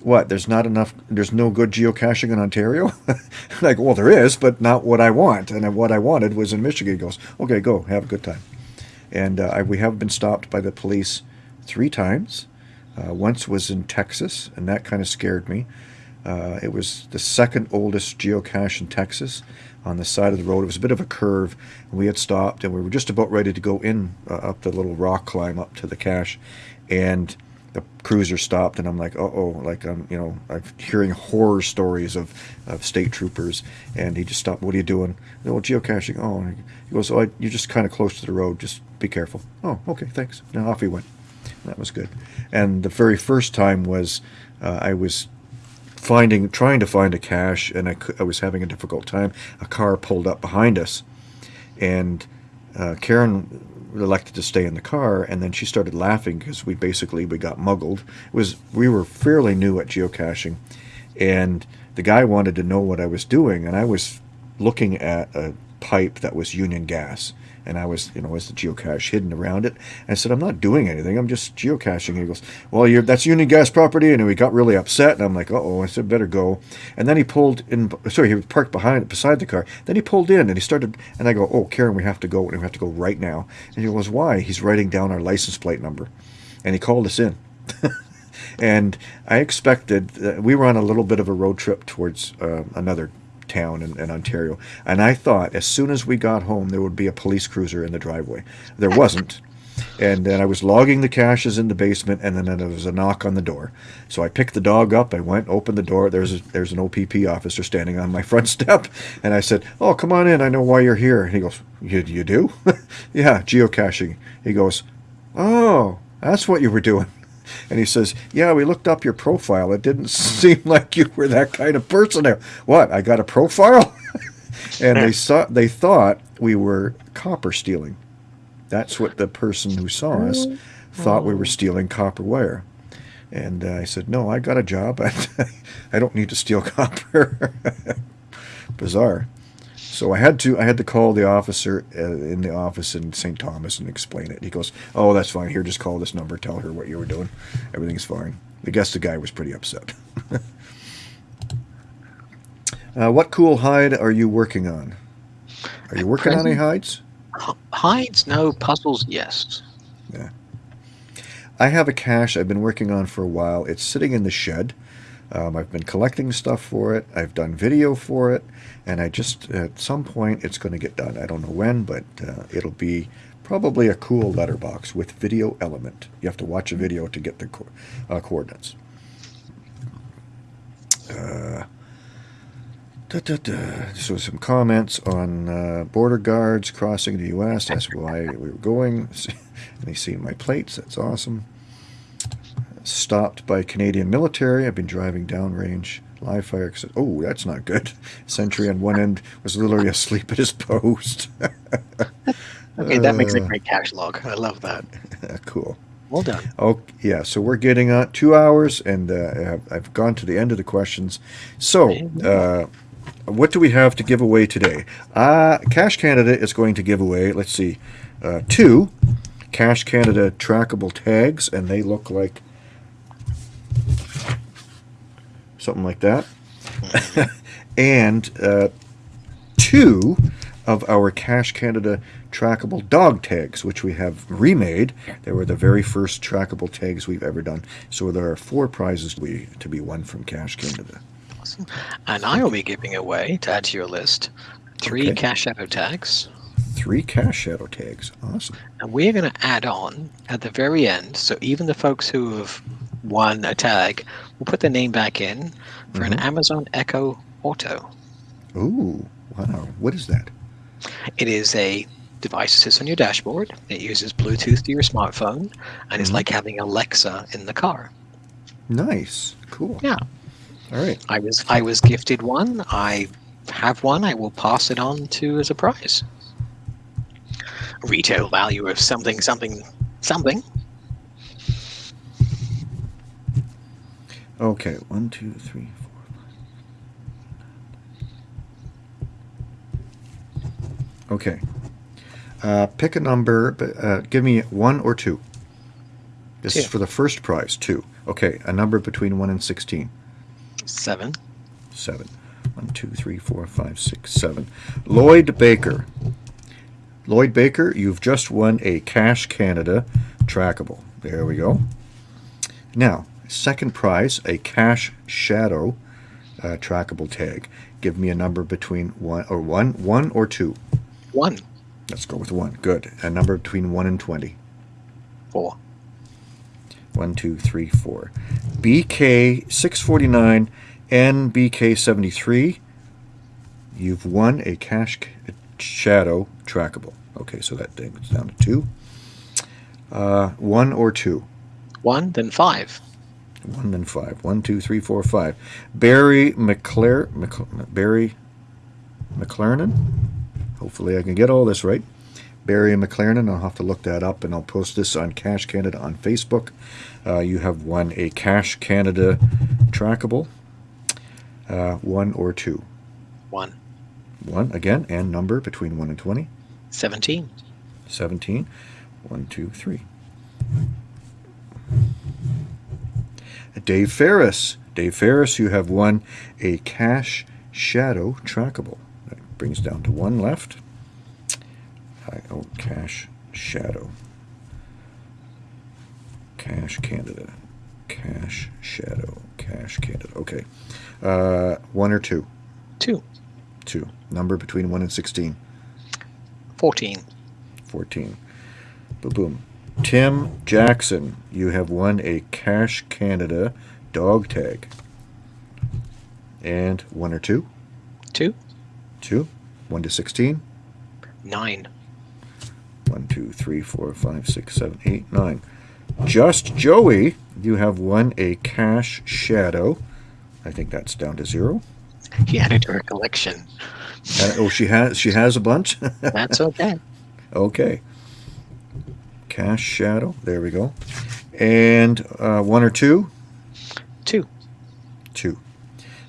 "What? There's not enough. There's no good geocaching in Ontario." like, well, there is, but not what I want. And what I wanted was in Michigan. He goes, "Okay, go have a good time." And uh, I, we have been stopped by the police three times. Uh, once was in Texas, and that kind of scared me. Uh, it was the second oldest geocache in Texas on the side of the road. It was a bit of a curve, and we had stopped, and we were just about ready to go in uh, up the little rock climb up to the cache, and the cruiser stopped, and I'm like, oh, like I'm, you know, I'm hearing horror stories of, of state troopers, and he just stopped. What are you doing? Well, geocaching. Oh, and he goes, oh, you're just kind of close to the road. Just be careful. Oh, okay, thanks. Now off he went. That was good. And the very first time was uh, I was finding, trying to find a cache, and I, I, was having a difficult time. A car pulled up behind us, and uh, Karen elected to stay in the car, and then she started laughing because we basically we got muggled. It was we were fairly new at geocaching, and the guy wanted to know what I was doing, and I was looking at a pipe that was Union Gas, and I was, you know, was the geocache hidden around it. I said, I'm not doing anything. I'm just geocaching. And he goes, well, you're, that's Union Gas property. And he got really upset. And I'm like, uh-oh. I said, better go. And then he pulled in, sorry, he parked behind, it, beside the car. Then he pulled in and he started, and I go, oh, Karen, we have to go. And we have to go right now. And he goes, why? He's writing down our license plate number. And he called us in. and I expected, uh, we were on a little bit of a road trip towards uh, another town in, in, Ontario. And I thought as soon as we got home, there would be a police cruiser in the driveway. There wasn't. And then I was logging the caches in the basement, and then there was a knock on the door. So I picked the dog up. I went, opened the door. There's a, there's an OPP officer standing on my front step, and I said, "Oh, come on in. I know why you're here." And he goes, "You you do? yeah, geocaching." He goes, "Oh, that's what you were doing." And he says, Yeah, we looked up your profile. It didn't seem like you were that kind of person. There. What? I got a profile? and they saw they thought we were copper stealing. That's what the person who saw us thought we were stealing copper wire. And uh, I said, No, I got a job. I don't need to steal copper. Bizarre. So I had to I had to call the officer uh, in the office in St. Thomas and explain it. He goes, "Oh, that's fine. Here, just call this number. Tell her what you were doing. Everything's fine." I guess the guy was pretty upset. uh, what cool hide are you working on? Are you working on any hides? Hides, no. Puzzles, yes. Yeah. I have a cache I've been working on for a while. It's sitting in the shed. Um, I've been collecting stuff for it. I've done video for it, and I just at some point it's going to get done. I don't know when, but uh, it'll be probably a cool letterbox with video element. You have to watch a video to get the co uh, coordinates. Uh, da, da, da. So some comments on uh, border guards crossing the U.S. That's why we were going. and they see my plates. That's awesome stopped by Canadian military. I've been driving downrange live fire. Oh, that's not good. Sentry on one end was literally asleep at his post. okay, that makes a uh, great cache log. I love that. cool. Well done. Oh, yeah. So we're getting on two hours, and uh, I've gone to the end of the questions. So, uh, what do we have to give away today? Uh, Cache Canada is going to give away, let's see, uh, two Cache Canada trackable tags, and they look like something like that. and uh, two of our Cache Canada trackable dog tags, which we have remade. They were the very first trackable tags we've ever done. So there are four prizes to be, to be won from Cache Canada. Awesome. And I will be giving away, to add to your list, three okay. Cache Shadow tags. Three Cache Shadow tags. Awesome. And we're going to add on at the very end, so even the folks who have one a tag, we'll put the name back in for an Mhm. Amazon Echo Auto. Ooh, wow. What is that? It is a device that sits on your dashboard. It uses Bluetooth to your smartphone, and it's Mhm. like having Alexa in the car. Nice. Cool. Yeah. All right. I was I was gifted one. I have one. I will pass it on to as a prize. Retail value of something, something, something. Okay. one, two, three, four. Okay. Uh, pick a number, but uh, give me one or two. This is for the first prize, two. Okay, a number between 1 and 16. Seven. 7. 1, 2, 3, 4, 5, 6, 7. Lloyd Baker. Lloyd Baker, you've just won a Cache Canada trackable. There we go. Now, second prize, a Cache Shadow uh, trackable tag. Give me a number between 1 or 1, 1 or 2. One. Let's go with 1. Good. A number between 1 and 20. Four. One, two, three, four. BK six forty nine, NBK seventy three. You've won a Cache Shadow trackable. Okay, so that thing down to two. Uh, one or two. One. Then five. One and five. One, two, three, four, five. Barry McClare, Mc, Barry McLaren. Hopefully, I can get all this right. Barry McLaren. I'll have to look that up, and I'll post this on Cache Canada on Facebook. Uh, you have won a Cache Canada trackable. Uh, one or two. One. One again, and number between one and twenty. Seventeen. 17. 1, 2, 3. Dave Ferris. Dave Ferris, you have won a Cache Shadow trackable. That brings down to one left. I oh, Cache Shadow. Cache Canada. Cache Shadow. Cache Canada. Okay. Uh, one or two? Two. Two. Number between 1 and 16. Fourteen. 14. Boom, boom. Tim Jackson, you have won a Cache Canada dog tag. And one or two? Two. Two. One to 16. Nine. One, two, three, four, five, six, seven, eight, nine. Just Joey, you have won a Cache Shadow. I think that's down to zero. He added to her collection. Uh, oh, she has she has a bunch. That's okay. Okay. Cache Shadow. There we go. And uh, one or two? Two. Two.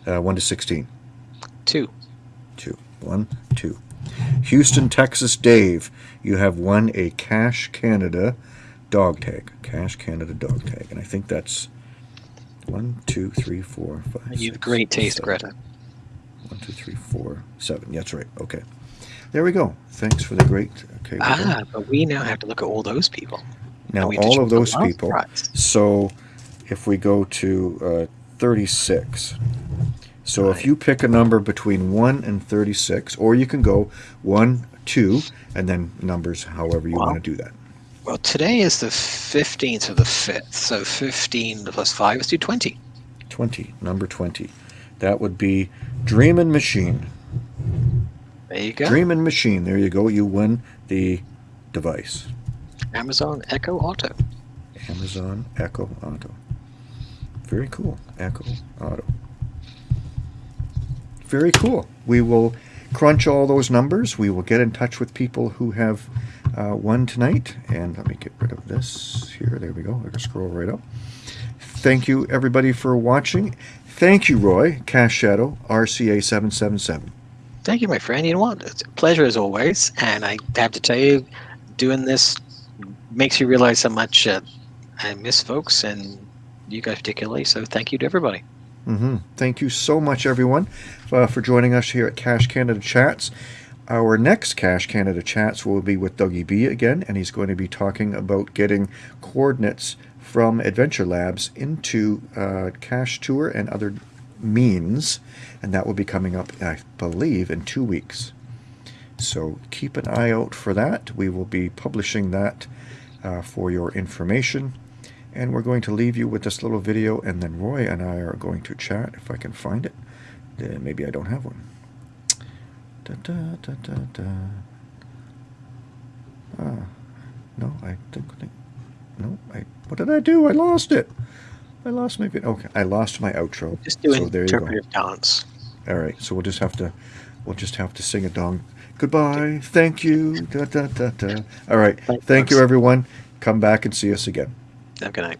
Uh, one to 16. Two. Two. One, two. Houston, Texas Dave. You have won a Cache Canada dog tag. Cache Canada dog tag. And I think that's one, two, three, four, five. You have great taste, seven. Greta. One, two, three, four, seven. That's right. Okay. There we go. Thanks for the great. Okay. Ah, but we now have to look at all those people. now And we have to all of those people. prize. So if we go to uh, 36. So if you pick a number between 1 and 36, or you can go 1, 2, and then numbers however you want to do that. Well, today is the 15th of the 5th, so 15 plus 5 is do 20. 20, number 20. That would be Dreamin' Machine. There you go. Dreamin' Machine. There you go. You win the device. Amazon Echo Auto. Amazon Echo Auto. Very cool. Echo Auto. Very cool. We will crunch all those numbers. We will get in touch with people who have uh, won tonight. And let me get rid of this here. There we go. I can scroll right up. Thank you, everybody, for watching. Thank you, Roy, Cache Shadow, RCA 777. Thank you, my friend. You know what? It's a pleasure as always. And I have to tell you, doing this makes you realize how much uh, I miss folks and you guys particularly. So thank you to everybody. Mm-hmm. Thank you so much, everyone, uh, for joining us here at Cache Canada Chats. Our next Cache Canada Chats will be with Dougie B again, and he's going to be talking about getting coordinates from Adventure Labs into uh, Cachetur and other means, and that will be coming up, I believe, in two weeks. So keep an eye out for that. We will be publishing that uh, for your information. And we're going to leave you with this little video, and then Roy and I are going to chat if I can find it. Maybe I don't have one. Da, da, da, da, da. Ah, no, I think, think no, I. What did I do? I lost it. I lost my video. Okay, I lost my outro. Just do so an there you go. interpretive dance. All right, so we'll just have to, we'll just have to sing a dong. Goodbye. Thank you. Da, da, da, da. All right. Thank you, everyone. Come back and see us again. Have a good night.